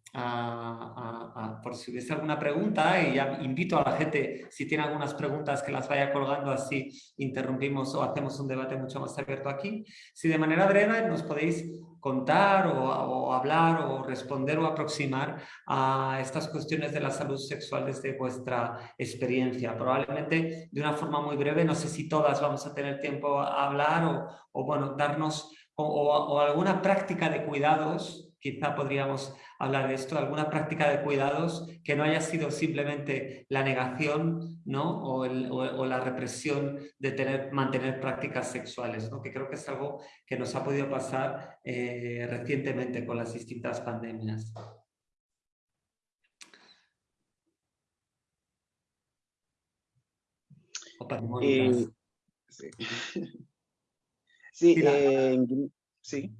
por si hubiese alguna pregunta y invito a la gente, si tiene algunas preguntas, que las vaya colgando, así interrumpimos o hacemos un debate mucho más abierto aquí. Si de manera breve nos podéis contar o, hablar o responder o aproximar a estas cuestiones de la salud sexual desde vuestra experiencia. Probablemente de una forma muy breve, no sé si todas vamos a tener tiempo a hablar o, o bueno, darnos o alguna práctica de cuidados quizá podríamos hablar de esto, alguna práctica de cuidados que no haya sido simplemente la negación ¿no? o, la represión de tener, mantener prácticas sexuales, ¿no? que creo que es algo que nos ha podido pasar eh, recientemente con las distintas pandemias. Eh, sí, sí, sí.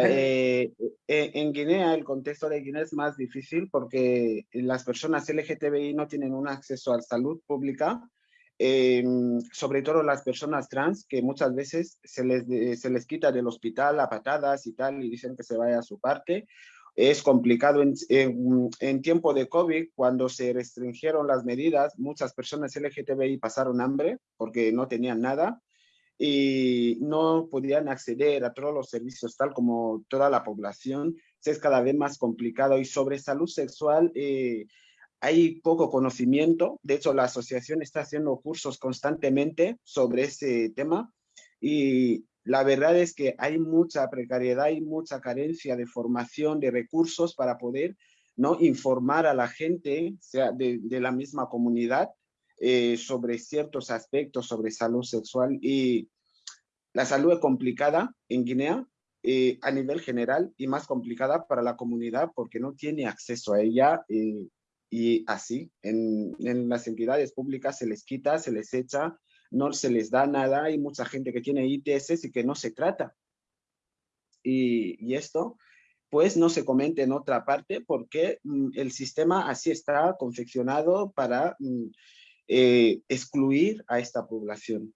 Eh, eh, en Guinea, el contexto de Guinea es más difícil porque las personas LGTBI no tienen un acceso a la salud pública, eh, sobre todo las personas trans, que muchas veces se les, se les quita del hospital a patadas y tal, y dicen que se vaya a su parte. Es complicado en, en tiempo de COVID, cuando se restringieron las medidas, muchas personas LGTBI pasaron hambre porque no tenían nada y no podían acceder a todos los servicios tal como toda la población. Es cada vez más complicado y sobre salud sexual eh, hay poco conocimiento. De hecho, la asociación está haciendo cursos constantemente sobre ese tema y la verdad es que hay mucha precariedad y mucha carencia de formación, de recursos para poder ¿no? informar a la gente sea, de, de la misma comunidad eh, sobre ciertos aspectos sobre salud sexual y la salud es complicada en Guinea eh, a nivel general y más complicada para la comunidad porque no tiene acceso a ella eh, y así en, en, las entidades públicas se les quita, se les echa, no se les da nada, hay mucha gente que tiene ITS y que no se trata. Y, y esto pues no se comenta en otra parte porque mm, el sistema así está confeccionado para mm, eh, excluir a esta población.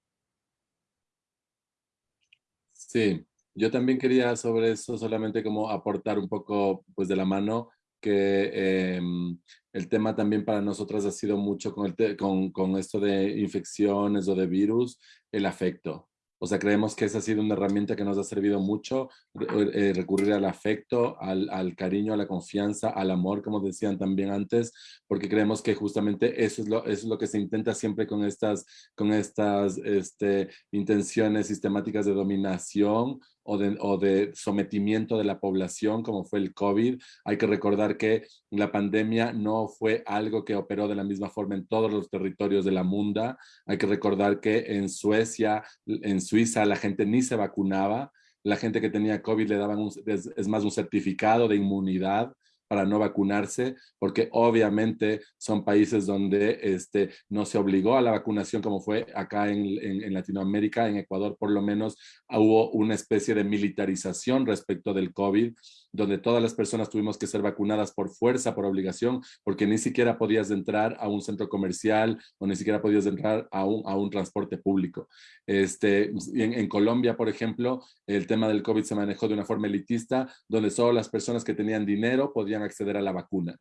Sí, yo también quería sobre eso solamente como aportar un poco pues de la mano que em, el tema también para nosotras ha sido mucho con, el con, con esto de infecciones o de virus, el afecto. O sea, creemos que esa ha sido una herramienta que nos ha servido mucho, eh, recurrir al afecto, al, cariño, a la confianza, al amor, como decían también antes, porque creemos que justamente eso es lo, eso es lo que se intenta siempre con estas, con estas este, intenciones sistemáticas de dominación o de, sometimiento de la población, como fue el COVID. Hay que recordar que la pandemia no fue algo que operó de la misma forma en todos los territorios de la munda. Hay que recordar que en Suecia, en Suiza, la gente ni se vacunaba. La gente que tenía COVID le daban, es más, un certificado de inmunidad para no vacunarse, porque obviamente son países donde este, no se obligó a la vacunación como fue acá en, en, en, Latinoamérica, en Ecuador por lo menos hubo una especie de militarización respecto del COVID, donde todas las personas tuvimos que ser vacunadas por fuerza, por obligación, porque ni siquiera podías entrar a un centro comercial o ni siquiera podías entrar a un, a un transporte público. Este, en, en Colombia, por ejemplo, el tema del COVID se manejó de una forma elitista, donde solo las personas que tenían dinero podían acceder a la vacuna.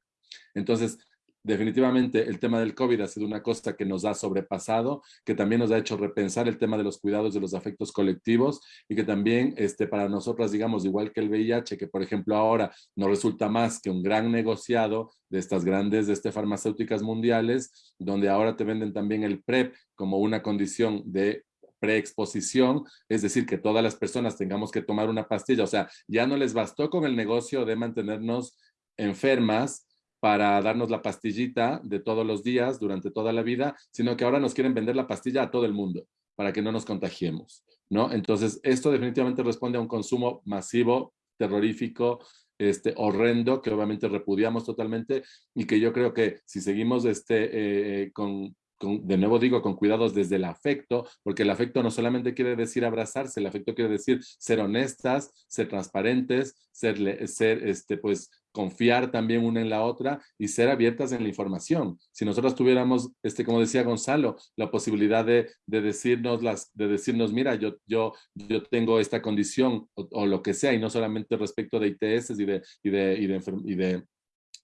Entonces, definitivamente el tema del COVID ha sido una cosa que nos ha sobrepasado, que también nos ha hecho repensar el tema de los cuidados de los afectos colectivos y que también este, para nosotras, digamos, igual que el VIH, que por ejemplo ahora nos resulta más que un gran negociado de estas grandes de este, farmacéuticas mundiales, donde ahora te venden también el PrEP como una condición de preexposición, es decir, que todas las personas tengamos que tomar una pastilla, o sea, ya no les bastó con el negocio de mantenernos enfermas, para darnos la pastillita de todos los días durante toda la vida, sino que ahora nos quieren vender la pastilla a todo el mundo para que no nos contagiemos, ¿no? Entonces, esto definitivamente responde a un consumo masivo, terrorífico, este, horrendo, que obviamente repudiamos totalmente y que yo creo que si seguimos este, eh, eh, con, de nuevo digo, con cuidados desde el afecto, porque el afecto no solamente quiere decir abrazarse, el afecto quiere decir ser honestas, ser transparentes, ser, ser este, pues, confiar también una en la otra y ser abiertas en la información. Si nosotros tuviéramos, este, como decía Gonzalo, la posibilidad de, de decirnos, las, de decirnos, mira, yo, yo, yo tengo esta condición o, lo que sea, y no solamente respecto de ITS y de, y de, y de, y de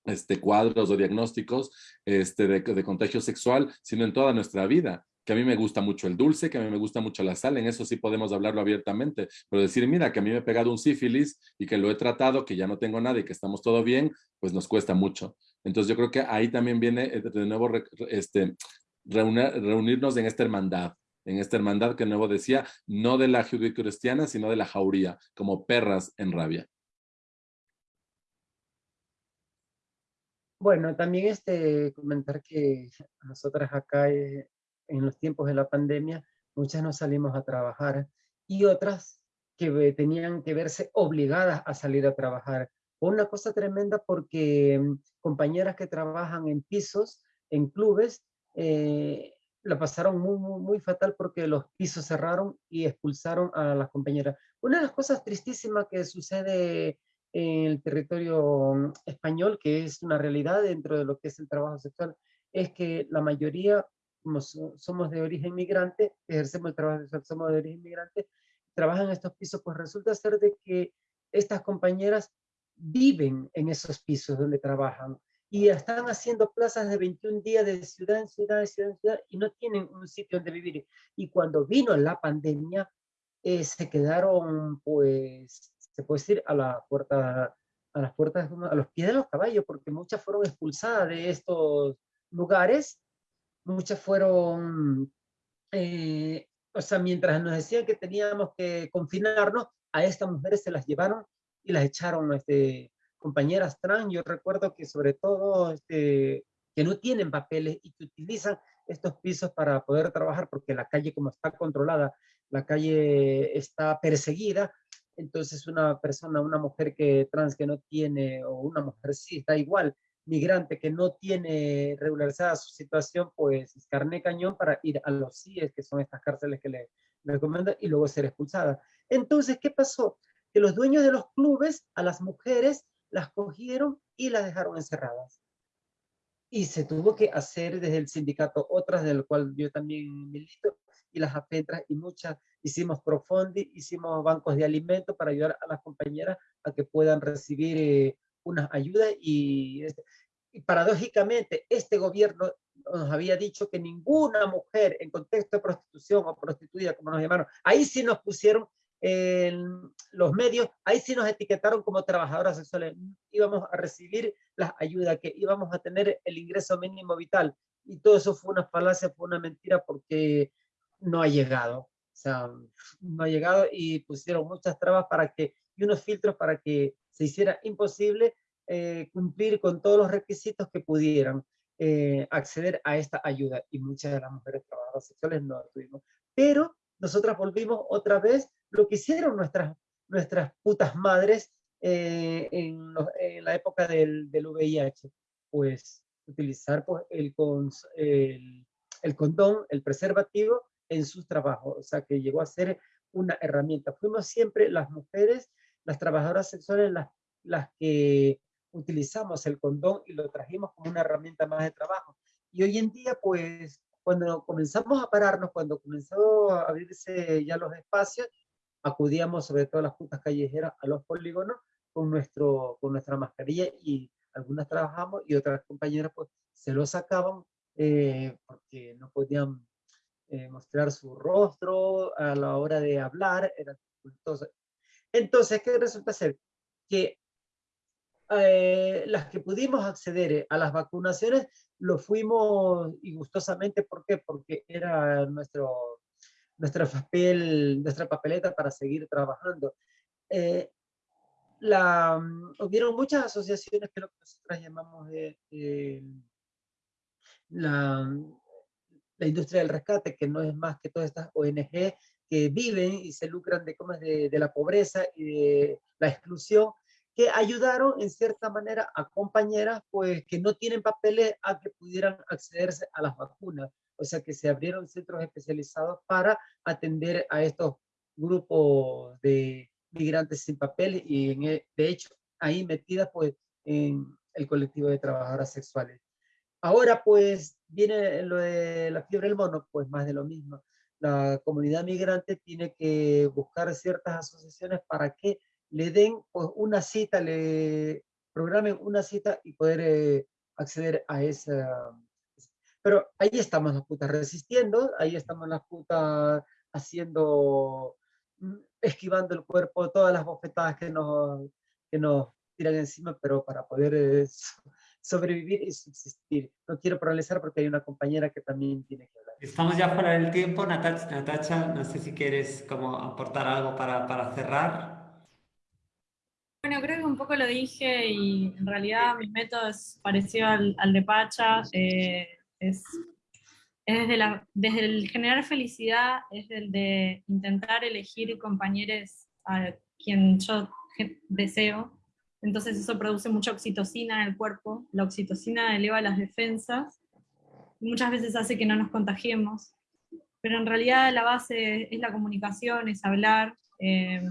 este, cuadros o diagnósticos este, de, de, contagio sexual, sino en toda nuestra vida. Que a mí me gusta mucho el dulce, que a mí me gusta mucho la sal, en eso sí podemos hablarlo abiertamente, pero decir, mira, que a mí me he pegado un sífilis y que lo he tratado, que ya no tengo nada y que estamos todo bien, pues nos cuesta mucho. Entonces yo creo que ahí también viene eh, de nuevo este, reunirnos en esta hermandad, en esta hermandad que nuevo decía, no de la judio-cristiana, sino de la jauría, como perras en rabia. Bueno, también este, comentar que nosotras acá eh, en los tiempos de la pandemia, muchas no salimos a trabajar y otras que tenían que verse obligadas a salir a trabajar. Una cosa tremenda porque mm, compañeras que trabajan en pisos, en clubes, eh, la pasaron muy, muy, muy, fatal porque los pisos cerraron y expulsaron a las compañeras. Una de las cosas tristísimas que sucede en el territorio mm, español, que es una realidad dentro de lo que es el trabajo sexual, es que la mayoría, como somos de origen migrante, ejercemos el trabajo somos de origen migrante, trabajan en estos pisos, pues resulta ser de que estas compañeras viven en esos pisos donde trabajan y están haciendo plazas de 21 días de ciudad en ciudad, de ciudad en ciudad, y no tienen un sitio donde vivir. Y cuando vino la pandemia, eh, se quedaron pues se puede decir, a la puerta, a las puertas, a los pies de los caballos, porque muchas fueron expulsadas de estos lugares, muchas fueron, eh, o sea, mientras nos decían que teníamos que confinarnos, a estas mujeres se las llevaron y las echaron, este, compañeras trans, yo recuerdo que sobre todo, este, que no tienen papeles y que utilizan estos pisos para poder trabajar, porque la calle como está controlada, la calle está perseguida, entonces una persona, una mujer que trans que no tiene, o una mujer sí, está igual, migrante que no tiene regularizada su situación, pues es carne cañón para ir a los CIES, que son estas cárceles que le, recomiendan, y luego ser expulsada. Entonces, ¿qué pasó? Que los dueños de los clubes, a las mujeres, las cogieron y las dejaron encerradas. Y se tuvo que hacer desde el sindicato, otras del cual yo también milito, y las afetras y muchas hicimos profondi, hicimos bancos de alimentos para ayudar a las compañeras a que puedan recibir eh, unas ayudas y, y, paradójicamente este gobierno nos había dicho que ninguna mujer en contexto de prostitución o prostituida, como nos llamaron, ahí sí nos pusieron en los medios, ahí sí nos etiquetaron como trabajadoras sexuales, íbamos a recibir las ayudas, que íbamos a tener el ingreso mínimo vital, y todo eso fue una falacia, fue una mentira, porque no ha llegado. O sea, no ha llegado y pusieron muchas trabas para que, y unos filtros para que se hiciera imposible eh, cumplir con todos los requisitos que pudieran eh, acceder a esta ayuda. Y muchas de las mujeres trabajadoras sexuales no lo tuvimos. Pero nosotras volvimos otra vez lo que hicieron nuestras, nuestras putas madres eh, en, la época del, del, VIH. Pues utilizar pues, el, el, el condón, el preservativo, en sus trabajos, o sea que llegó a ser una herramienta. Fuimos siempre las mujeres, las trabajadoras sexuales, las, las que utilizamos el condón y lo trajimos como una herramienta más de trabajo. Y hoy en día, pues, cuando comenzamos a pararnos, cuando comenzó a abrirse ya los espacios, acudíamos sobre todo a las juntas callejeras, a los polígonos, con, nuestro, con nuestra mascarilla y algunas trabajamos y otras compañeras pues se lo sacaban eh, porque no podían eh, mostrar su rostro a la hora de hablar. Era entonces, ¿qué resulta ser? Que eh, las que pudimos acceder a las vacunaciones lo fuimos y gustosamente, ¿por qué? Porque era nuestro, nuestro papel, nuestra papeleta para seguir trabajando. Eh, la, mm, hubieron muchas asociaciones que lo que nosotros llamamos la, la industria del rescate, que no es más que todas estas ONG que viven y se lucran de, de, de la pobreza y de la exclusión, que ayudaron en cierta manera a compañeras pues, que no tienen papeles a que pudieran accederse a las vacunas. O sea que se abrieron centros especializados para atender a estos grupos de migrantes sin papeles y e, de hecho ahí metidas pues en el colectivo de trabajadoras sexuales. Ahora pues viene lo de la fiebre del mono, pues más de lo mismo la comunidad migrante tiene que buscar ciertas asociaciones para que le den pues, una cita, le programen una cita y poder eh, acceder a esa... Pero ahí estamos las putas resistiendo, ahí estamos las putas haciendo, mm, esquivando el cuerpo, todas las bofetadas que nos, que nos tiran encima, pero para poder eh, sobrevivir y subsistir. No quiero paralizar porque hay una compañera que también tiene que hablar. Estamos ya fuera del tiempo. Natacha, no sé si quieres como aportar algo para, para cerrar. Bueno, creo que un poco lo dije y en realidad mi método es parecido al, al de Pacha. Eh, es, es desde, la, desde el generar felicidad, es el de intentar elegir compañeros a quien yo deseo entonces eso produce mucha oxitocina en el cuerpo, la oxitocina eleva las defensas, y muchas veces hace que no nos contagiemos, pero en realidad la base es la comunicación, es hablar, eh,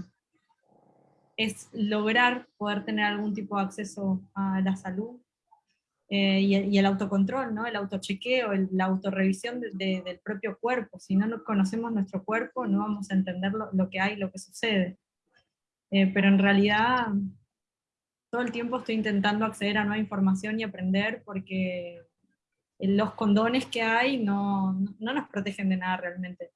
es lograr poder tener algún tipo de acceso a la salud, eh, y, el autocontrol, ¿no? el autochequeo, la autorrevisión del propio cuerpo. Si no conocemos nuestro cuerpo, no vamos a entender lo, que hay, lo que sucede. Eh, pero en realidad todo el tiempo estoy intentando acceder a nueva información y aprender porque los condones que hay no, no nos protegen de nada realmente.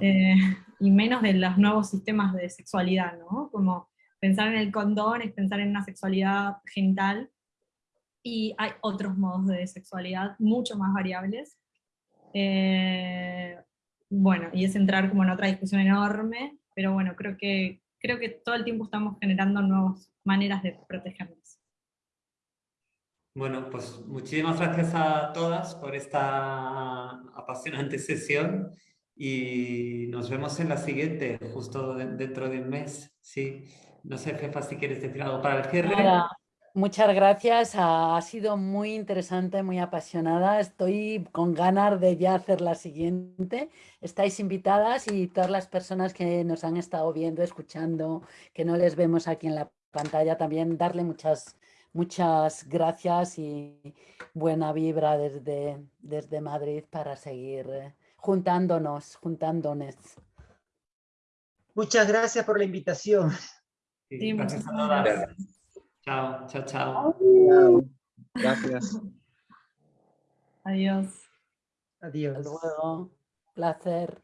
Eh, y menos de los nuevos sistemas de sexualidad, ¿no? Como pensar en el condón es pensar en una sexualidad genital, y hay otros modos de sexualidad mucho más variables. Eh, bueno, y es entrar como en otra discusión enorme, pero bueno, creo que, creo que todo el tiempo estamos generando nuevos maneras de protegernos. Bueno, pues muchísimas gracias a todas por esta apasionante sesión y nos vemos en la siguiente, justo dentro de un mes. Sí, no sé, Fefa, si quieres decir algo para el cierre. Muchas gracias, ha sido muy interesante, muy apasionada. Estoy con ganas de ya hacer la siguiente. Estáis invitadas y todas las personas que nos han estado viendo, escuchando, que no les vemos aquí en la pantalla, también darle muchas, muchas gracias y buena vibra desde, desde Madrid para seguir eh, juntándonos, juntándonos. Muchas gracias por la invitación. Sí, gracias Chao, chao, chao. Gracias. Adiós. Adiós. Hasta luego. Placer.